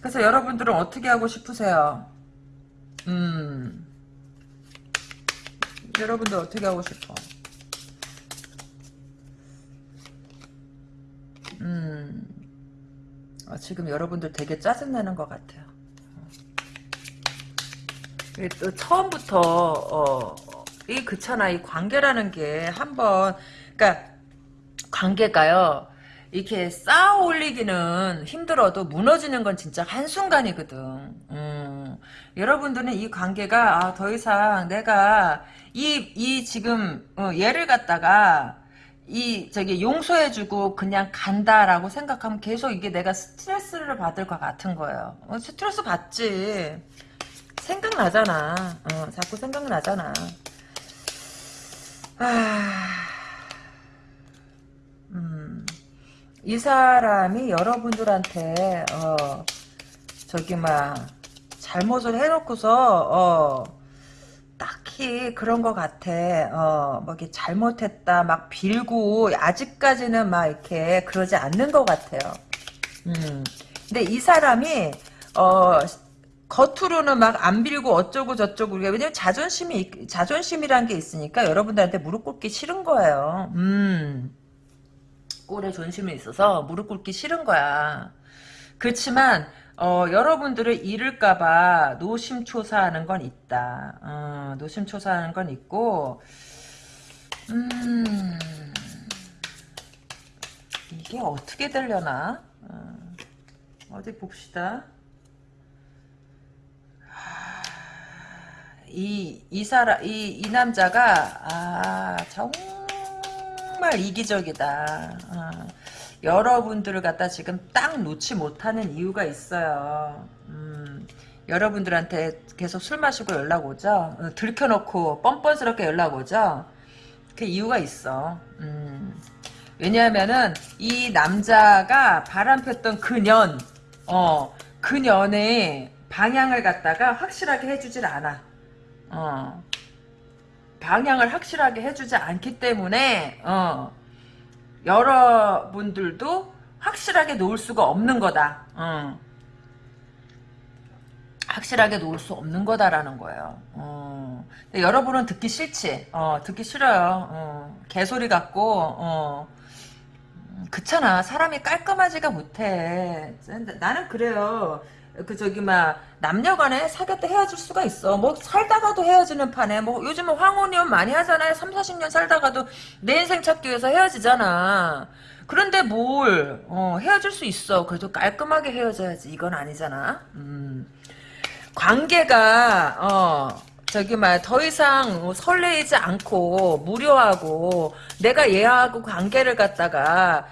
그래서 여러분들은 어떻게 하고 싶으세요? 음, 여러분들 어떻게 하고 싶어? 음, 어, 지금 여러분들 되게 짜증나는 것 같아요. 또 처음부터 어, 이 그렇잖아 이 관계라는 게 한번 그러니까 관계가요 이렇게 쌓아 올리기는 힘들어도 무너지는 건 진짜 한순간이거든. 음, 여러분들은 이 관계가 아, 더 이상 내가 이, 이 지금 어, 얘를 갖다가 이 저기 용서해주고 그냥 간다라고 생각하면 계속 이게 내가 스트레스를 받을 것 같은 거예요. 어, 스트레스 받지. 생각나잖아. 어, 자꾸 생각나잖아. 아, 음, 이 사람이 여러분들한테, 어, 저기, 막, 잘못을 해놓고서, 어, 딱히 그런 것 같아. 어, 뭐, 이렇게 잘못했다, 막 빌고, 아직까지는 막 이렇게 그러지 않는 것 같아요. 음, 근데 이 사람이, 어, 겉으로는 막 안 빌고 어쩌고 저쩌고 왜냐면 자존심이 자존심이란 게 있으니까 여러분들한테 무릎 꿇기 싫은 거예요. 음. 꼴에 존심이 있어서 무릎 꿇기 싫은 거야. 그렇지만 어, 여러분들을 잃을까봐 노심초사하는 건 있다. 어, 노심초사하는 건 있고 음, 이게 어떻게 되려나? 어, 어디 봅시다. 이, 이 사람, 이, 이 남자가, 아, 정말 이기적이다. 어, 여러분들을 갖다 지금 딱 놓지 못하는 이유가 있어요. 음, 여러분들한테 계속 술 마시고 연락 오죠? 어, 들켜놓고 뻔뻔스럽게 연락 오죠? 그 이유가 있어. 음, 왜냐하면은 이 남자가 바람폈던 그년, 어, 그년의 방향을 갖다가 확실하게 해주질 않아. 어, 방향을 확실하게 해주지 않기 때문에 어, 여러분들도 확실하게 놓을 수가 없는 거다. 어. 확실하게 놓을 수 없는 거다라는 거예요. 어. 여러분은 듣기 싫지. 어, 듣기 싫어요. 어. 개소리 같고 어. 그렇잖아. 사람이 깔끔하지가 못해. 나는 그래요. 그 저기 막 남녀간에 사귀었다 헤어질 수가 있어. 뭐 살다가도 헤어지는 판에 뭐 요즘은 황혼이혼 많이 하잖아요. 3, 40년 살다가도 내 인생 찾기 위해서 헤어지잖아. 그런데 뭘 어, 헤어질 수 있어. 그래도 깔끔하게 헤어져야지. 이건 아니잖아. 음. 관계가 어 저기 말더 이상 설레이지 않고 무료하고 내가 얘하고 관계를 갖다가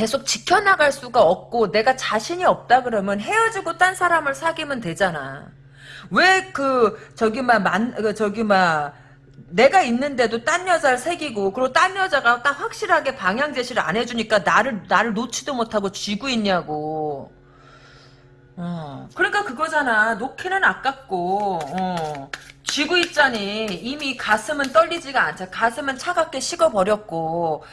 계속 지켜나갈 수가 없고 내가 자신이 없다 그러면 헤어지고 딴 사람을 사귀면 되잖아. 왜 그 저기 막만 그 저기 막 내가 있는데도 딴 여자를 새기고 그리고 딴 여자가 딱 확실하게 방향 제시를 안 해주니까 나를 나를 놓지도 못하고 쥐고 있냐고. 어. 그러니까 그거잖아. 놓기는 아깝고 어. 쥐고 있자니 이미 가슴은 떨리지가 않자. 가슴은 차갑게 식어버렸고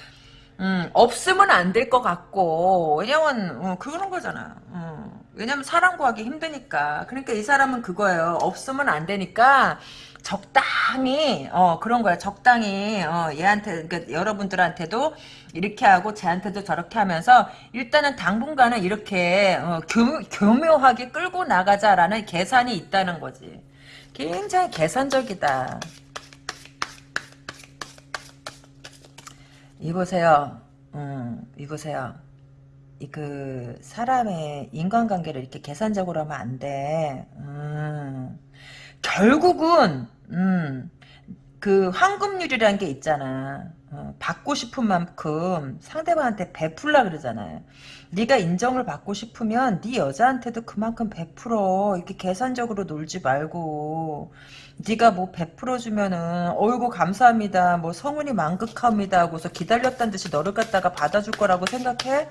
음, 없으면 안 될 것 같고 왜냐면 어, 그런 거잖아. 어, 왜냐면 사람 구하기 힘드니까. 그러니까 이 사람은 그거예요. 없으면 안 되니까 적당히 어 그런 거야. 적당히 어 얘한테 그러니까 여러분들한테도 이렇게 하고 쟤한테도 저렇게 하면서 일단은 당분간은 이렇게 어, 교, 교묘하게 끌고 나가자라는 계산이 있다는 거지. 굉장히 계산적이다. 이보세요. 음, 이보세요. 이 그 사람의 인간관계를 이렇게 계산적으로 하면 안 돼. 음, 결국은 음, 그 황금률이라는 게 있잖아. 어, 받고 싶은 만큼 상대방한테 베풀라 그러잖아요. 네가 인정을 받고 싶으면 네 여자한테도 그만큼 베풀어. 이렇게 계산적으로 놀지 말고 네가 뭐 베풀어 주면은 어이구 감사합니다. 뭐 성운이 만극합니다 하고서 기다렸다는 듯이 너를 갖다가 받아줄 거라고 생각해?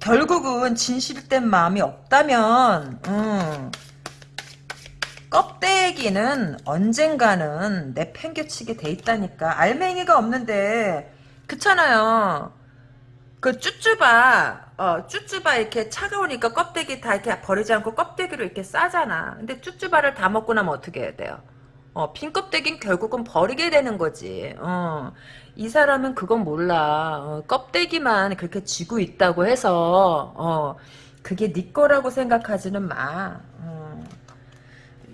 결국은 진실된 마음이 없다면 음, 껍데기는 언젠가는 내팽개치게 돼 있다니까. 알맹이가 없는데 그렇잖아요. 그 쭈쭈바 어 쭈쭈바 이렇게 차가우니까 껍데기 다 이렇게 버리지 않고 껍데기로 이렇게 싸잖아. 근데 쭈쭈바를 다 먹고 나면 어떻게 해야 돼요? 어, 빈 껍데기는 결국은 버리게 되는 거지. 어, 이 사람은 그건 몰라. 어, 껍데기만 그렇게 쥐고 있다고 해서 어, 그게 네 거라고 생각하지는 마. 어.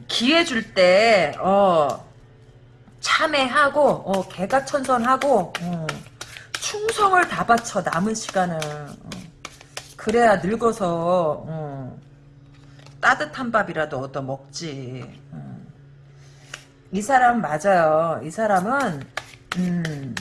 기회 줄 때, 어, 참회하고, 어, 개가천선하고, 어, 충성을 다 바쳐, 남은 시간을. 어. 그래야 늙어서, 어, 따뜻한 밥이라도 얻어 먹지. 어. 이 사람 맞아요. 이 사람은, 음,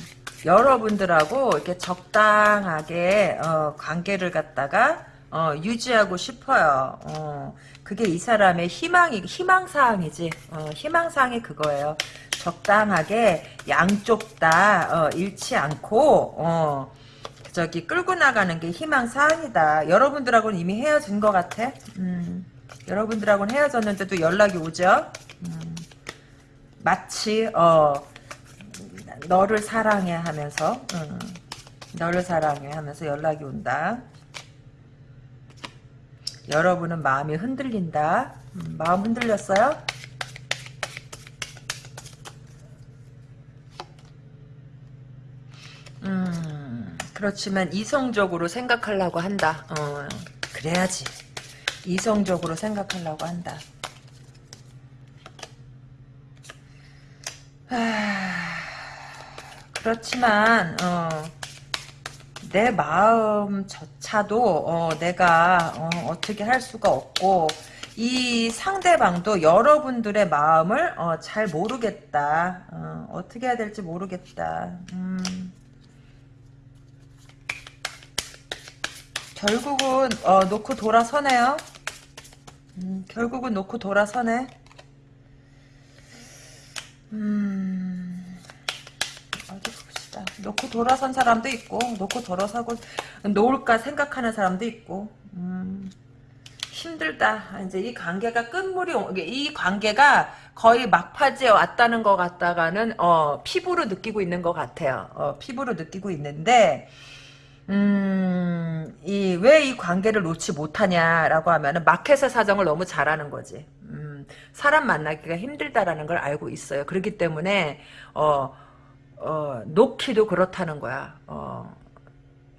여러분들하고 이렇게 적당하게, 어, 관계를 갖다가, 어, 유지하고 싶어요. 어, 그게 이 사람의 희망이, 희망사항이지. 어, 희망사항이 그거예요. 적당하게 양쪽 다, 어, 잃지 않고, 어, 저기 끌고 나가는 게 희망 사항이다. 여러분들하고는 이미 헤어진 것 같아. 음, 여러분들하고는 헤어졌는데도 연락이 오죠. 음, 마치, 어, 너를 사랑해 하면서, 음, 너를 사랑해 하면서 연락이 온다. 여러분은 마음이 흔들린다. 음, 마음 흔들렸어요? 음, 그렇지만 이성적으로 생각하려고 한다. 어, 그래야지. 이성적으로 생각하려고 한다. 아, 그렇지만 어, 내 마음조차도 어, 내가 어, 떻게 할 수가 없고 이 상대방도 여러분들의 마음을 어, 잘 모르겠다. 어, 떻게 해야 될지 모르겠다. 음. 결국은 어, 놓고 돌아서네요. 음, 결국은 놓고 돌아서네. 음, 어디 봅시다. 놓고 돌아선 사람도 있고, 놓고 돌아서고, 놓을까 생각하는 사람도 있고, 음, 힘들다. 이제 이 관계가 끝물이, 이 관계가 거의 막파지에 왔다는 것 같다가는, 어, 피부로 느끼고 있는 것 같아요. 어, 피부로 느끼고 있는데, 음, 이, 왜 이 관계를 놓지 못하냐라고 하면은 마켓의 사정을 너무 잘하는 거지. 음, 사람 만나기가 힘들다라는 걸 알고 있어요. 그렇기 때문에, 어, 어, 놓기도 그렇다는 거야. 어,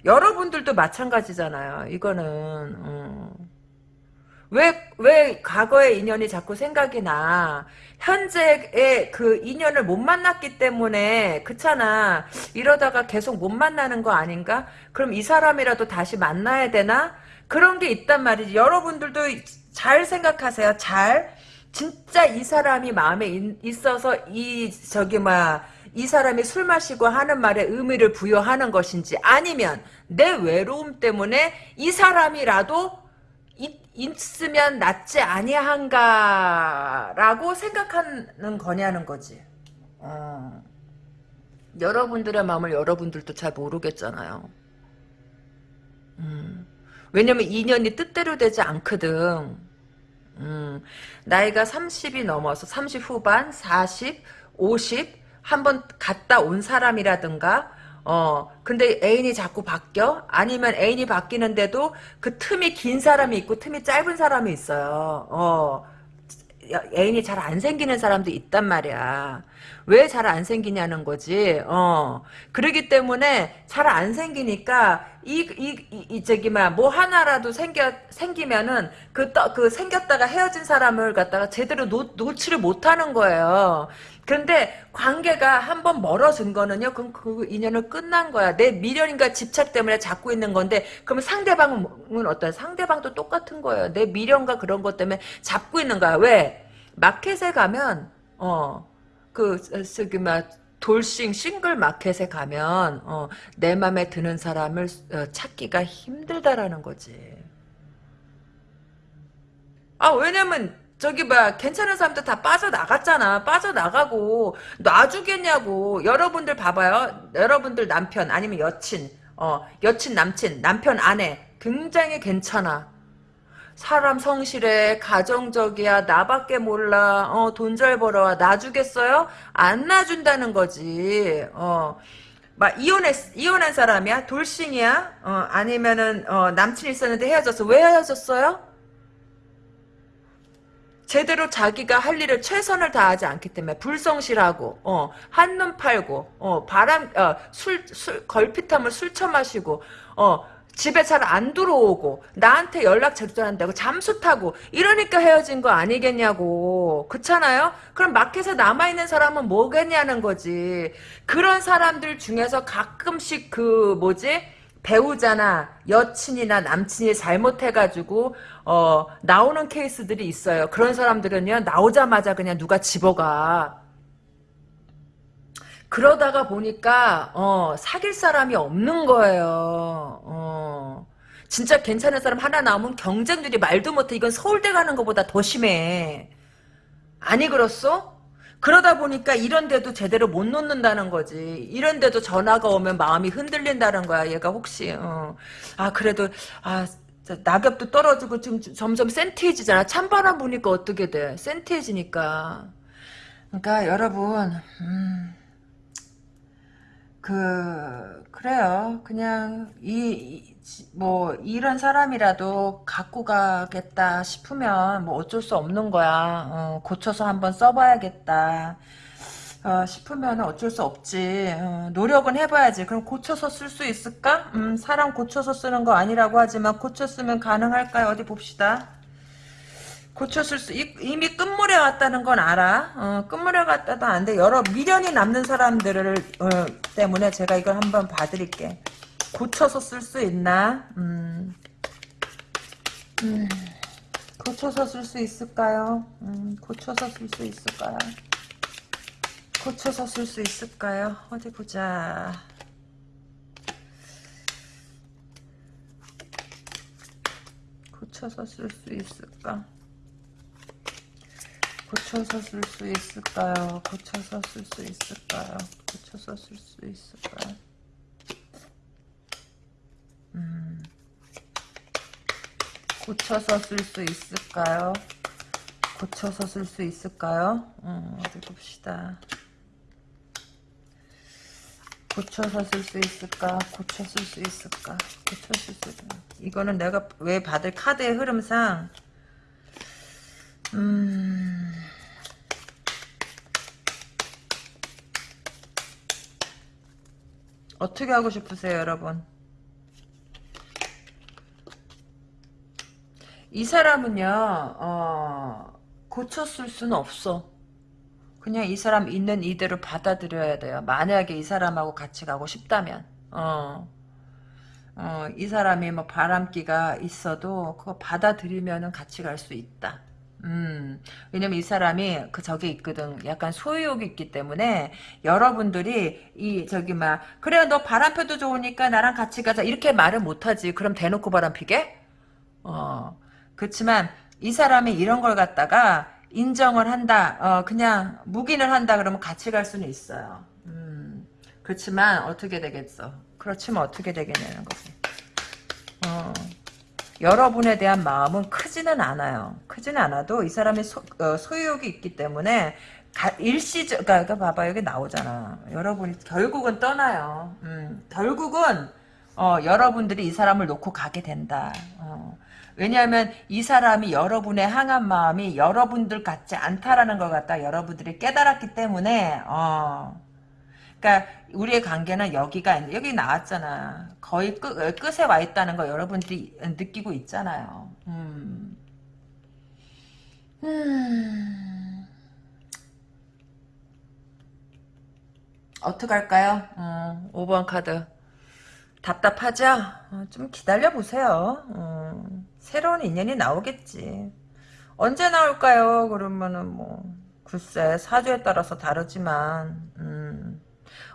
여러분들도 마찬가지잖아요. 이거는, 음, 왜, 왜 과거의 인연이 자꾸 생각이 나? 현재의 그 인연을 못 만났기 때문에, 그렇잖아. 이러다가 계속 못 만나는 거 아닌가? 그럼 이 사람이라도 다시 만나야 되나? 그런 게 있단 말이지. 여러분들도 잘 생각하세요. 잘. 진짜 이 사람이 마음에 있어서 이, 저기, 막, 이 사람이 술 마시고 하는 말에 의미를 부여하는 것인지, 아니면 내 외로움 때문에 이 사람이라도 있으면 낫지 아니한가라고 생각하는 거냐는 거지. 어. 여러분들의 마음을 여러분들도 잘 모르겠잖아요. 음. 왜냐면 인연이 뜻대로 되지 않거든. 음. 나이가 30이 넘어서 30 후반, 40, 50 한 번 갔다 온 사람이라든가 어, 근데 애인이 자꾸 바뀌어? 아니면 애인이 바뀌는데도 그 틈이 긴 사람이 있고 틈이 짧은 사람이 있어요. 어, 애인이 잘 안 생기는 사람도 있단 말이야. 왜 잘 안 생기냐는 거지. 어. 그러기 때문에 잘 안 생기니까 이, 이, 저기, 뭐, 하나라도 생겨, 생기면은, 그, 떠, 그, 생겼다가 헤어진 사람을 갖다가 제대로 놓, 놓지를 못 하는 거예요. 근데 관계가 한번 멀어진 거는요. 그럼 그 인연은 끝난 거야. 내 미련인가 집착 때문에 잡고 있는 건데 그러면 상대방은 어떤 상대방도 똑같은 거예요. 내 미련과 그런 것 때문에 잡고 있는 거야. 왜? 마켓에 가면 어 그 저기 막 돌싱 싱글 마켓에 가면 어, 내 맘에 드는 사람을 어, 찾기가 힘들다라는 거지. 아 왜냐면 저기 봐 괜찮은 사람들 다 빠져나갔잖아. 빠져나가고 놔주겠냐고. 여러분들 봐봐요. 여러분들 남편 아니면 여친 어 여친 남친 남편 아내 굉장히 괜찮아 사람 성실해 가정적이야 나밖에 몰라 어 돈 잘 벌어와 놔주겠어요? 안 놔준다는 거지. 어 막 이혼했 이혼한 사람이야? 돌싱이야? 어 아니면은 어 남친 있었는데 헤어졌어. 왜 헤어졌어요? 제대로 자기가 할 일을 최선을 다하지 않기 때문에 불성실하고 어, 한눈 팔고 어, 바람 어, 술, 술 걸핏하면 술 처마시고 어, 집에 잘 안 들어오고 나한테 연락 제대로 한다고 잠수 타고 이러니까 헤어진 거 아니겠냐고 그렇잖아요? 그럼 마켓에 남아있는 사람은 뭐겠냐는 거지 그런 사람들 중에서 가끔씩 그 뭐지 배우자나 여친이나 남친이 잘못해가지고 어, 나오는 케이스들이 있어요. 그런 사람들은요 나오자마자 그냥 누가 집어가. 그러다가 보니까 어, 사귈 사람이 없는 거예요. 어. 진짜 괜찮은 사람 하나 나오면 경쟁률이 말도 못해. 이건 서울대 가는 것보다 더 심해. 아니 그렇소? 그러다 보니까 이런데도 제대로 못 놓는다는 거지. 이런데도 전화가 오면 마음이 흔들린다는 거야. 얘가 혹시 어. 아 그래도 아 낙엽도 떨어지고 지금 점점 센티해지잖아. 찬바람 부니까 어떻게 돼? 센티해지니까. 그러니까 여러분 음, 그 그래요. 그냥 이 뭐 이런 사람이라도 갖고 가겠다 싶으면 뭐 어쩔 수 없는 거야. 어, 고쳐서 한번 써봐야겠다. 어, 싶으면 어쩔 수 없지. 어, 노력은 해봐야지. 그럼 고쳐서 쓸 수 있을까? 음, 사람 고쳐서 쓰는 거 아니라고 하지만 고쳤으면 가능할까요? 어디 봅시다. 고쳤을 수 이미 끝물에 왔다는 건 알아. 어, 끝물에 왔다도 안 돼. 여러 미련이 남는 사람들을 어, 때문에 제가 이걸 한번 봐드릴게. 고쳐서 쓸 수 있나? 음. 음. 고쳐서 쓸 수 있을까요? 음, 고쳐서 쓸 수 있을까요? 고쳐서 쓸 수 있을까요? 어디 보자. 고쳐서 쓸 수 있을까? 고쳐서 쓸 수 있을까요? 고쳐서 쓸 수 있을까요? 고쳐서 쓸 수 있을까요? 음. 고쳐서 쓸 수 있을까요? 고쳐서 쓸 수 있을까요? 음, 어디 봅시다. 고쳐서 쓸 수 있을까? 고쳐 쓸 수 있을까? 고쳐 쓸수 있을까? 이거는 내가 왜 받을 카드의 흐름상 음... 어떻게 하고 싶으세요, 여러분? 이 사람은요, 어, 고쳤을 수는 없어. 그냥 이 사람 있는 이대로 받아들여야 돼요. 만약에 이 사람하고 같이 가고 싶다면, 어, 어, 이 사람이 뭐 바람기가 있어도 그거 받아들이면은 같이 갈 수 있다. 음, 왜냐면 이 사람이 그 저기 있거든. 약간 소유욕이 있기 때문에 여러분들이 이 저기 막 그래 너 바람 펴도 좋으니까 나랑 같이 가자 이렇게 말을 못하지. 그럼 대놓고 바람 피게? 어, 그렇지만 이 사람이 이런 걸 갖다가 인정을 한다. 어, 그냥 묵인을 한다 그러면 같이 갈 수는 있어요. 음, 그렇지만 어떻게 되겠어? 그렇지만 어떻게 되겠냐는 거지. 어. 여러분에 대한 마음은 크지는 않아요. 크지는 않아도 이 사람의 소, 어, 소유욕이 있기 때문에 가, 일시적, 그러니까, 봐봐 여기 나오잖아. 여러분이 결국은 떠나요. 음, 결국은 어, 여러분들이 이 사람을 놓고 가게 된다. 어. 왜냐하면 이 사람이 여러분의 향한 마음이 여러분들 같지 않다라는 걸 갖다 여러분들이 깨달았기 때문에 어, 그러니까 우리의 관계는 여기가 여기 나왔잖아. 거의 끝, 끝에 와 있다는 거 여러분들이 느끼고 있잖아요. 음. 음. 어떡할까요? 어, 5번 카드. 답답하죠? 어, 좀 기다려보세요. 어, 새로운 인연이 나오겠지. 언제 나올까요? 그러면은 뭐 글쎄 사주에 따라서 다르지만 음.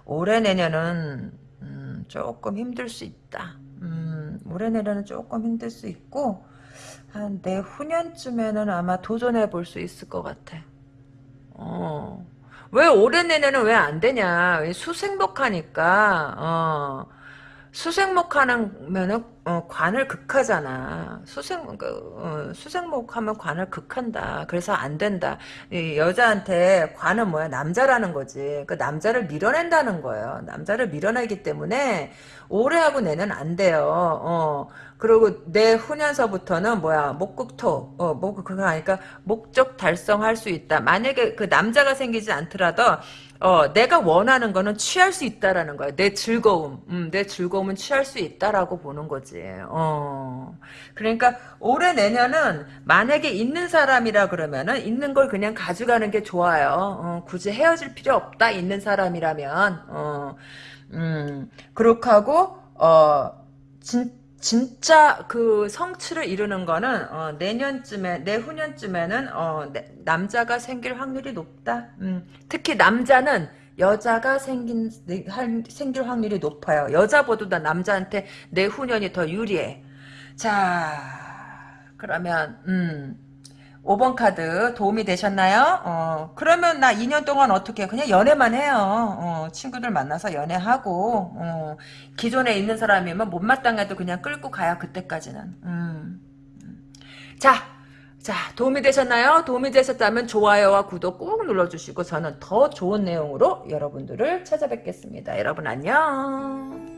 올해 내년은 음, 조금 힘들 수 있다. 음, 올해 내년은 조금 힘들 수 있고 한 내후년쯤에는 아마 도전해 볼 수 있을 것 같아. 어. 왜 올해 내내는 왜안 되냐? 왜 수생목하니까 어. 수생목 하면은 어, 관을 극하잖아. 수생 그, 어, 수생목 하면 관을 극한다. 그래서 안 된다. 이 여자한테 관은 뭐야? 남자라는 거지. 그 남자를 밀어낸다는 거예요. 남자를 밀어내기 때문에 올해하고 내는 안 돼요. 어. 그리고 내 후년서부터는 뭐야 목국토 어뭐 그거 하니까 목적 달성할 수 있다. 만약에 그 남자가 생기지 않더라도 어 내가 원하는 거는 취할 수 있다라는 거야. 내 즐거움, 음, 내 즐거움은 취할 수 있다라고 보는 거지. 어 그러니까 올해 내년은 만약에 있는 사람이라 그러면은 있는 걸 그냥 가져가는 게 좋아요. 어, 굳이 헤어질 필요 없다. 있는 사람이라면 어 음, 그렇게 하고 어 진 진짜 그 성취를 이루는 거는 어, 내년쯤에 내후년쯤에는 어, 내- 남자가 생길 확률이 높다. 음, 특히 남자는 여자가 생긴 할- 생길 확률이 높아요. 여자보다 남자한테 내후년이 더 유리해. 자, 그러면 음. 5번 카드 도움이 되셨나요? 어, 그러면 나 2년 동안 어떻게? 그냥 연애만 해요. 어, 친구들 만나서 연애하고, 어, 기존에 있는 사람이면 못마땅해도 그냥 끌고 가요, 그때까지는. 음. 자, 자, 도움이 되셨나요? 도움이 되셨다면 좋아요와 구독 꾹 눌러주시고 저는 더 좋은 내용으로 여러분들을 찾아뵙겠습니다. 여러분 안녕.